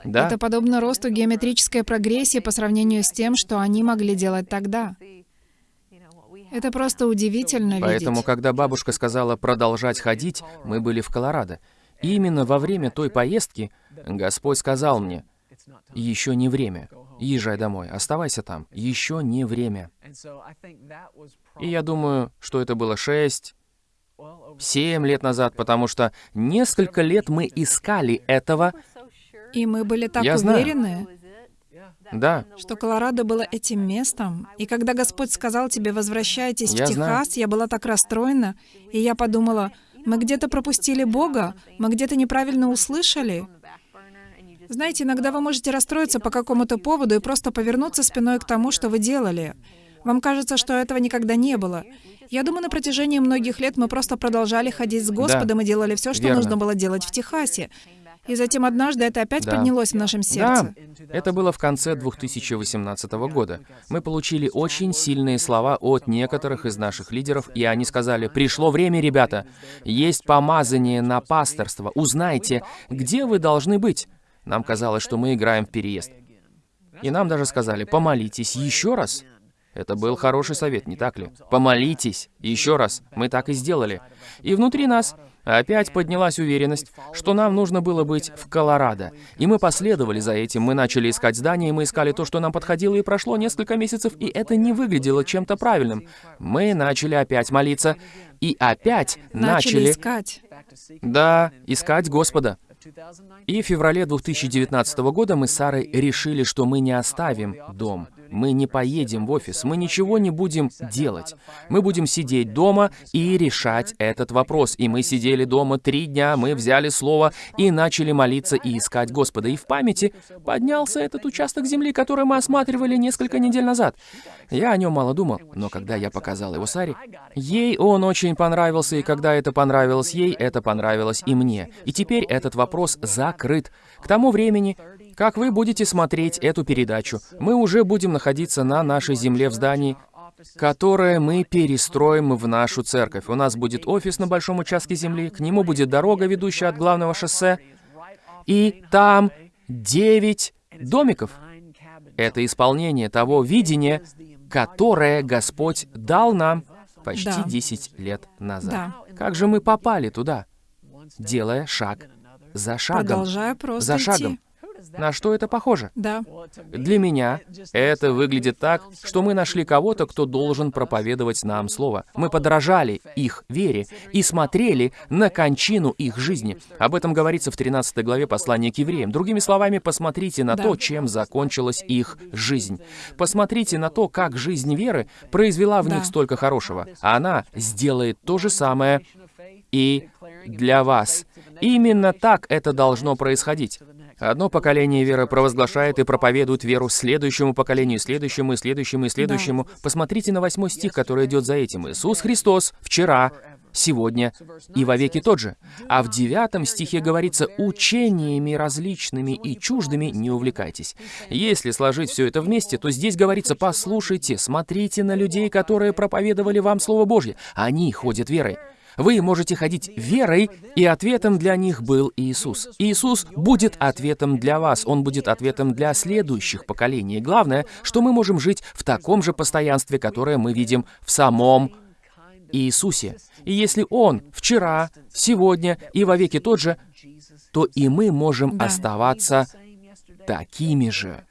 Да, Это подобно росту геометрической прогрессии по сравнению с тем, что они могли делать тогда. Это просто удивительно поэтому, видеть. когда бабушка сказала продолжать ходить, мы были в Колорадо. И именно во время той поездки Господь сказал мне, еще не время, езжай домой, оставайся там, еще не время. И я думаю, что это было шесть, семь лет назад, потому что несколько лет мы искали этого. И мы были так Я знаю. Да, что Колорадо было этим местом. И когда Господь сказал тебе «возвращайтесь Я в знаю. Техас», я была так расстроена, и я подумала, мы где-то пропустили Бога, мы где-то неправильно услышали. Знаете, иногда вы можете расстроиться по какому-то поводу и просто повернуться спиной к тому, что вы делали. Вам кажется, что этого никогда не было. Я думаю, на протяжении многих лет мы просто продолжали ходить с Господом и делали все, что верно. нужно было делать в Техасе. И затем однажды это опять Да. поднялось в нашем сердце. Да, это было в конце 2018 года. Мы получили очень сильные слова от некоторых из наших лидеров, и они сказали, «Пришло время, ребята, есть помазание на пасторство, узнайте, где вы должны быть». Нам казалось, что мы играем в переезд. И нам даже сказали, «Помолитесь еще раз». Это был хороший совет, не так ли? Помолитесь еще раз. Мы так и сделали. И внутри нас опять поднялась уверенность, что нам нужно было быть в Колорадо. И мы последовали за этим. Мы начали искать здание, мы искали то, что нам подходило, и прошло несколько месяцев, и это не выглядело чем-то правильным. Мы начали опять молиться, и опять Начали начали, искать. да, искать Господа. И в феврале 2019 года мы с Сарой решили, что мы не оставим дом. Мы не поедем в офис, мы ничего не будем делать. Мы будем сидеть дома и решать этот вопрос. И мы сидели дома три дня, мы взяли слово и начали молиться и искать Господа. И в памяти поднялся этот участок земли, который мы осматривали несколько недель назад. Я о нем мало думал, но когда я показал его Саре, ей он очень понравился, и когда это понравилось ей, это понравилось и мне. И теперь этот вопрос закрыт. К тому времени, как вы будете смотреть эту передачу, мы уже будем находиться на нашей земле в здании, которое мы перестроим в нашу церковь. У нас будет офис на большом участке земли, к нему будет дорога, ведущая от главного шоссе, и там девять домиков. Это исполнение того видения, которое Господь дал нам почти Да. 10 лет назад. Да. Как же мы попали туда, делая шаг за шагом? Продолжая просто За идти. шагом. На что это похоже? Да. Для меня это выглядит так, что мы нашли кого-то, кто должен проповедовать нам Слово. Мы подражали их вере и смотрели на кончину их жизни. Об этом говорится в 13 главе послания к евреям. Другими словами, посмотрите на Да. то, чем закончилась их жизнь. Посмотрите на то, как жизнь веры произвела в Да. них столько хорошего. А она сделает то же самое и для вас. Именно так это должно происходить. Одно поколение веры провозглашает и проповедует веру следующему поколению, следующему, и следующему, и следующему. Посмотрите на восьмой стих, который идет за этим. Иисус Христос вчера, сегодня и вовеки тот же. А в девятом стихе говорится «учениями различными и чуждыми не увлекайтесь». Если сложить все это вместе, то здесь говорится «послушайте, смотрите на людей, которые проповедовали вам Слово Божье. Они ходят верой». Вы можете ходить верой, и ответом для них был Иисус. Иисус будет ответом для вас, Он будет ответом для следующих поколений. И Главное, что мы можем жить в таком же постоянстве, которое мы видим в самом Иисусе. И если Он вчера, сегодня и вовеки тот же, то и мы можем Да. оставаться такими же.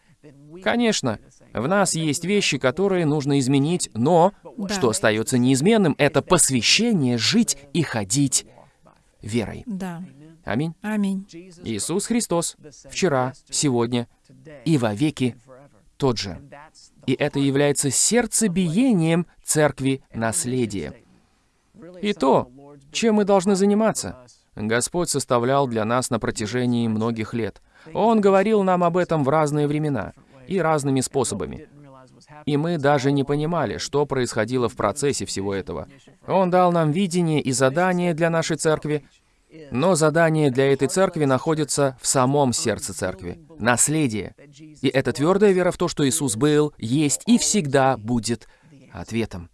Конечно, в нас есть вещи, которые нужно изменить, но Да. что остается неизменным, это посвящение жить и ходить верой. Да. Аминь. Аминь. Иисус Христос вчера, сегодня и вовеки тот же. И это является сердцебиением церкви наследия. И то, чем мы должны заниматься, Господь составлял для нас на протяжении многих лет. Он говорил нам об этом в разные времена и разными способами. И мы даже не понимали, что происходило в процессе всего этого. Он дал нам видение и задание для нашей церкви, но задание для этой церкви находится в самом сердце церкви. Наследие. И это твердая вера в то, что Иисус был, есть и всегда будет ответом.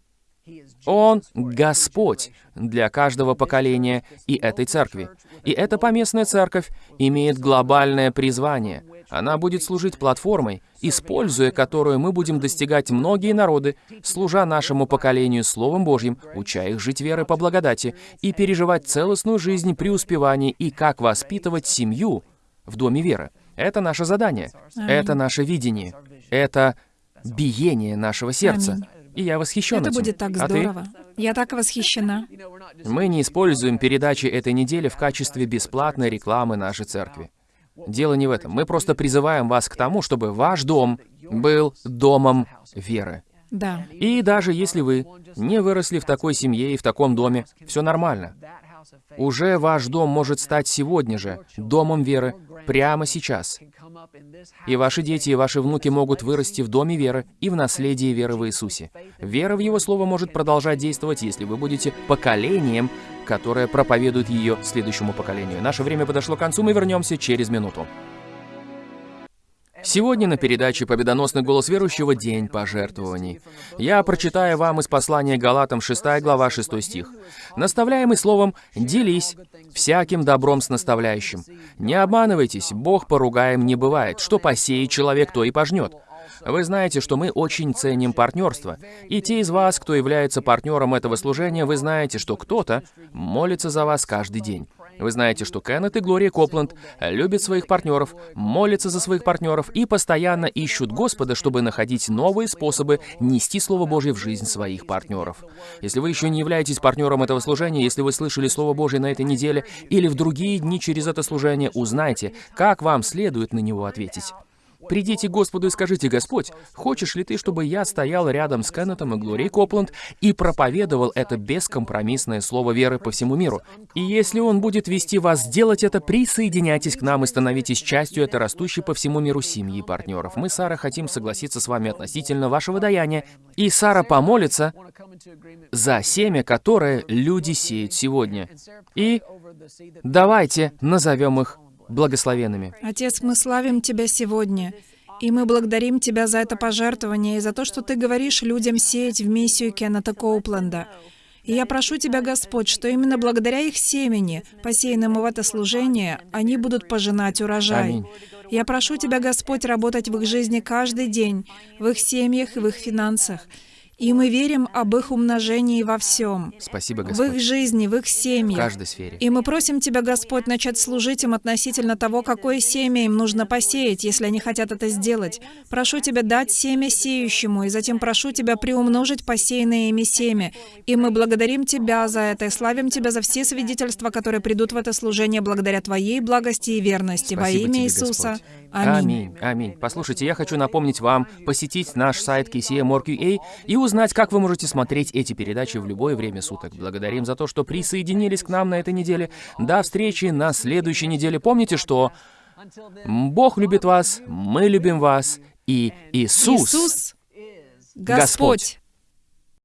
Он — Господь для каждого поколения и этой церкви. И эта поместная церковь имеет глобальное призвание. Она будет служить платформой, используя которую мы будем достигать многие народы, служа нашему поколению Словом Божьим, уча их жить верой по благодати и переживать целостную жизнь преуспевания и как воспитывать семью в доме веры. Это наше задание, это наше видение, это биение нашего сердца. Аминь. И я восхищен Это этим. будет так А ты? здорово. Я так восхищена. Мы не используем передачи этой недели в качестве бесплатной рекламы нашей церкви. Дело не в этом. Мы просто призываем вас к тому, чтобы ваш дом был домом веры. Да. И даже если вы не выросли в такой семье и в таком доме, все нормально. Уже ваш дом может стать сегодня же домом веры, прямо сейчас. И ваши дети и ваши внуки могут вырасти в доме веры и в наследии веры в Иисусе. Вера в Его Слово может продолжать действовать, если вы будете поколением, которое проповедует ее следующему поколению. Наше время подошло к концу, мы вернемся через минуту. Сегодня на передаче «Победоносный голос верующего. День пожертвований». Я прочитаю вам из послания Галатам 6 глава 6 стих. «Наставляемый словом, делись всяким добром с наставляющим. Не обманывайтесь, Бог поругаем не бывает. Что посеет человек, то и пожнет». Вы знаете, что мы очень ценим партнерство. И те из вас, кто является партнером этого служения, вы знаете, что кто-то молится за вас каждый день. Вы знаете, что Кеннет и Глория Копланд любят своих партнеров, молятся за своих партнеров и постоянно ищут Господа, чтобы находить новые способы нести Слово Божье в жизнь своих партнеров. Если вы еще не являетесь партнером этого служения, если вы слышали Слово Божье на этой неделе или в другие дни через это служение, узнайте, как вам следует на него ответить. Придите Господу и скажите, «Господь, хочешь ли Ты, чтобы я стоял рядом с Кеннетом и Глорией Копланд и проповедовал это бескомпромиссное слово веры по всему миру? И если Он будет вести вас сделать это, присоединяйтесь к нам и становитесь частью этой растущей по всему миру семьи партнеров. Мы, Сара, хотим согласиться с вами относительно вашего даяния, и Сара помолится за семя, которое люди сеют сегодня. И давайте назовем их благословенными. Отец, мы славим Тебя сегодня. И мы благодарим Тебя за это пожертвование и за то, что Ты говоришь людям сеять в миссию Кеннета Коупленда. И я прошу Тебя, Господь, что именно благодаря их семени, посеянному в это служение, они будут пожинать урожай. Аминь. Я прошу Тебя, Господь, работать в их жизни каждый день, в их семьях и в их финансах. И мы верим об их умножении во всем. Спасибо, В их Господь. жизни, в их В семьях. каждой сфере. И мы просим Тебя, Господь, начать служить им относительно того, какое семя им нужно посеять, если они хотят это сделать. Прошу Тебя дать семя сеющему, и затем прошу Тебя приумножить посеянное ими семя. И мы благодарим Тебя за это, и славим Тебя за все свидетельства, которые придут в это служение благодаря Твоей благости и верности. Во Спасибо имя тебе, Иисуса. Господь. Аминь. Аминь. Аминь. Послушайте, я хочу напомнить вам посетить наш сайт KCM.org.ua и узнать, как вы можете смотреть эти передачи в любое время суток. Благодарим за то, что присоединились к нам на этой неделе. До встречи на следующей неделе. Помните, что Бог любит вас, мы любим вас, и Иисус, Иисус, Господь. Господь.